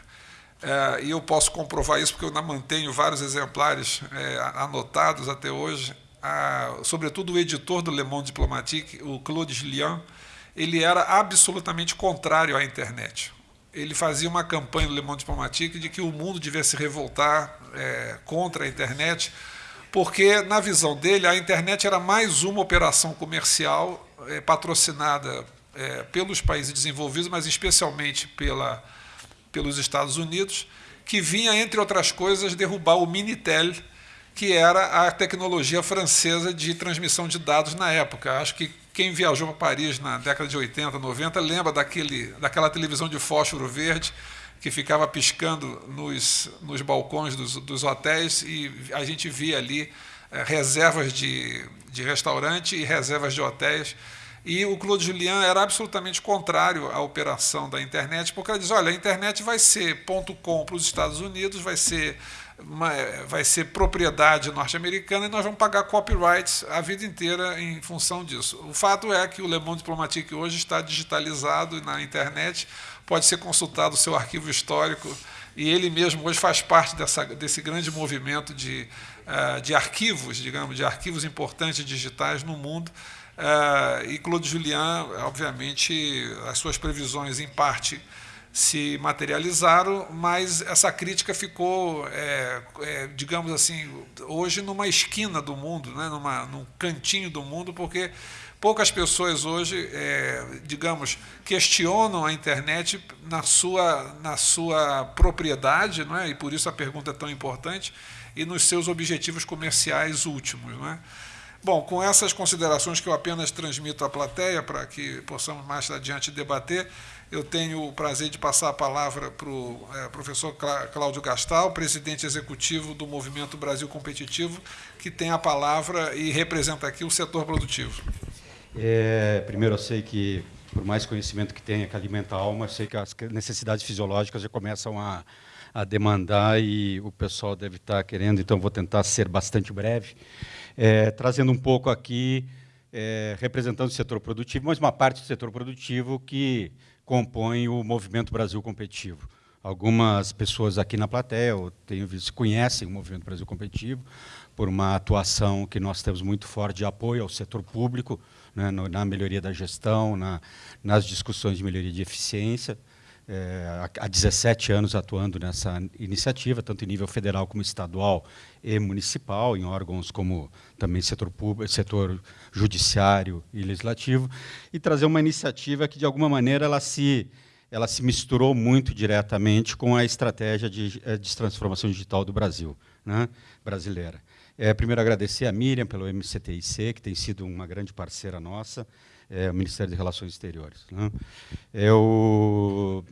é, e eu posso comprovar isso porque eu ainda mantenho vários exemplares é, anotados até hoje, a, sobretudo o editor do Le Monde Diplomatique, o Claude Gillian, ele era absolutamente contrário à internet ele fazia uma campanha no Le Monde Diplomatique de que o mundo devia se revoltar é, contra a internet, porque, na visão dele, a internet era mais uma operação comercial é, patrocinada é, pelos países desenvolvidos, mas especialmente pela, pelos Estados Unidos, que vinha, entre outras coisas, derrubar o Minitel, que era a tecnologia francesa de transmissão de dados na época. Acho que quem viajou para Paris na década de 80, 90, lembra daquele, daquela televisão de fósforo verde que ficava piscando nos, nos balcões dos, dos hotéis e a gente via ali é, reservas de, de restaurante e reservas de hotéis. E o Claude Julien era absolutamente contrário à operação da internet, porque ele diz: olha, a internet vai ser ponto .com para os Estados Unidos, vai ser vai ser propriedade norte-americana e nós vamos pagar copyrights a vida inteira em função disso. O fato é que o Le Monde Diplomatique hoje está digitalizado na internet, pode ser consultado o seu arquivo histórico e ele mesmo hoje faz parte dessa, desse grande movimento de, uh, de arquivos, digamos, de arquivos importantes digitais no mundo. Uh, e Claude Julien, obviamente, as suas previsões, em parte, se materializaram, mas essa crítica ficou, é, é, digamos assim, hoje numa esquina do mundo, né, numa, num cantinho do mundo, porque poucas pessoas hoje, é, digamos, questionam a internet na sua, na sua propriedade, não é? e por isso a pergunta é tão importante, e nos seus objetivos comerciais últimos. Não é? Bom, com essas considerações que eu apenas transmito à plateia, para que possamos mais adiante debater, eu tenho o prazer de passar a palavra para o é, professor Cláudio Gastal, presidente executivo do Movimento Brasil Competitivo, que tem a palavra e representa aqui o setor produtivo. É, primeiro, eu sei que, por mais conhecimento que tenha que alimenta a alma, eu sei que as necessidades fisiológicas já começam a, a demandar e o pessoal deve estar querendo, então vou tentar ser bastante breve, é, trazendo um pouco aqui, é, representando o setor produtivo, mas uma parte do setor produtivo que compõem o Movimento Brasil Competitivo. Algumas pessoas aqui na plateia, eu tenho visto, conhecem o Movimento Brasil Competitivo por uma atuação que nós temos muito forte de apoio ao setor público, né, na melhoria da gestão, na, nas discussões de melhoria de eficiência é, há 17 anos atuando nessa iniciativa, tanto em nível federal como estadual e municipal, em órgãos como também setor público, setor judiciário e legislativo, e trazer uma iniciativa que de alguma maneira ela se ela se misturou muito diretamente com a estratégia de, eh, de transformação digital do Brasil, né, brasileira. É, primeiro agradecer a Miriam pelo MCTIC, que tem sido uma grande parceira nossa, é, o Ministério de Relações Exteriores. Né. Eu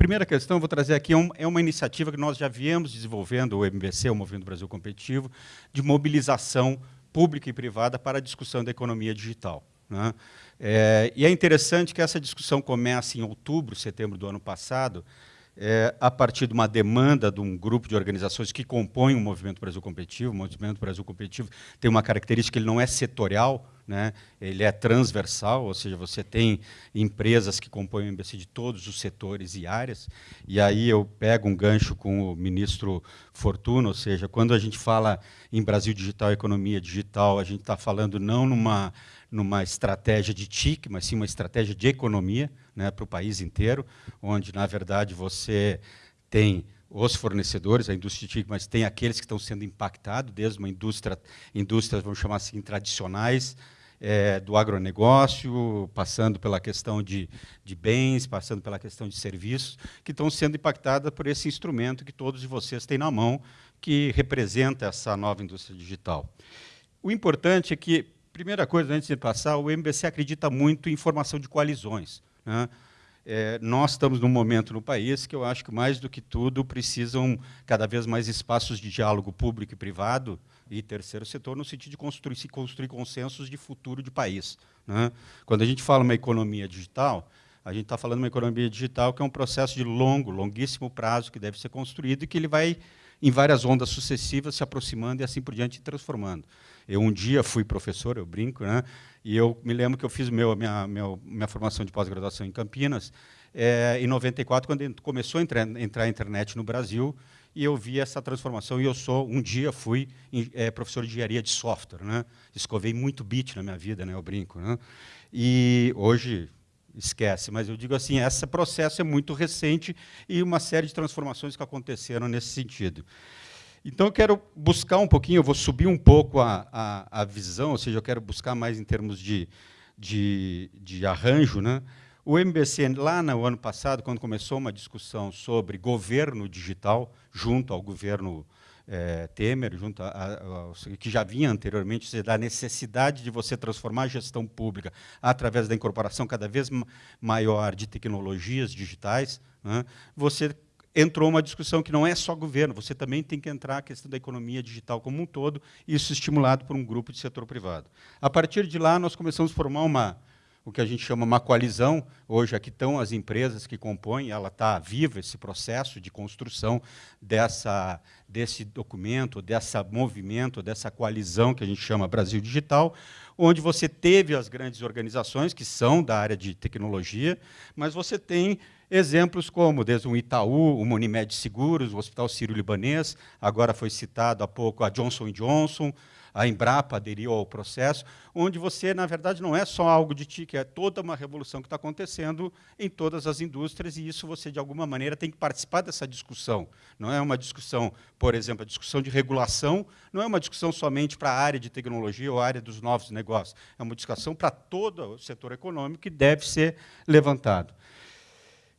Primeira questão, eu vou trazer aqui, é, é uma iniciativa que nós já viemos desenvolvendo, o MBC, o Movimento Brasil Competitivo, de mobilização pública e privada para a discussão da economia digital. Né? É, e é interessante que essa discussão comece em outubro, setembro do ano passado, é, a partir de uma demanda de um grupo de organizações que compõem o Movimento Brasil Competitivo. O Movimento Brasil Competitivo tem uma característica, ele não é setorial, né? ele é transversal, ou seja, você tem empresas que compõem o MBC de todos os setores e áreas, e aí eu pego um gancho com o ministro Fortuna, ou seja, quando a gente fala em Brasil Digital, economia digital, a gente está falando não numa, numa estratégia de TIC, mas sim uma estratégia de economia né, para o país inteiro, onde, na verdade, você tem os fornecedores, a indústria TIC, mas tem aqueles que estão sendo impactados, desde uma indústria, indústrias, vamos chamar assim, tradicionais, é, do agronegócio, passando pela questão de, de bens, passando pela questão de serviços, que estão sendo impactadas por esse instrumento que todos de vocês têm na mão, que representa essa nova indústria digital. O importante é que, primeira coisa, antes de passar, o MBC acredita muito em formação de coalizões. Né? É, nós estamos num momento no país que eu acho que, mais do que tudo, precisam cada vez mais espaços de diálogo público e privado, e terceiro setor no sentido de construir, se construir consensos de futuro de país. Né? Quando a gente fala uma economia digital, a gente está falando uma economia digital que é um processo de longo, longuíssimo prazo que deve ser construído e que ele vai, em várias ondas sucessivas, se aproximando e assim por diante, transformando. Eu um dia fui professor, eu brinco, né? e eu me lembro que eu fiz meu, minha, minha, minha formação de pós-graduação em Campinas, é, em 94, quando começou a entrar, entrar a internet no Brasil, e eu vi essa transformação. E eu sou, um dia fui é, professor de engenharia de software, né? Escovei muito bit na minha vida, né? Eu brinco, né? E hoje esquece, mas eu digo assim, esse processo é muito recente e uma série de transformações que aconteceram nesse sentido. Então, eu quero buscar um pouquinho, eu vou subir um pouco a, a, a visão, ou seja, eu quero buscar mais em termos de, de, de arranjo, né? O MBC, lá no ano passado, quando começou uma discussão sobre governo digital, junto ao governo é, Temer, junto a, a, que já vinha anteriormente, da necessidade de você transformar a gestão pública através da incorporação cada vez maior de tecnologias digitais, né, você entrou uma discussão que não é só governo, você também tem que entrar a questão da economia digital como um todo, isso estimulado por um grupo de setor privado. A partir de lá, nós começamos a formar uma, o que a gente chama uma coalizão. Hoje aqui estão as empresas que compõem, ela está viva, esse processo de construção dessa, desse documento, desse movimento, dessa coalizão que a gente chama Brasil Digital, onde você teve as grandes organizações que são da área de tecnologia, mas você tem exemplos como desde o Itaú, o Monimed Seguros, o Hospital Sírio-Libanês, agora foi citado há pouco a Johnson Johnson, a Embrapa aderiu ao processo, onde você, na verdade, não é só algo de TIC, é toda uma revolução que está acontecendo em todas as indústrias, e isso você, de alguma maneira, tem que participar dessa discussão. Não é uma discussão, por exemplo, a discussão de regulação, não é uma discussão somente para a área de tecnologia ou a área dos novos negócios, é uma discussão para todo o setor econômico que deve ser levantado.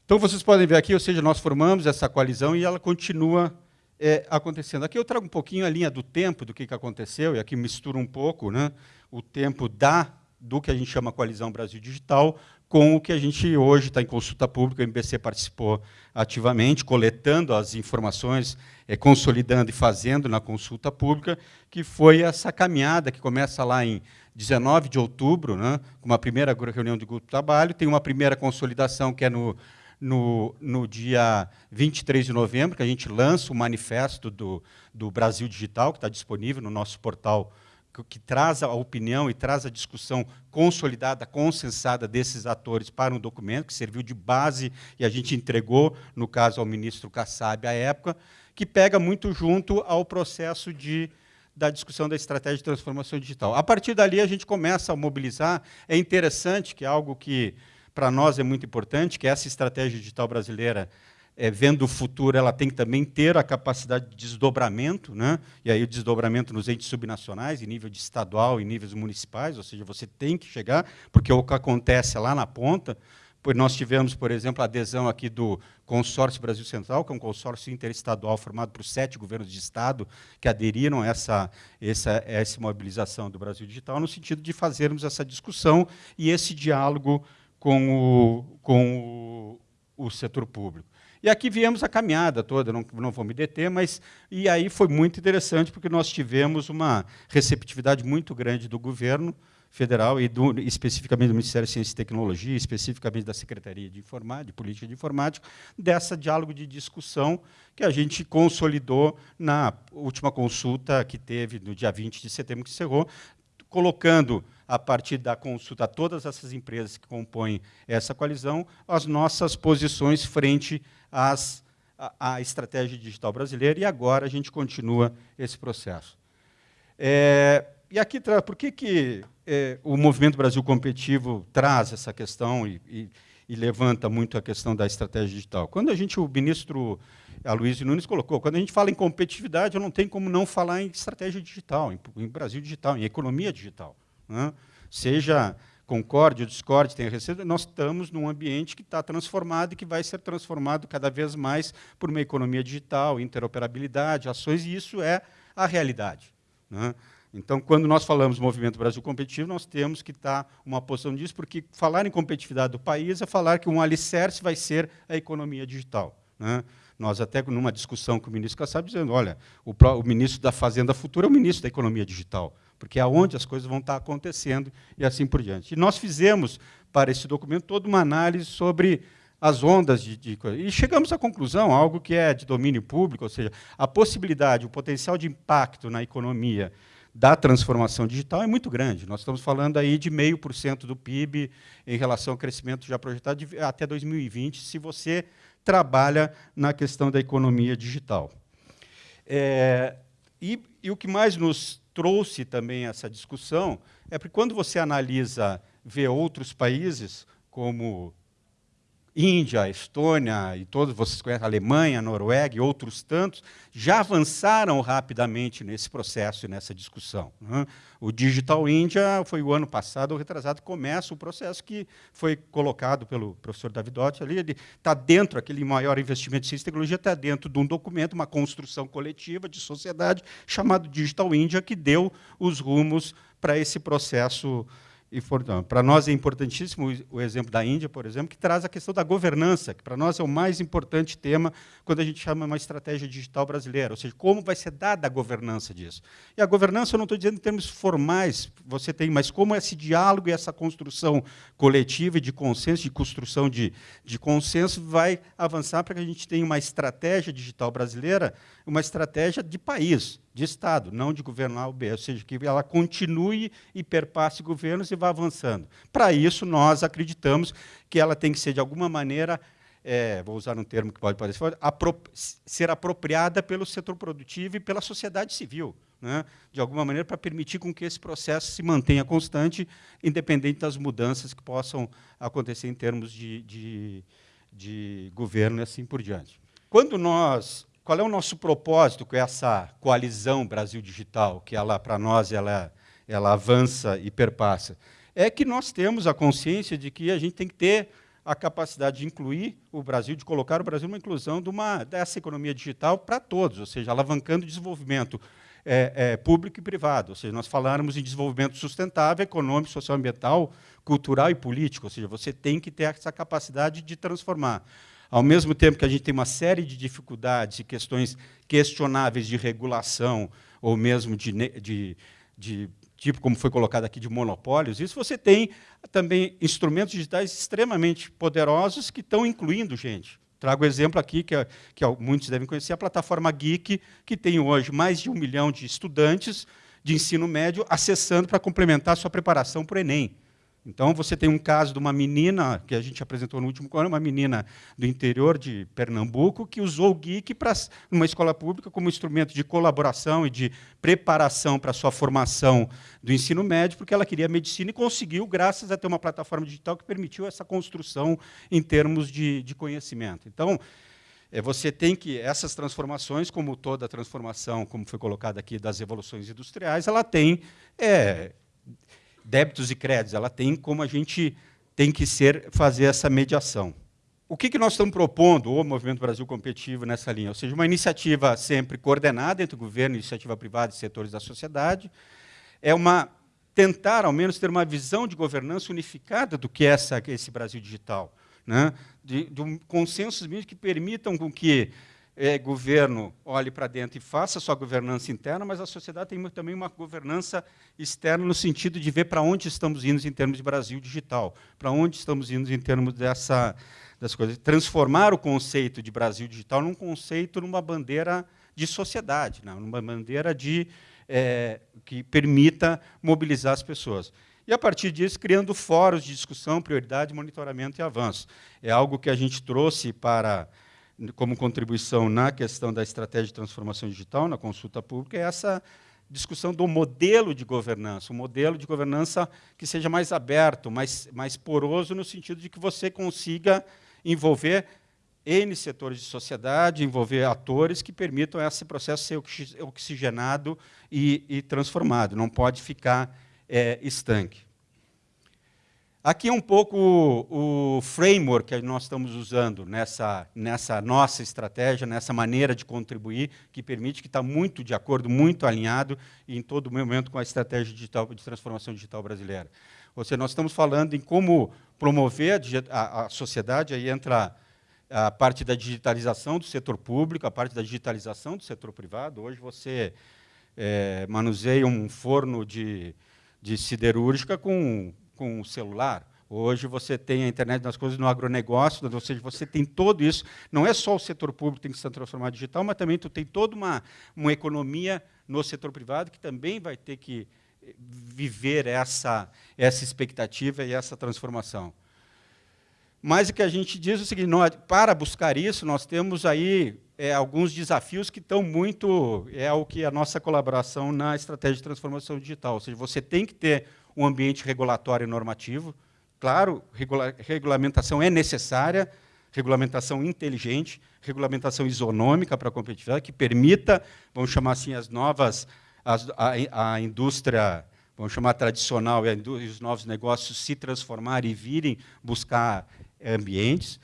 Então, vocês podem ver aqui, ou seja, nós formamos essa coalizão e ela continua é, acontecendo. Aqui eu trago um pouquinho a linha do tempo do que, que aconteceu, e aqui misturo um pouco né, o tempo da, do que a gente chama Coalizão Brasil Digital com o que a gente hoje está em consulta pública, o MBC participou ativamente, coletando as informações, é, consolidando e fazendo na consulta pública, que foi essa caminhada que começa lá em 19 de outubro, né, com uma primeira reunião de grupo de trabalho, tem uma primeira consolidação que é no no, no dia 23 de novembro, que a gente lança o manifesto do, do Brasil Digital, que está disponível no nosso portal, que, que, traz a opinião e traz a discussão consolidada, consensada desses atores para um documento que serviu de base e a gente entregou, no caso, ao ministro Kassab à época, que pega muito junto ao processo de da discussão da estratégia de transformação digital. A partir dali, a gente começa a mobilizar. É interessante que é algo que para nós é muito importante que essa estratégia digital brasileira, é, vendo o futuro, ela tem que também ter a capacidade de desdobramento, né? e aí o desdobramento nos entes subnacionais, em nível de estadual e níveis municipais, ou seja, você tem que chegar, porque o que acontece é lá na ponta, pois nós tivemos, por exemplo, a adesão aqui do Consórcio Brasil Central, que é um consórcio interestadual formado por sete governos de Estado que aderiram a essa, essa, essa mobilização do Brasil Digital, no sentido de fazermos essa discussão e esse diálogo com o, com o, o setor público. E aqui viemos a caminhada toda, não, não vou me deter, mas e aí foi muito interessante, porque nós tivemos uma receptividade muito grande do governo federal e do, especificamente do Ministério da Ciência e Tecnologia, especificamente da Secretaria de, Informática, de Política de Informática, dessa diálogo de discussão que a gente consolidou na última consulta que teve no dia 20 de setembro, que encerrou, colocando a partir da consulta a todas essas empresas que compõem essa coalizão, as nossas posições frente às, à, à estratégia digital brasileira, e agora a gente continua esse processo. É, e aqui, por que, que é, o Movimento Brasil Competitivo traz essa questão e, e, e, levanta muito a questão da estratégia digital? Quando a gente, o ministro Aloysio Nunes colocou, quando a gente fala em competitividade, não tenho como não falar em estratégia digital, em, em Brasil digital, em economia digital. Né? Seja concorde ou discorde, tenha recebido, nós estamos num ambiente que está transformado e que vai ser transformado cada vez mais por uma economia digital, interoperabilidade, ações, e isso é a realidade. Né? Então, quando nós falamos movimento Brasil competitivo, nós temos que estar uma posição disso, porque falar em competitividade do país é falar que um alicerce vai ser a economia digital. Né? Nós até numa discussão com o ministro Kassab dizendo, olha, o, o, ministro da Fazenda Futura é o ministro da Economia Digital, porque é onde as coisas vão estar acontecendo e assim por diante. E nós fizemos para esse documento toda uma análise sobre as ondas de, de e chegamos à conclusão, algo que é de domínio público, ou seja, a possibilidade, o potencial de impacto na economia da transformação digital é muito grande. Nós estamos falando aí de meio por cento do PIB em relação ao crescimento já projetado de, até 2020, se você trabalha na questão da economia digital. É, e, e, o que mais nos trouxe também essa discussão é porque quando você analisa, vê outros países, como Índia, Estônia e todos vocês conhecem, Alemanha, Noruega e outros tantos, já avançaram rapidamente nesse processo e nessa discussão. Né? O Digital India foi o ano passado, o retrasado, começa o processo que foi colocado pelo professor Davidotti ali, ele está dentro, aquele maior investimento em ciência e tecnologia está dentro de um documento, uma construção coletiva de sociedade chamado Digital India, que deu os rumos para esse processo para nós é importantíssimo o exemplo da Índia, por exemplo, que traz a questão da governança, que para nós é o mais importante tema quando a gente chama uma estratégia digital brasileira, ou seja, como vai ser dada a governança disso. E a governança, eu não estou dizendo em termos formais, você tem, mas como esse diálogo e essa construção coletiva e de consenso, de construção de, de consenso, vai avançar para que a gente tenha uma estratégia digital brasileira, uma estratégia de país, de Estado, não de governar o B, ou seja, que ela continue e perpasse governos e vá avançando. Para isso, nós acreditamos que ela tem que ser, de alguma maneira, é, vou usar um termo que pode parecer, apro ser apropriada pelo setor produtivo e pela sociedade civil, né? de alguma maneira, para permitir com que esse processo se mantenha constante, independente das mudanças que possam acontecer em termos de, de, de governo e assim por diante. Quando nós qual é o nosso propósito com essa coalizão Brasil Digital, que ela para nós ela, ela avança e perpassa? É que nós temos a consciência de que a gente tem que ter a capacidade de incluir o Brasil, de colocar o Brasil numa inclusão de uma, dessa economia digital para todos, ou seja, alavancando o desenvolvimento é, é, público e privado. Ou seja, nós falamos em desenvolvimento sustentável, econômico, socioambiental, cultural e político. Ou seja, você tem que ter essa capacidade de transformar ao mesmo tempo que a gente tem uma série de dificuldades e questões questionáveis de regulação, ou mesmo de, de, de tipo como foi colocado aqui, de monopólios, isso você tem também instrumentos digitais extremamente poderosos que estão incluindo gente. Trago exemplo aqui, que, que muitos devem conhecer, a plataforma Geek, que tem hoje mais de um milhão de estudantes de ensino médio acessando para complementar sua preparação para o Enem. Então, você tem um caso de uma menina, que a gente apresentou no último ano, uma menina do interior de Pernambuco, que usou o Geek para uma escola pública como instrumento de colaboração e de preparação para a sua formação do ensino médio, porque ela queria medicina e conseguiu, graças a ter uma plataforma digital que permitiu essa construção em termos de, de conhecimento. Então, é, você tem que, essas transformações, como toda transformação, como foi colocado aqui, das evoluções industriais, ela tem... É, débitos e créditos, ela tem como a gente tem que ser fazer essa mediação. O que, que nós estamos propondo, o Movimento Brasil Competitivo, nessa linha? Ou seja, uma iniciativa sempre coordenada entre o governo, iniciativa privada e setores da sociedade, é uma tentar, ao menos, ter uma visão de governança unificada do que é essa, esse Brasil digital, né? de, de um consensos que permitam com que é, governo olhe para dentro e faça sua governança interna, mas a sociedade tem também uma governança externa no sentido de ver para onde estamos indo em termos de Brasil digital, para onde estamos indo em termos dessa das coisas, transformar o conceito de Brasil digital num conceito, numa bandeira de sociedade, né? numa bandeira de é, que permita mobilizar as pessoas. e, a partir disso, criando fóruns de discussão, prioridade, monitoramento e avanço. É algo que a gente trouxe para como contribuição na questão da estratégia de transformação digital, na consulta pública, é essa discussão do modelo de governança, um modelo de governança que seja mais aberto, mais, mais poroso, no sentido de que você consiga envolver N setores de sociedade, envolver atores que permitam esse processo ser oxigenado e, e transformado, não pode ficar é, estanque. Aqui é um pouco o, o, framework que nós estamos usando nessa, nessa nossa estratégia, nessa maneira de contribuir, que permite que está muito de acordo, muito alinhado em todo momento com a estratégia digital, de transformação digital brasileira. Ou seja, nós estamos falando em como promover a, a, sociedade, aí entra a parte da digitalização do setor público, a parte da digitalização do setor privado. Hoje você é, manuseia um forno de, de siderúrgica com com o celular. Hoje você tem a internet das coisas no agronegócio, ou seja, você tem tudo isso. Não é só o setor público que tem que se transformar digital, mas também tu tem toda uma, uma economia no setor privado que também vai ter que viver essa, essa expectativa e essa transformação. Mas o que a gente diz é o seguinte, nós, para buscar isso, nós temos aí é, alguns desafios que estão muito... É o que a nossa colaboração na estratégia de transformação digital. Ou seja, você tem que ter um ambiente regulatório e normativo. Claro, regula regulamentação é necessária, regulamentação inteligente, regulamentação isonômica para a competitividade, que permita, vamos chamar assim, as novas, as, a, a indústria, vamos chamar tradicional, e, e os novos negócios se transformarem e virem buscar ambientes.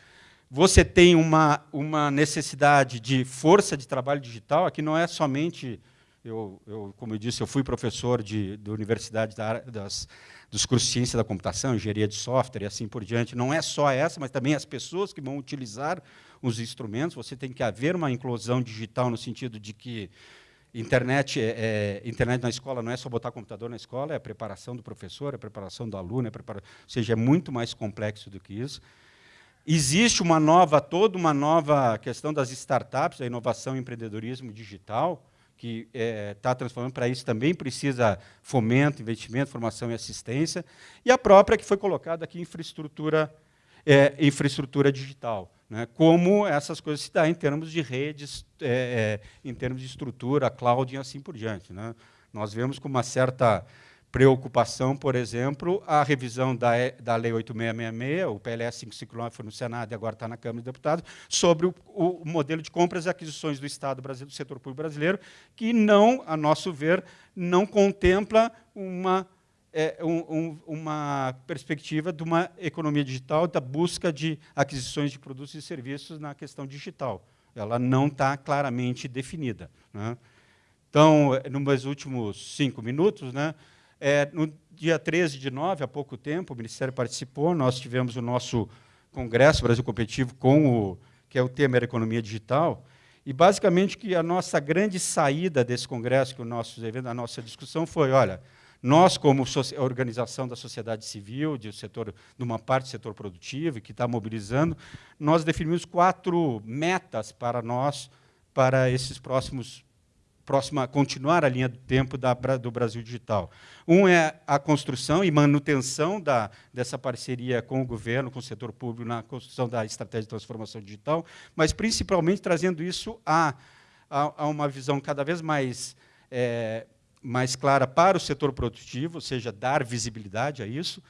Você tem uma, uma necessidade de força de trabalho digital, aqui não é somente eu, eu, como eu disse, eu fui professor de, da universidade da, das, dos cursos de ciência da computação, engenharia de software e assim por diante. Não é só essa, mas também as pessoas que vão utilizar os instrumentos. Você tem que haver uma inclusão digital no sentido de que internet, é, é, internet na escola não é só botar computador na escola, é a preparação do professor, é a preparação do aluno, é prepara... ou seja, é muito mais complexo do que isso. Existe uma nova, toda uma nova questão das startups, da inovação e empreendedorismo digital, que está é, tá transformando, para isso também precisa fomento, investimento, formação e assistência, e a própria que foi colocada aqui, infraestrutura, é, infraestrutura digital. Né? Como essas coisas se dão em termos de redes, é, é, em termos de estrutura, cloud e assim por diante. Né? Nós vemos com uma certa preocupação, por exemplo, a revisão da, da Lei 8666, o PLS 559 foi no Senado e agora está na Câmara dos Deputados, sobre o, o, modelo de compras e aquisições do Estado brasileiro, do setor público brasileiro, que não, a nosso ver, não contempla uma, é, um, uma perspectiva de uma economia digital, da busca de aquisições de produtos e serviços na questão digital. Ela não está claramente definida. Né? Então, nos últimos cinco minutos, né, é, no dia 13 de nove, há pouco tempo, o Ministério participou, nós tivemos o nosso Congresso Brasil Competitivo, com o, que é o tema era Economia Digital, e basicamente que a nossa grande saída desse congresso, que o nosso evento, a nossa discussão foi, olha, nós como organização da sociedade civil, de, setor, de uma parte do setor produtivo, que está mobilizando, nós definimos quatro metas para nós, para esses próximos próxima, continuar a linha do tempo da, do Brasil Digital. Um é a construção e manutenção da, dessa parceria com o governo, com o setor público, na construção da estratégia de transformação digital, mas principalmente trazendo isso a, a, a uma visão cada vez mais, é, mais clara para o setor produtivo, ou seja, dar visibilidade a isso,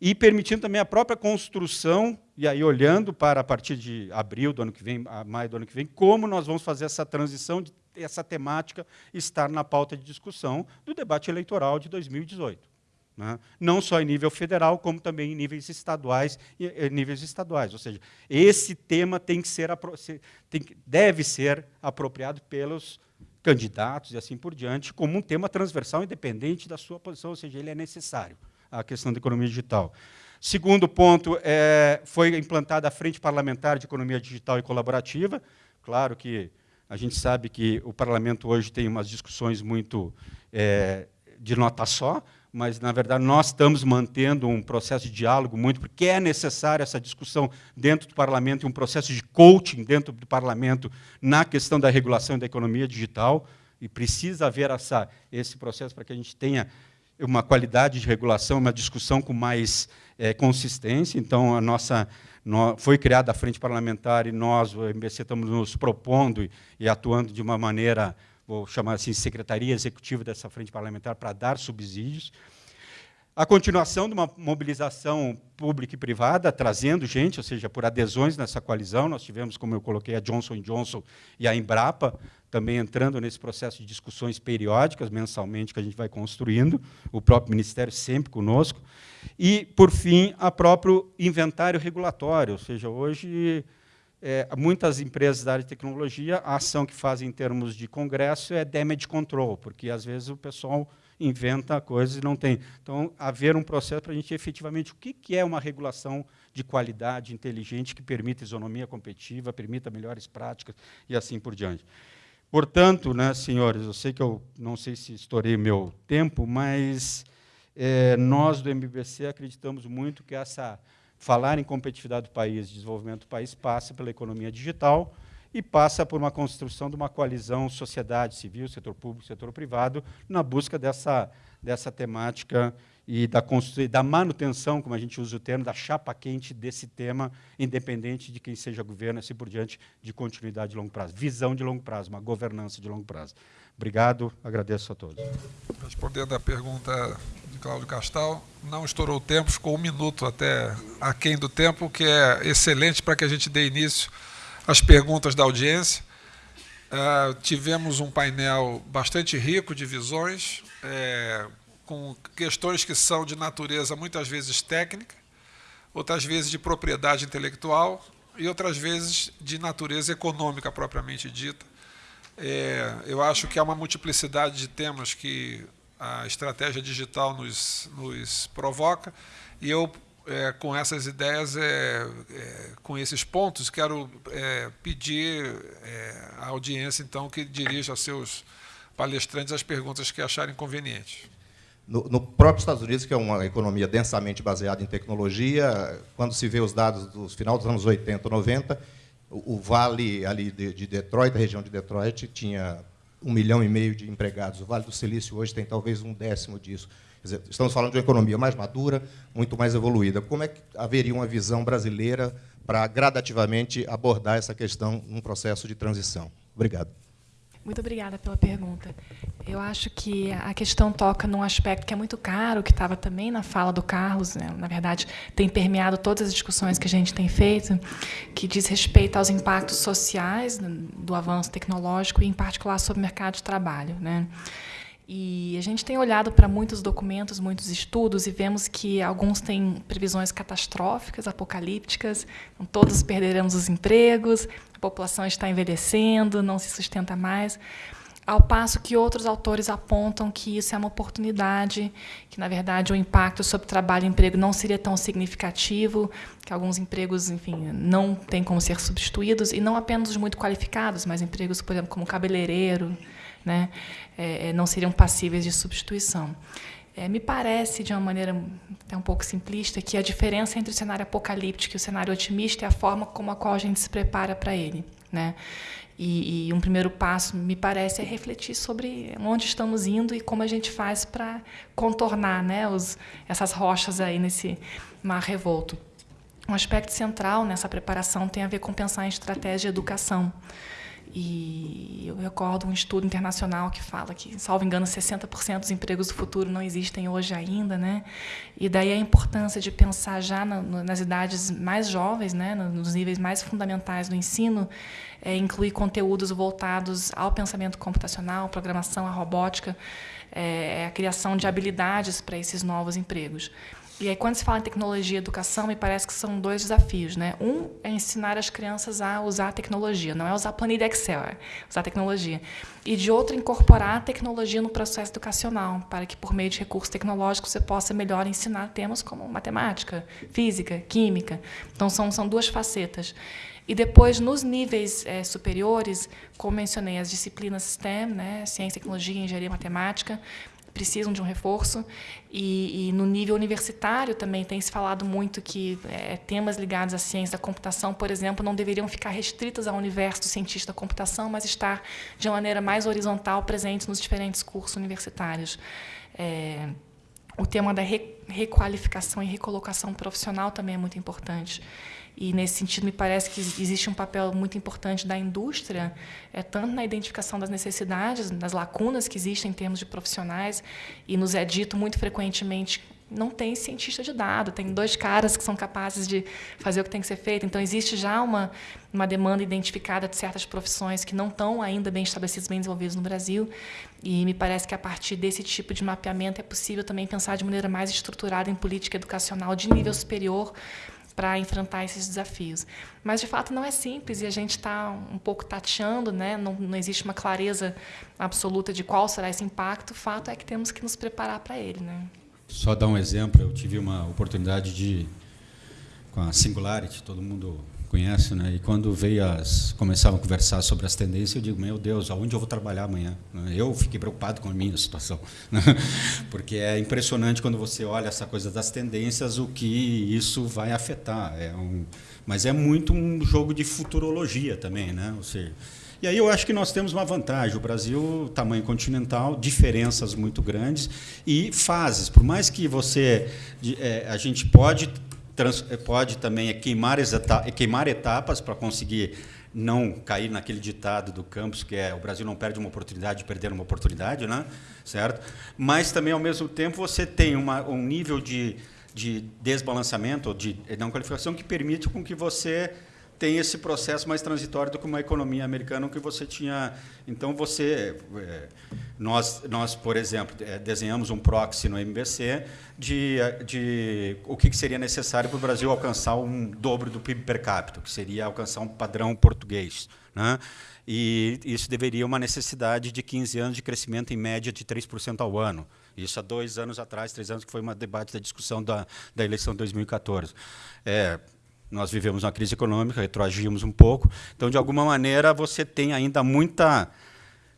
e permitindo também a própria construção, e aí olhando para a partir de abril do ano que vem, maio do ano que vem, como nós vamos fazer essa transição de essa temática estar na pauta de discussão do debate eleitoral de 2018. Né? Não só em nível federal, como também em níveis estaduais e níveis estaduais. Ou seja, esse tema tem que ser, tem, deve ser apropriado pelos candidatos e assim por diante, como um tema transversal, independente da sua posição, ou seja, ele é necessário, a questão da economia digital. Segundo ponto, é, foi implantada a Frente Parlamentar de Economia Digital e Colaborativa. Claro que a gente sabe que o parlamento hoje tem umas discussões muito é, de nota só, mas, na verdade, nós estamos mantendo um processo de diálogo muito, porque é necessária essa discussão dentro do parlamento e um processo de coaching dentro do parlamento na questão da regulação da economia digital, e precisa haver essa, esse processo para que a gente tenha uma qualidade de regulação, uma discussão com mais é, consistência. Então, a nossa no, foi criada a frente parlamentar e nós, o MBC, estamos nos propondo e, atuando de uma maneira, vou chamar assim, secretaria executiva dessa frente parlamentar para dar subsídios a continuação de uma mobilização pública e privada, trazendo gente, ou seja, por adesões nessa coalizão. Nós tivemos, como eu coloquei, a Johnson Johnson e a Embrapa, também entrando nesse processo de discussões periódicas, mensalmente, que a gente vai construindo, o próprio Ministério sempre conosco. E, por fim, a próprio inventário regulatório, ou seja, hoje, é, muitas empresas da área de tecnologia, a ação que fazem em termos de congresso é damage control, porque, às vezes, o pessoal inventa coisas e não tem. Então, haver um processo para a gente efetivamente o que, que é uma regulação de qualidade inteligente que permita isonomia competitiva, permita melhores práticas e assim por diante. Portanto, né, senhores, eu sei que eu não sei se estourei meu tempo, mas é, nós do MBC acreditamos muito que essa falar em competitividade do país, desenvolvimento do país, passa pela economia digital, e passa por uma construção de uma coalizão sociedade civil, setor público, setor privado, na busca dessa, dessa temática e da, da manutenção, como a gente usa o termo, da chapa quente desse tema, independente de quem seja governo, assim por diante, de continuidade de longo prazo, visão de longo prazo, uma governança de longo prazo. Obrigado, agradeço a todos. Respondendo à pergunta de Cláudio Castal, não estourou o tempo, ficou um minuto até aquém do tempo, que é excelente para que a gente dê início as perguntas da audiência. Uh, tivemos um painel bastante rico de visões, é, com questões que são de natureza muitas vezes técnica, outras vezes de propriedade intelectual e outras vezes de natureza econômica propriamente dita. É, eu acho que há uma multiplicidade de temas que a estratégia digital nos, nos provoca e eu é, com essas ideias, é, é, com esses pontos, quero é, pedir é, à audiência, então, que dirija aos seus palestrantes as perguntas que acharem convenientes. No, no, próprio Estados Unidos, que é uma economia densamente baseada em tecnologia, quando se vê os dados dos final dos anos 80, 90, o, vale ali de, de Detroit, a região de Detroit, tinha um milhão e meio de empregados. O Vale do Silício hoje tem talvez um décimo disso. Dizer, estamos falando de uma economia mais madura, muito mais evoluída. Como é que haveria uma visão brasileira para gradativamente abordar essa questão num processo de transição? Obrigado. Muito obrigada pela pergunta. Eu acho que a questão toca num aspecto que é muito caro, que estava também na fala do Carlos, né? na verdade, tem permeado todas as discussões que a gente tem feito, que diz respeito aos impactos sociais do avanço tecnológico e, em particular, sobre o mercado de trabalho. Né? E a gente tem olhado para muitos documentos, muitos estudos, e vemos que alguns têm previsões catastróficas, apocalípticas, então todos perderemos os empregos, a população está envelhecendo, não se sustenta mais. Ao passo que outros autores apontam que isso é uma oportunidade, que, na verdade, o impacto sobre trabalho e emprego não seria tão significativo, que alguns empregos, enfim, não têm como ser substituídos, e não apenas os muito qualificados, mas empregos, por exemplo, como cabeleireiro, né, é, é, não seriam passíveis de substituição. É, me parece, de uma maneira até um pouco simplista, que a diferença entre o cenário apocalíptico e o cenário otimista é a forma como a qual a gente se prepara para ele. Né? E, e, um primeiro passo, me parece, é refletir sobre onde estamos indo e como a gente faz para contornar né, os, essas rochas aí nesse mar revolto. Um aspecto central nessa preparação tem a ver com pensar em estratégia de educação. E eu recordo um estudo internacional que fala que, salvo engano, 60% dos empregos do futuro não existem hoje ainda, né? E daí a importância de pensar já na, nas idades mais jovens, né, nos níveis mais fundamentais do ensino, é, incluir conteúdos voltados ao pensamento computacional, programação, à robótica, é, a criação de habilidades para esses novos empregos. E aí, quando se fala em tecnologia e educação, me parece que são dois desafios. Né? Um é ensinar as crianças a usar a tecnologia, não é usar planilha Excel, é usar a tecnologia. E de outro, incorporar a tecnologia no processo educacional, para que, por meio de recursos tecnológicos, você possa melhor ensinar temas como matemática, física, química. Então, são, são duas facetas. E depois, nos níveis é, superiores, como mencionei, as disciplinas STEM, né, ciência, tecnologia, engenharia, matemática, precisam de um reforço. E, e, no nível universitário também tem se falado muito que é, temas ligados à ciência da computação, por exemplo, não deveriam ficar restritos ao universo do cientista da computação, mas estar de uma maneira mais horizontal presentes nos diferentes cursos universitários. É, o tema da requalificação e recolocação profissional também é muito importante. E, nesse sentido, me parece que existe um papel muito importante da indústria, é, tanto na identificação das necessidades, das lacunas que existem em termos de profissionais, e nos é dito muito frequentemente não tem cientista de dado, tem dois caras que são capazes de fazer o que tem que ser feito. Então, existe já uma, uma demanda identificada de certas profissões que não estão ainda bem estabelecidas, bem desenvolvidas no Brasil. E me parece que, a partir desse tipo de mapeamento, é possível também pensar de maneira mais estruturada em política educacional de nível superior para enfrentar esses desafios. Mas, de fato, não é simples e a gente está um pouco tateando, né? não, não existe uma clareza absoluta de qual será esse impacto. O fato é que temos que nos preparar para ele. Né? Só dar um exemplo, eu tive uma oportunidade de, com a Singularity, todo mundo conhece, né? E quando veio as começavam a conversar sobre as tendências, eu digo, meu Deus, aonde eu vou trabalhar amanhã? Eu fiquei preocupado com a minha situação, né? porque é impressionante quando você olha essa coisa das tendências, o que isso vai afetar. É um, mas é muito um jogo de futurologia também, né? Ou seja, e aí eu acho que nós temos uma vantagem. O Brasil, tamanho continental, diferenças muito grandes e fases. Por mais que você, é, a gente pode, trans, pode também queimar, queimar etapas para conseguir não cair naquele ditado do campus que é o Brasil não perde uma oportunidade de perder uma oportunidade, né? certo? Mas também ao mesmo tempo você tem uma, um nível de, de desbalanceamento, de não qualificação que permite com que você tem esse processo mais transitório do que uma economia americana que você tinha. Então você, é, nós, nós por exemplo, é, desenhamos um proxy no MBC de, de o que seria necessário para o Brasil alcançar um dobro do PIB per capita, que seria alcançar um padrão português, né? E isso deveria uma necessidade de 15 anos de crescimento em média de 3% ao ano. Isso há dois anos atrás, três anos, que foi uma debate da discussão da, da eleição de 2014. É, nós vivemos uma crise econômica, retroagimos um pouco. Então, de alguma maneira, você tem ainda muita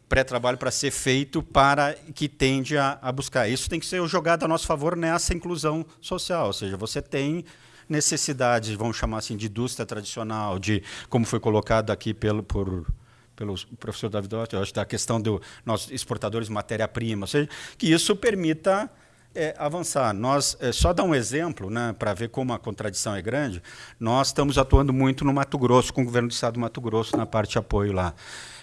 pré-trabalho para ser feito para que tende a, a, buscar. Isso tem que ser jogado a nosso favor nessa inclusão social, ou seja, você tem necessidades, vamos chamar assim, de indústria tradicional, de como foi colocado aqui pelo por pelo professor David Ott, eu acho da questão do nós exportadores de matéria-prima, ou seja, que isso permita é, avançar. Nós, é, só dar um exemplo, né, para ver como a contradição é grande, nós estamos atuando muito no Mato Grosso, com o governo do Estado do Mato Grosso, na parte de apoio lá.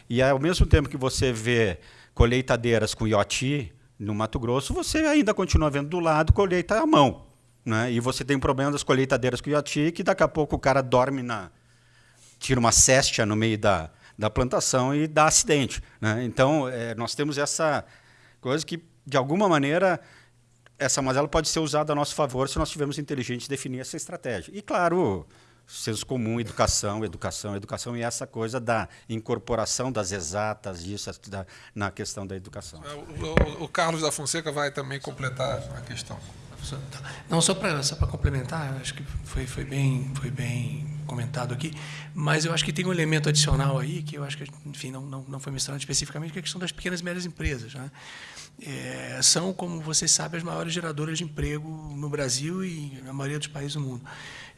E ao mesmo tempo que você vê colheitadeiras com IoT no Mato Grosso, você ainda continua vendo do lado colheita à mão. Né? E você tem um problema das colheitadeiras com IoT, que daqui a pouco o cara dorme na. tira uma céstia no meio da, da plantação e dá acidente. Né? Então, é, nós temos essa coisa que, de alguma maneira, essa mazela pode ser usada a nosso favor se nós tivermos inteligente definir essa estratégia. E, claro, senso comum, educação, educação, educação e essa coisa da incorporação das exatas, isso da, na questão da educação. É, o, o, o, Carlos da Fonseca vai também completar a questão. Não, só para só complementar, acho que foi, foi, bem, foi bem comentado aqui, mas eu acho que tem um elemento adicional aí que eu acho que, enfim, não, não, não foi mencionado especificamente, que é a questão das pequenas e médias empresas. Né? É, são, como vocês sabem, as maiores geradoras de emprego no Brasil e na maioria dos países do mundo.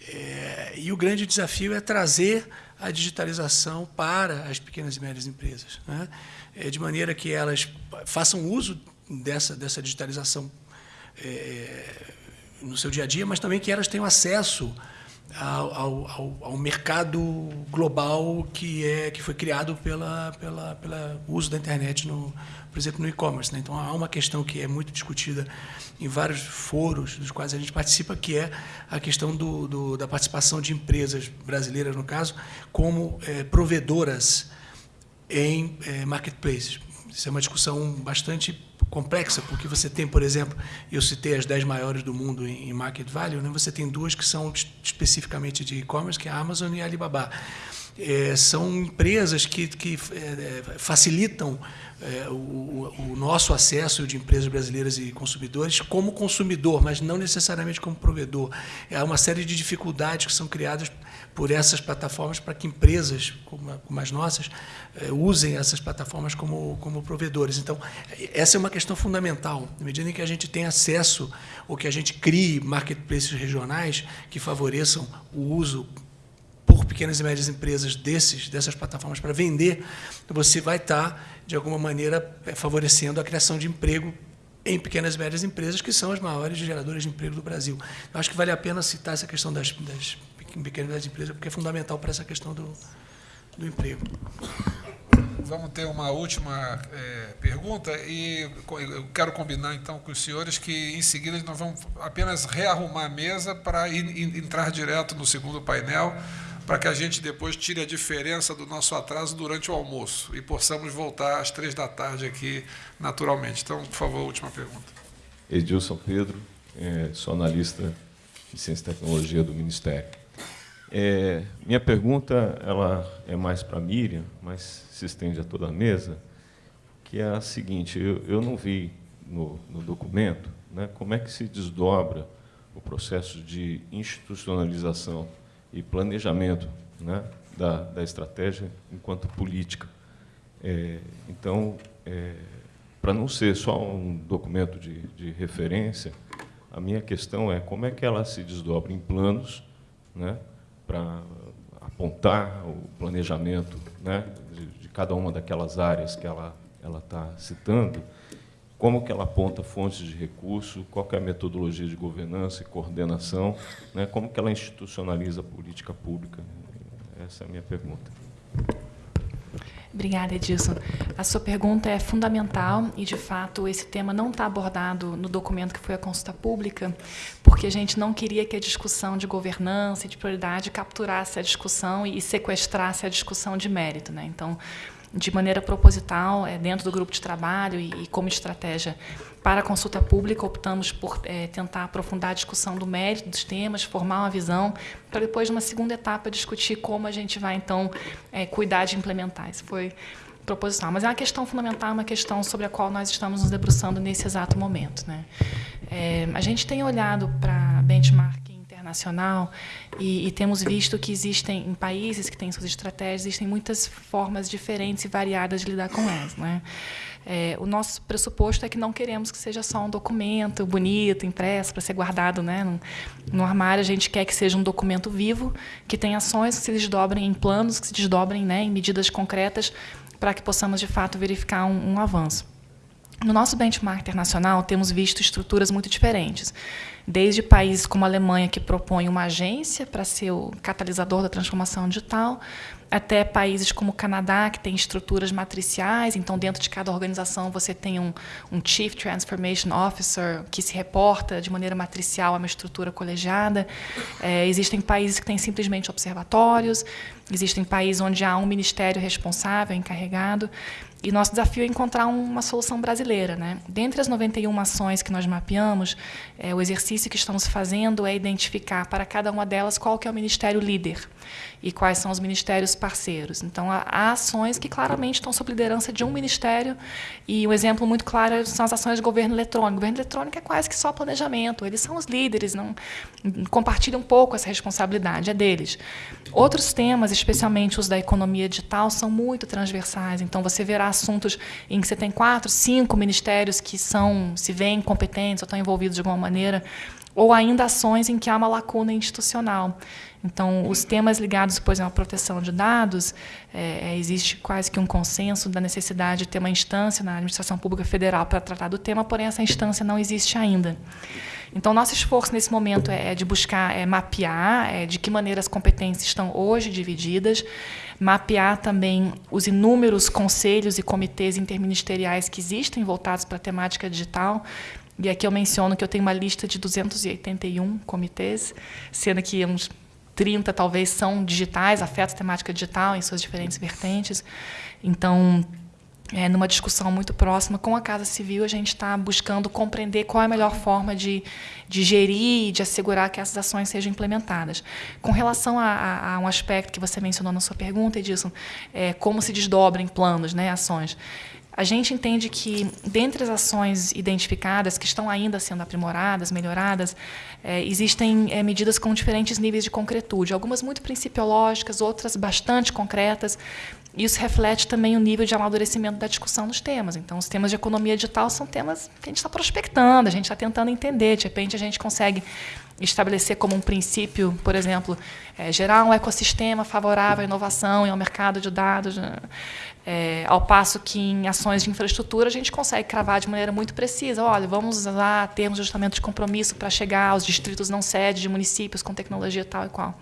É, e o grande desafio é trazer a digitalização para as pequenas e médias empresas, né? é, de maneira que elas façam uso dessa, dessa digitalização é, no seu dia a dia, mas também que elas tenham acesso ao, ao, ao, mercado global que é que foi criado pela pela pela uso da internet no por exemplo no e-commerce né? então há uma questão que é muito discutida em vários foros dos quais a gente participa que é a questão do, do da participação de empresas brasileiras no caso como é, provedoras em é, marketplaces isso é uma discussão bastante complexa, porque você tem, por exemplo, eu citei as 10 maiores do mundo em market value, né? você tem duas que são especificamente de e-commerce, que é a Amazon e a Alibaba. É, são empresas que, que é, facilitam é, o, o, nosso acesso de empresas brasileiras e consumidores como consumidor, mas não necessariamente como provedor. Há uma série de dificuldades que são criadas por essas plataformas para que empresas como, como as nossas eh, usem essas plataformas como, como provedores. Então, essa é uma questão fundamental. Na medida em que a gente tem acesso ou que a gente crie marketplaces regionais que favoreçam o uso por pequenas e médias empresas desses, dessas plataformas para vender, você vai estar, de alguma maneira, eh, favorecendo a criação de emprego em pequenas e médias empresas, que são as maiores geradoras de emprego do Brasil. Eu acho que vale a pena citar essa questão das, das pequenas e médias empresas, porque é fundamental para essa questão do, do emprego. Vamos ter uma última é, pergunta e eu quero combinar então com os senhores que em seguida nós vamos apenas rearrumar a mesa para entrar direto no segundo painel, para que a gente depois tire a diferença do nosso atraso durante o almoço e possamos voltar às três da tarde aqui naturalmente. Então, por favor, última pergunta. Edilson Pedro, é, sou analista de Ciência e Tecnologia do Ministério. É, minha pergunta ela é mais para a Miriam, mas se estende a toda a mesa, que é a seguinte, eu, eu não vi no, no documento né, como é que se desdobra o processo de institucionalização e planejamento né, da, da estratégia enquanto política. É, então, é, para não ser só um documento de, de referência, a minha questão é como é que ela se desdobra em planos, né, para apontar o planejamento né, de, de, cada uma daquelas áreas que ela ela está citando, como que ela aponta fontes de recurso, qual é a metodologia de governança e coordenação, né, como que ela institucionaliza a política pública. Essa é a minha pergunta. Obrigada, Edilson. A sua pergunta é fundamental e, de fato, esse tema não está abordado no documento que foi a consulta pública, porque a gente não queria que a discussão de governança e de prioridade capturasse a discussão e sequestrasse a discussão de mérito. Né? Então, de maneira proposital, é, dentro do grupo de trabalho e, e como estratégia para a consulta pública, optamos por é, tentar aprofundar a discussão do mérito dos temas, formar uma visão, para depois, numa segunda etapa, discutir como a gente vai, então, é, cuidar de implementar. Isso foi proposital. Mas é uma questão fundamental, uma questão sobre a qual nós estamos nos debruçando nesse exato momento. Né? A gente tem olhado para benchmark internacional e, e, temos visto que existem, em países que têm suas estratégias, existem muitas formas diferentes e variadas de lidar com elas. Né? É, o nosso pressuposto é que não queremos que seja só um documento bonito, impresso, para ser guardado né, no, no, armário. A gente quer que seja um documento vivo, que tenha ações que se desdobrem em planos, que se desdobrem né, em medidas concretas, para que possamos, de fato, verificar um, um avanço. No nosso benchmark internacional, temos visto estruturas muito diferentes desde países como a Alemanha, que propõe uma agência para ser o catalisador da transformação digital, até países como o Canadá, que tem estruturas matriciais, então dentro de cada organização você tem um, um Chief Transformation Officer que se reporta de maneira matricial a uma estrutura colegiada. É, existem países que têm simplesmente observatórios, existem países onde há um ministério responsável, encarregado. E nosso desafio é encontrar uma solução brasileira. Né? Dentre as 91 ações que nós mapeamos, é, o exercício que estamos fazendo é identificar para cada uma delas qual que é o ministério líder e quais são os ministérios parceiros. Então, há ações que claramente estão sob liderança de um ministério e um exemplo muito claro são as ações de governo eletrônico. O governo eletrônico é quase que só planejamento, eles são os líderes, não compartilham um pouco essa responsabilidade, é deles. Outros temas, especialmente os da economia digital, são muito transversais. Então, você verá assuntos em que você tem quatro, cinco ministérios que são se veem competentes ou estão envolvidos de alguma maneira ou ainda ações em que há uma lacuna institucional. Então, os temas ligados, por exemplo, à proteção de dados, é, é, existe quase que um consenso da necessidade de ter uma instância na administração pública federal para tratar do tema, porém essa instância não existe ainda. Então, nosso esforço nesse momento é, é de buscar é, mapear é, de que maneira as competências estão hoje divididas, mapear também os inúmeros conselhos e comitês interministeriais que existem voltados para a temática digital, e aqui eu menciono que eu tenho uma lista de 281 comitês, sendo que uns 30 talvez são digitais, afetos temática digital em suas diferentes vertentes. Então, é, numa discussão muito próxima com a Casa Civil, a gente está buscando compreender qual é a melhor forma de, de gerir e de assegurar que essas ações sejam implementadas. Com relação a, a, a um aspecto que você mencionou na sua pergunta, Edilson, é, como se desdobrem planos, né, ações. A gente entende que, dentre as ações identificadas, que estão ainda sendo aprimoradas, melhoradas, é, existem é, medidas com diferentes níveis de concretude, algumas muito principiológicas, outras bastante concretas. Isso reflete também o nível de amadurecimento da discussão dos temas. Então, os temas de economia digital são temas que a gente está prospectando, a gente está tentando entender. De repente, a gente consegue estabelecer como um princípio, por exemplo, é, gerar um ecossistema favorável à inovação e ao mercado de dados, né? É, ao passo que em ações de infraestrutura a gente consegue cravar de maneira muito precisa. Olha, vamos usar termos de ajustamento de compromisso para chegar aos distritos não sede de municípios com tecnologia tal e qual.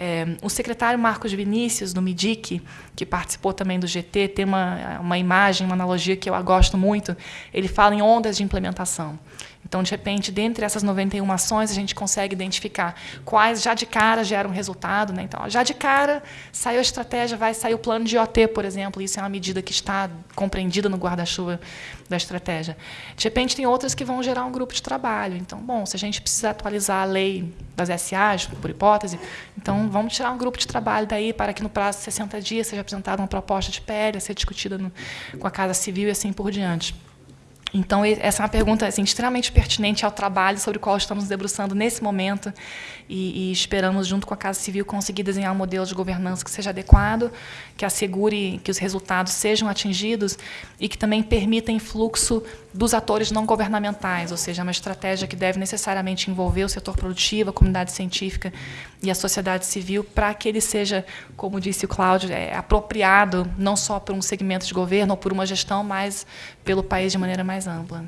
É, o secretário Marcos Vinícius, do MIDIC, que participou também do GT, tem uma, uma imagem, uma analogia que eu gosto muito. Ele fala em ondas de implementação. Então, de repente, dentre essas 91 ações, a gente consegue identificar quais já de cara geram resultado. Né? Então, já de cara, saiu a estratégia, vai sair o plano de IoT, por exemplo. Isso é uma medida que está compreendida no guarda-chuva da estratégia. De repente, tem outras que vão gerar um grupo de trabalho. Então, bom, se a gente precisa atualizar a lei das SAs, por hipótese, então vamos tirar um grupo de trabalho daí para que no prazo de 60 dias seja apresentada uma proposta de PL a ser discutida no, com a Casa Civil e assim por diante. Então, essa é uma pergunta assim, extremamente pertinente ao trabalho sobre o qual estamos debruçando nesse momento e, e, esperamos, junto com a Casa Civil, conseguir desenhar um modelo de governança que seja adequado, que assegure que os resultados sejam atingidos e que também permita influxo dos atores não governamentais, ou seja, uma estratégia que deve necessariamente envolver o setor produtivo, a comunidade científica e a sociedade civil, para que ele seja, como disse o Cláudio, é, apropriado não só por um segmento de governo ou por uma gestão, mas pelo país de maneira mais ampla.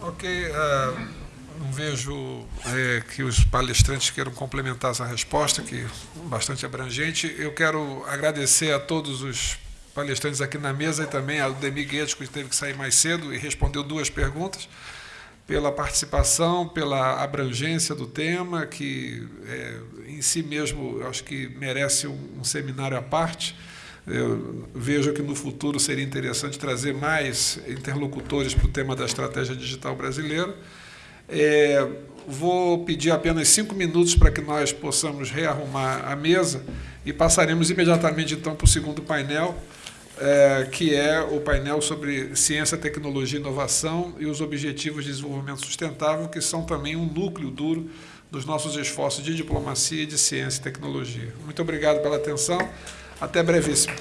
Ok. Uh, não vejo é, que os palestrantes queiram complementar essa resposta, que é bastante abrangente. Eu quero agradecer a todos os palestrantes aqui na mesa e também ao Demi Guedes, que teve que sair mais cedo e respondeu duas perguntas, pela participação, pela abrangência do tema, que é, em si mesmo acho que merece um, um seminário à parte. Eu vejo que no futuro seria interessante trazer mais interlocutores para o tema da estratégia digital brasileira. É, vou pedir apenas cinco minutos para que nós possamos rearrumar a mesa e passaremos imediatamente então para o segundo painel, é, que é o painel sobre ciência, tecnologia e inovação e os objetivos de desenvolvimento sustentável, que são também um núcleo duro dos nossos esforços de diplomacia de ciência e tecnologia. Muito obrigado pela atenção. Até brevíssimo.